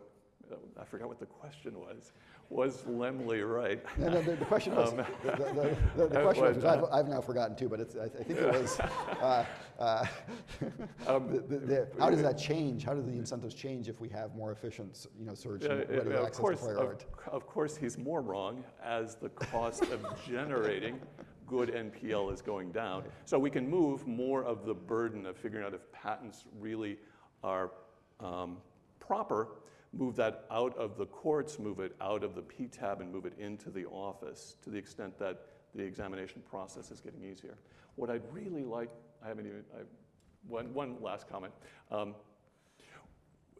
uh, I forgot what the question was. Was Lemley right? No, no, the, the question was, Um, the, the, the, uh, question was, which I've, I've now forgotten too, but it's, I, I think it was, uh, uh, Um, the, the, the, how does that change? How do the incentives change if we have more efficient, you know, search and ready of access course, to prior of, art? of course, he's more wrong as the cost of generating good NPL is going down. So we can move more of the burden of figuring out if patents really are um, proper, move that out of the courts, move it out of the PTAB, and move it into the office to the extent that the examination process is getting easier. What I'd really like, I haven't even, I, one, one last comment. Um,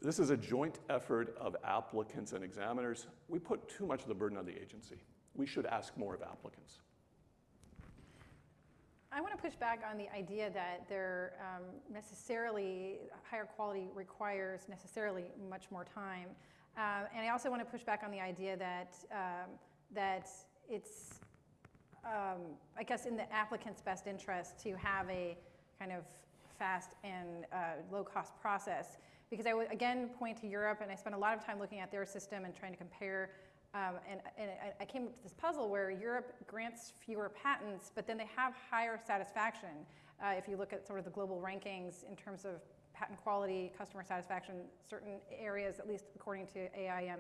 this is a joint effort of applicants and examiners. We put too much of the burden on the agency. We should ask more of applicants. I want to push back on the idea that there um, necessarily, higher quality requires necessarily much more time. Um, and I also want to push back on the idea that, um, that it's, um, I guess, in the applicant's best interest to have a kind of fast and uh, low-cost process. Because I would, again, point to Europe, and I spent a lot of time looking at their system and trying to compare um, and, and I- came up with this puzzle where Europe grants fewer patents, but then they have higher satisfaction. Uh, if you look at sort of the global rankings in terms of patent quality, customer satisfaction, certain areas, at least according to AIM,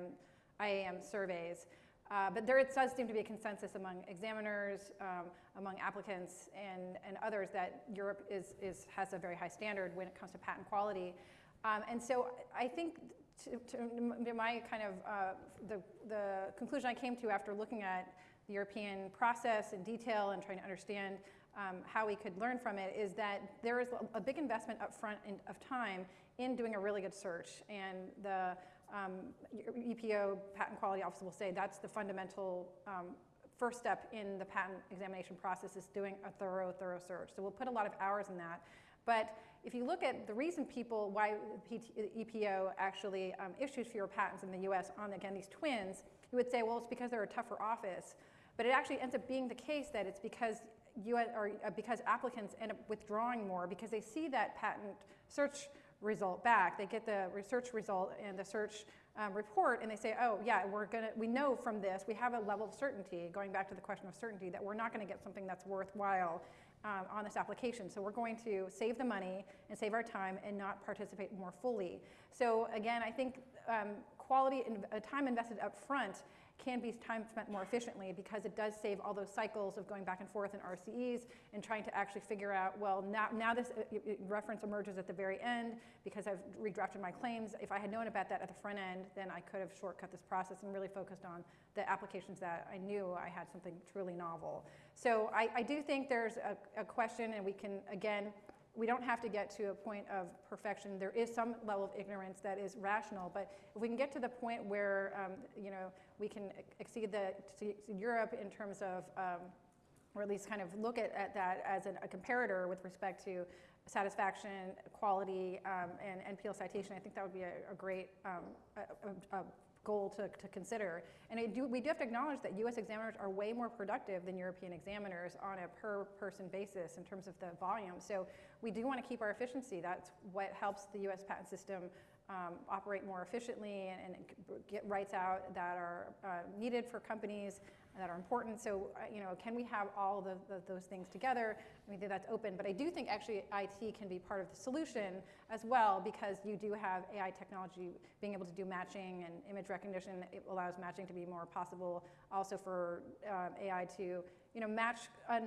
IAM surveys. Uh, but there it does seem to be a consensus among examiners, um, among applicants, and, and others that Europe is, is, has a very high standard when it comes to patent quality. Um, and so I think to, to my kind of uh, the, the conclusion I came to after looking at the European process in detail and trying to understand um, how we could learn from it is that there is a big investment upfront in, of time in doing a really good search. And the um, EPO patent quality office will say that's the fundamental um, first step in the patent examination process is doing a thorough, thorough search. So we'll put a lot of hours in that. But if you look at the reason people, why EPO actually um, issues fewer patents in the US on, again, these twins, you would say, well, it's because they're a tougher office. But it actually ends up being the case that it's because US, or uh, because applicants end up withdrawing more because they see that patent search result back. They get the research result and the search um, report, and they say, oh, yeah, we're gonna, we know from this, we have a level of certainty, going back to the question of certainty, that we're not gonna get something that's worthwhile um, on this application. So we're going to save the money and save our time and not participate more fully. So again, I think um, quality and uh, time invested up front can be time spent more efficiently because it does save all those cycles of going back and forth in RCEs and trying to actually figure out, well, now, now this reference emerges at the very end because I've redrafted my claims. If I had known about that at the front end, then I could have shortcut this process and really focused on the applications that I knew I had something truly novel. So I, I do think there's a, a question and we can, again, we don't have to get to a point of perfection. There is some level of ignorance that is rational, but if we can get to the point where, um, you know, we can exceed the to Europe in terms of, um, or at least kind of look at, at that as an, a comparator with respect to satisfaction, quality, um, and NPL citation, I think that would be a, a great um, a, a, goal to, to consider. And do, we do have to acknowledge that US examiners are way more productive than European examiners on a per person basis in terms of the volume. So we do want to keep our efficiency. That's what helps the US patent system um, operate more efficiently and, and, get rights out that are uh, needed for companies that are important. So, uh, you know, can we have all the, the, those things together? I mean, that's open, but I do think actually IT can be part of the solution as well because you do have AI technology being able to do matching and image recognition. It allows matching to be more possible. Also for um, AI to, you know, match uh,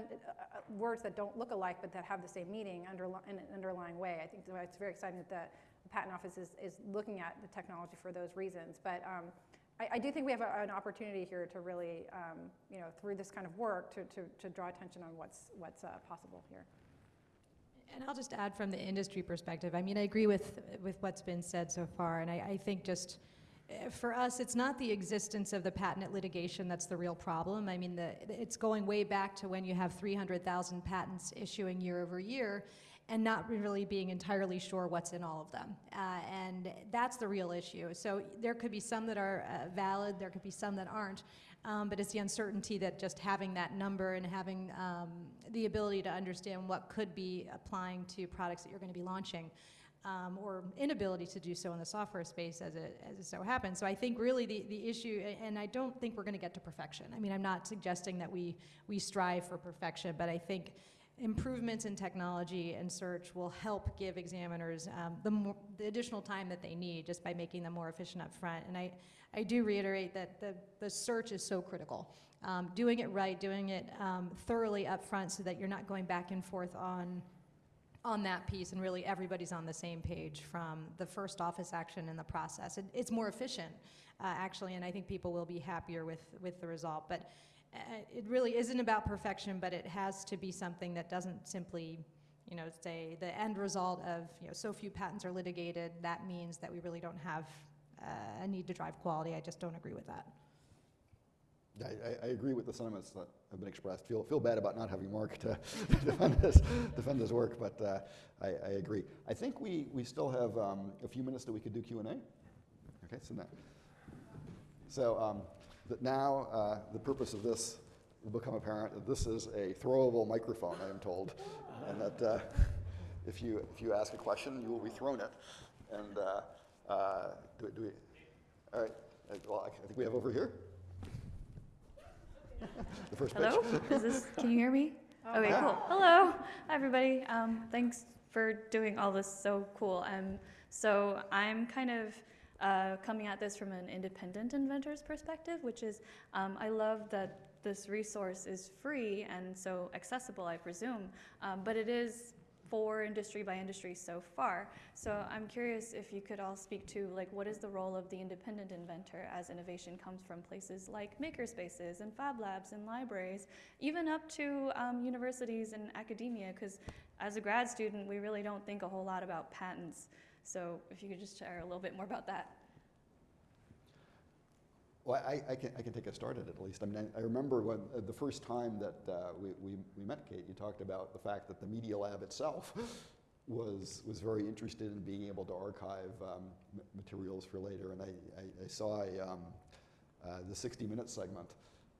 words that don't look alike but that have the same meaning underli in an underlying way. I think it's very exciting that the, the Patent Office is, is looking at the technology for those reasons. But um, I, I, do think we have a, an opportunity here to really, um, you know, through this kind of work to, to, to draw attention on what's, what's uh, possible here. And I'll just add from the industry perspective, I mean, I agree with, with what's been said so far, and I, I think just for us, it's not the existence of the patent litigation that's the real problem. I mean, the, it's going way back to when you have 300,000 patents issuing year over year, and not really being entirely sure what's in all of them. Uh, and that's the real issue. So there could be some that are uh, valid, there could be some that aren't, um, but it's the uncertainty that just having that number and having um, the ability to understand what could be applying to products that you're going to be launching. Um, or inability to do so in the software space as it, as it so happens. So I think really the, the issue, and I don't think we're going to get to perfection. I mean, I'm not suggesting that we, we strive for perfection, but I think improvements in technology and search will help give examiners um, the, more, the additional time that they need just by making them more efficient up front. And I, I do reiterate that the, the search is so critical. Um, doing it right, doing it um, thoroughly up front so that you're not going back and forth on, on that piece and really everybody's on the same page from the first office action in the process. It, it's more efficient, uh, actually, and I think people will be happier with, with the result. But uh, it really isn't about perfection, but it has to be something that doesn't simply, you know, say the end result of, you know, so few patents are litigated, that means that we really don't have uh, a need to drive quality. I just don't agree with that. I, I, agree with the sentiments that have been expressed. Feel, feel bad about not having Mark to defend, this, defend his work, but uh, I, I, agree. I think we, we still have um, a few minutes that we could do Q&A. Okay, so now. So um, now uh, the purpose of this will become apparent that this is a throwable microphone, I am told, and that uh, if, you, if you ask a question, you will be thrown it. And uh, uh do, do we, all right, uh, well, I think we have over here. the first Hello? Is this, can you hear me? Oh, okay, cool. Hello, everybody. Um, thanks for doing all this so cool. Um, so I'm kind of uh, coming at this from an independent inventor's perspective, which is um, I love that this resource is free and so accessible, I presume, um, but it is for industry by industry so far. So I'm curious if you could all speak to like what is the role of the independent inventor as innovation comes from places like makerspaces and fab labs and libraries, even up to um, universities and academia, because as a grad student, we really don't think a whole lot about patents. So if you could just share a little bit more about that. Well, I, I, can, I can take a start at it at least. I mean, I, I remember when uh, the first time that uh, we, we, we met Kate, you talked about the fact that the Media Lab itself was, was very interested in being able to archive um, materials for later. And I, I, I saw a, um, uh, the 60 Minutes segment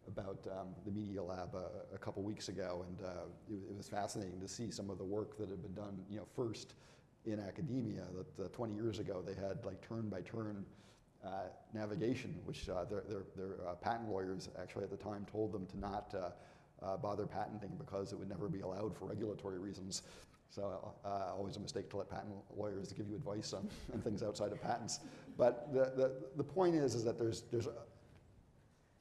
about um, the Media Lab uh, a couple weeks ago, and uh, it, it, was fascinating to see some of the work that had been done, you know, first in academia that uh, 20 years ago they had like turn-by-turn uh, navigation, which uh, their, their, their uh, patent lawyers actually at the time told them to not uh, uh, bother patenting because it would never be allowed for regulatory reasons. So uh, always a mistake to let patent lawyers give you advice on, on things outside of patents. But the, the, the point is, is that there's, there's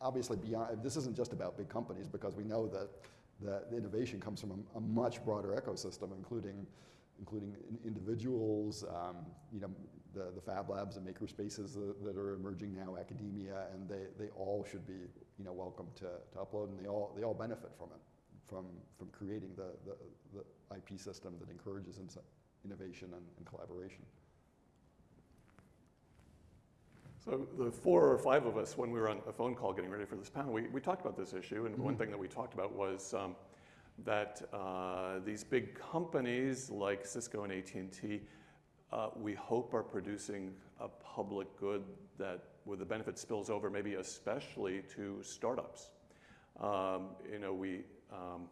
obviously beyond, this isn't just about big companies because we know that the, the innovation comes from a, a, much broader ecosystem, including, including in individuals, um, you know, the, the fab labs and maker spaces that, that, are emerging now, academia, and they, they all should be, you know, welcome to, to upload and they all, they all benefit from it, from, from creating the, the, the IP system that encourages innovation and, and collaboration. So the four or five of us, when we were on a phone call getting ready for this panel, we, we talked about this issue, and mm -hmm. one thing that we talked about was um, that uh, these big companies like Cisco and AT&T, uh, we hope are producing a public good that, with the benefit spills over, maybe especially to startups. Um, you know, we um,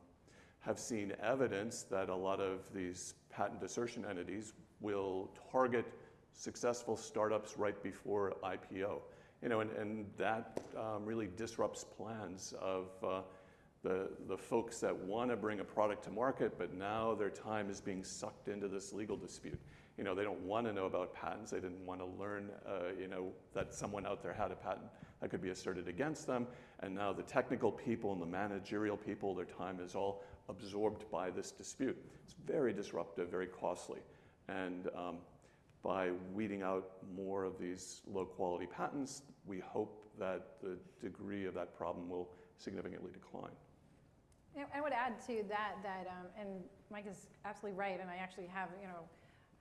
have seen evidence that a lot of these patent assertion entities will target successful startups right before IPO. You know, and, and that um, really disrupts plans of uh, the, the folks that want to bring a product to market, but now their time is being sucked into this legal dispute. You know, they don't want to know about patents. They didn't want to learn, uh, you know, that someone out there had a patent that could be asserted against them. And now the technical people and the managerial people, their time is all absorbed by this dispute. It's very disruptive, very costly. And um, by weeding out more of these low quality patents, we hope that the degree of that problem will significantly decline. I would add to that that, um, and Mike is absolutely right, and I actually have, you know,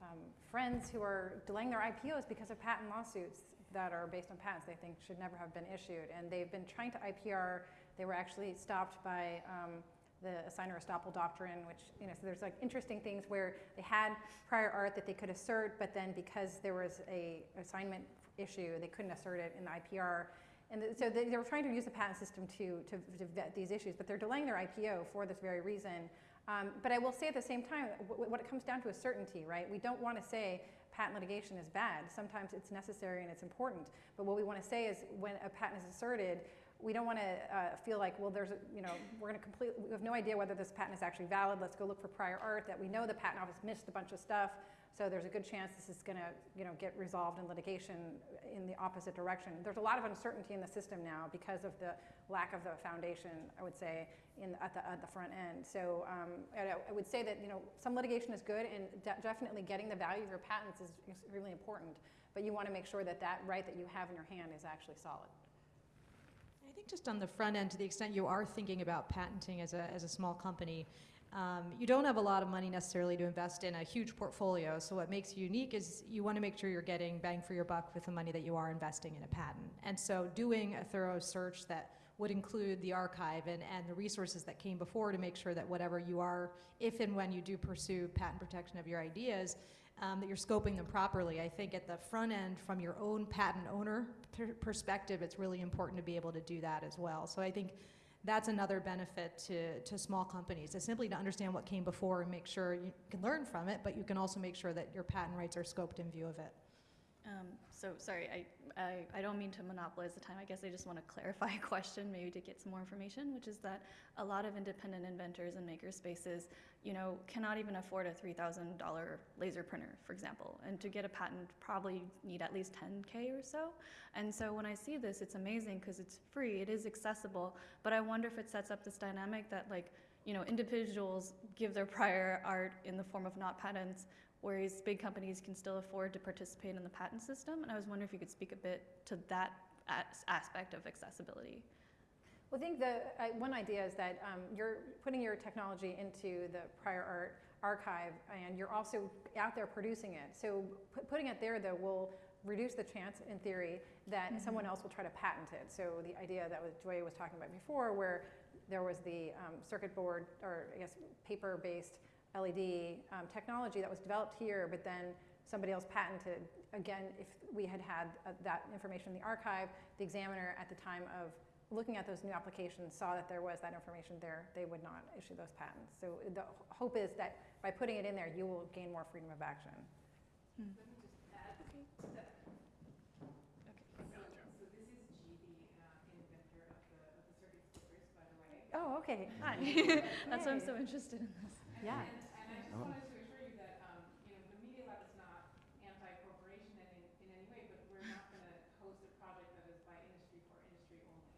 um, friends who are delaying their IPOs because of patent lawsuits that are based on patents they think should never have been issued. And they've been trying to IPR, they were actually stopped by um, the assignor estoppel doctrine, which, you know, so there's like interesting things where they had prior art that they could assert, but then because there was a assignment issue, they couldn't assert it in the IPR. And so they, they were trying to use the patent system to, to, to, vet these issues, but they're delaying their IPO for this very reason. Um, but I will say at the same time, what it comes down to is certainty, right? We don't want to say patent litigation is bad. Sometimes it's necessary and it's important. But what we want to say is when a patent is asserted, we don't want to uh, feel like, well, there's, a, you know, we're going to complete, we have no idea whether this patent is actually valid. Let's go look for prior art that we know the patent office missed a bunch of stuff. So there's a good chance this is going to, you know, get resolved in litigation in the opposite direction. There's a lot of uncertainty in the system now because of the lack of the foundation, I would say, in, at, the, at the front end. So um, I, would say that, you know, some litigation is good and de definitely getting the value of your patents is, really important. But you want to make sure that that right that you have in your hand is actually solid. I think just on the front end, to the extent you are thinking about patenting as a, as a small company, um, you don't have a lot of money necessarily to invest in a huge portfolio. So what makes you unique is you want to make sure you're getting bang for your buck with the money that you are investing in a patent. And so doing a thorough search that would include the archive and, and the resources that came before to make sure that whatever you are, if and when you do pursue patent protection of your ideas, um, that you're scoping them properly. I think at the front end, from your own patent owner per perspective, it's really important to be able to do that as well. So I think that's another benefit to, to small companies, is simply to understand what came before and make sure you can learn from it, but you can also make sure that your patent rights are scoped in view of it. Um, so sorry, I, I, I, don't mean to monopolize the time. I guess I just want to clarify a question, maybe to get some more information, which is that a lot of independent inventors and maker spaces, you know, cannot even afford a $3,000 laser printer, for example. And to get a patent, probably need at least 10K or so. And so when I see this, it's amazing because it's free, it is accessible, but I wonder if it sets up this dynamic that like, you know, individuals give their prior art in the form of not patents, whereas big companies can still afford to participate in the patent system. And I was wondering if you could speak a bit to that as aspect of accessibility. Well, I think the uh, one idea is that um, you're putting your technology into the prior art archive and you're also out there producing it. So putting it there though will reduce the chance in theory that mm -hmm. someone else will try to patent it. So the idea that was Joya was talking about before where there was the um, circuit board or I guess paper-based LED um, technology that was developed here, but then somebody else patented. Again, if we had had uh, that information in the archive, the examiner at the time of looking at those new applications saw that there was that information there, they would not issue those patents. So the hope is that by putting it in there, you will gain more freedom of action. Oh, okay, hi. That's why I'm so interested in this. Yeah. And I just wanted to assure you that, um, you know, the Media Lab is not anti-corporation in, in any way, but we're not going to host a project that is by industry for industry only.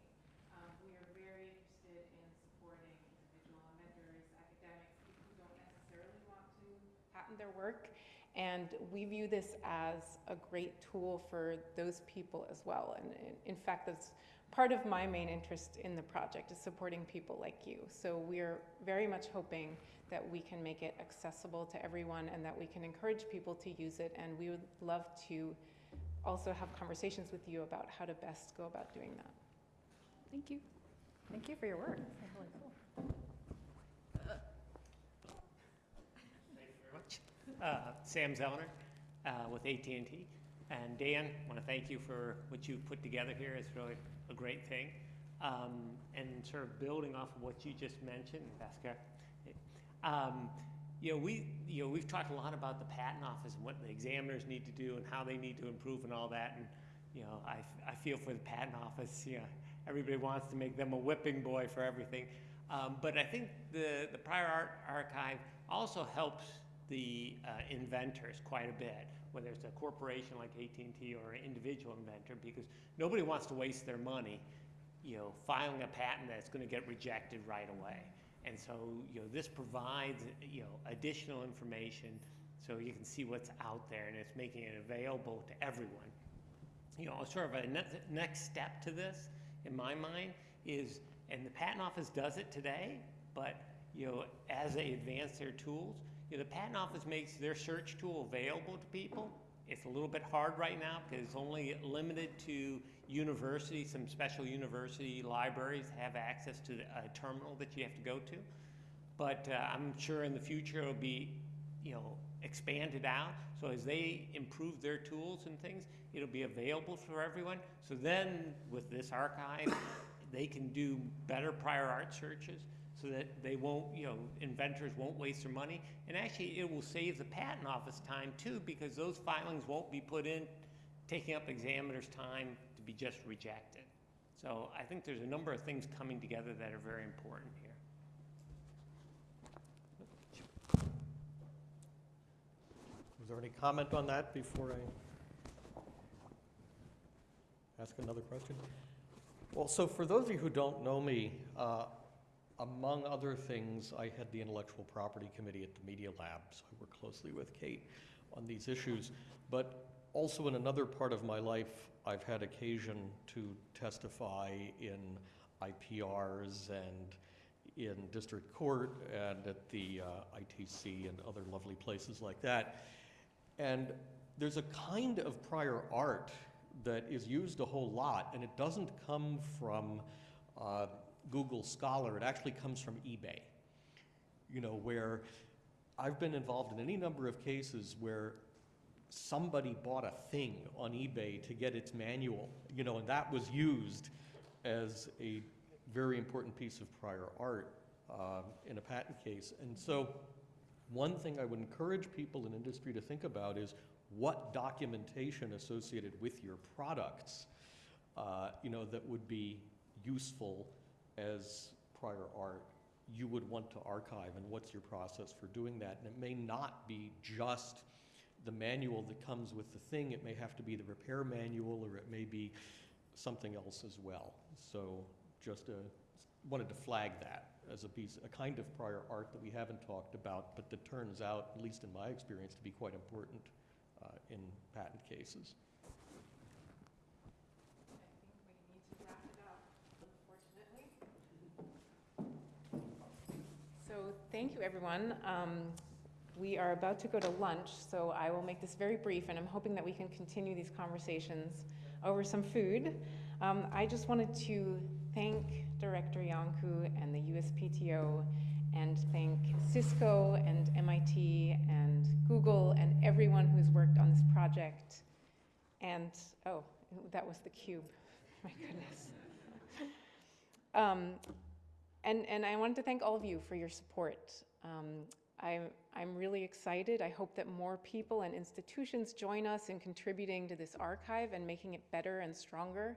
Um, we are very interested in supporting individual inventors, academics, people who don't necessarily want to patent their work. And we view this as a great tool for those people as well. And in- in fact, that's part of my main interest in the project is supporting people like you. So we're very much hoping that we can make it accessible to everyone and that we can encourage people to use it. And we would love to also have conversations with you about how to best go about doing that. Thank you. Thank you for your work. That's really cool. Uh, Sam Zellner uh, with AT&T. And Dan, I want to thank you for what you've put together here. It's really a great thing. Um, and sort of building off of what you just mentioned, Bhaskar, um, you know, we, you know, we've talked a lot about the patent office and what the examiners need to do and how they need to improve and all that. And, you know, I, I feel for the patent office, you know, everybody wants to make them a whipping boy for everything. Um, but I think the, the prior art archive also helps the uh, inventors quite a bit, whether it's a corporation like AT&T or an individual inventor, because nobody wants to waste their money, you know, filing a patent that's going to get rejected right away. And so, you know, this provides, you know, additional information so you can see what's out there and it's making it available to everyone. You know, sort of a ne- next step to this, in my mind, is, and the patent office does it today, but, you know, as they advance their tools, you know, the patent office makes their search tool available to people. It's a little bit hard right now because it's only limited to universities, some special university libraries have access to a terminal that you have to go to. But uh, I'm sure in the future it'll be, you know, expanded out. So as they improve their tools and things, it'll be available for everyone. So then with this archive, they can do better prior art searches so that they won't, you know, inventors won't waste their money. And actually, it will save the patent office time too, because those filings won't be put in, taking up examiners' time to be just rejected. So I think there's a number of things coming together that are very important here. Was there any comment on that before I ask another question? Well, so for those of you who don't know me, uh, among other things, I head the intellectual property committee at the Media Lab, so I work closely with Kate on these issues. But also in another part of my life, I've had occasion to testify in IPRs and in district court and at the uh, ITC and other lovely places like that. And there's a kind of prior art that is used a whole lot, and it doesn't come from uh, Google Scholar, it actually comes from eBay. You know, where I've been involved in any number of cases where somebody bought a thing on eBay to get its manual, you know, and that was used as a very important piece of prior art uh, in a patent case. And so, one thing I would encourage people in industry to think about is what documentation associated with your products, uh, you know, that would be useful as prior art you would want to archive and what's your process for doing that. And it may not be just the manual that comes with the thing, it may have to be the repair manual or it may be something else as well. So just uh, wanted to flag that as a piece, a kind of prior art that we haven't talked about, but that turns out, at least in my experience, to be quite important uh, in patent cases. I think we need to wrap it up, unfortunately. So thank you, everyone. Um, We are about to go to lunch, so I will make this very brief, and I'm hoping that we can continue these conversations over some food. Um, I just wanted to thank Director Iancu and the USPTO and thank Cisco and MIT and Google and everyone who's worked on this project. And, oh, that was the cube. My goodness. Um, and, and I wanted to thank all of you for your support. Um, I'm, I'm really excited. I hope that more people and institutions join us in contributing to this archive and making it better and stronger.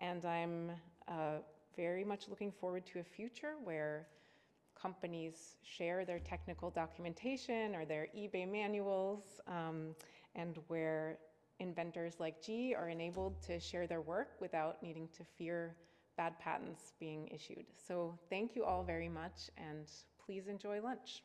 And I'm uh, very much looking forward to a future where companies share their technical documentation or their eBay manuals, um, and where inventors like Jie are enabled to share their work without needing to fear bad patents being issued. So thank you all very much, and please enjoy lunch.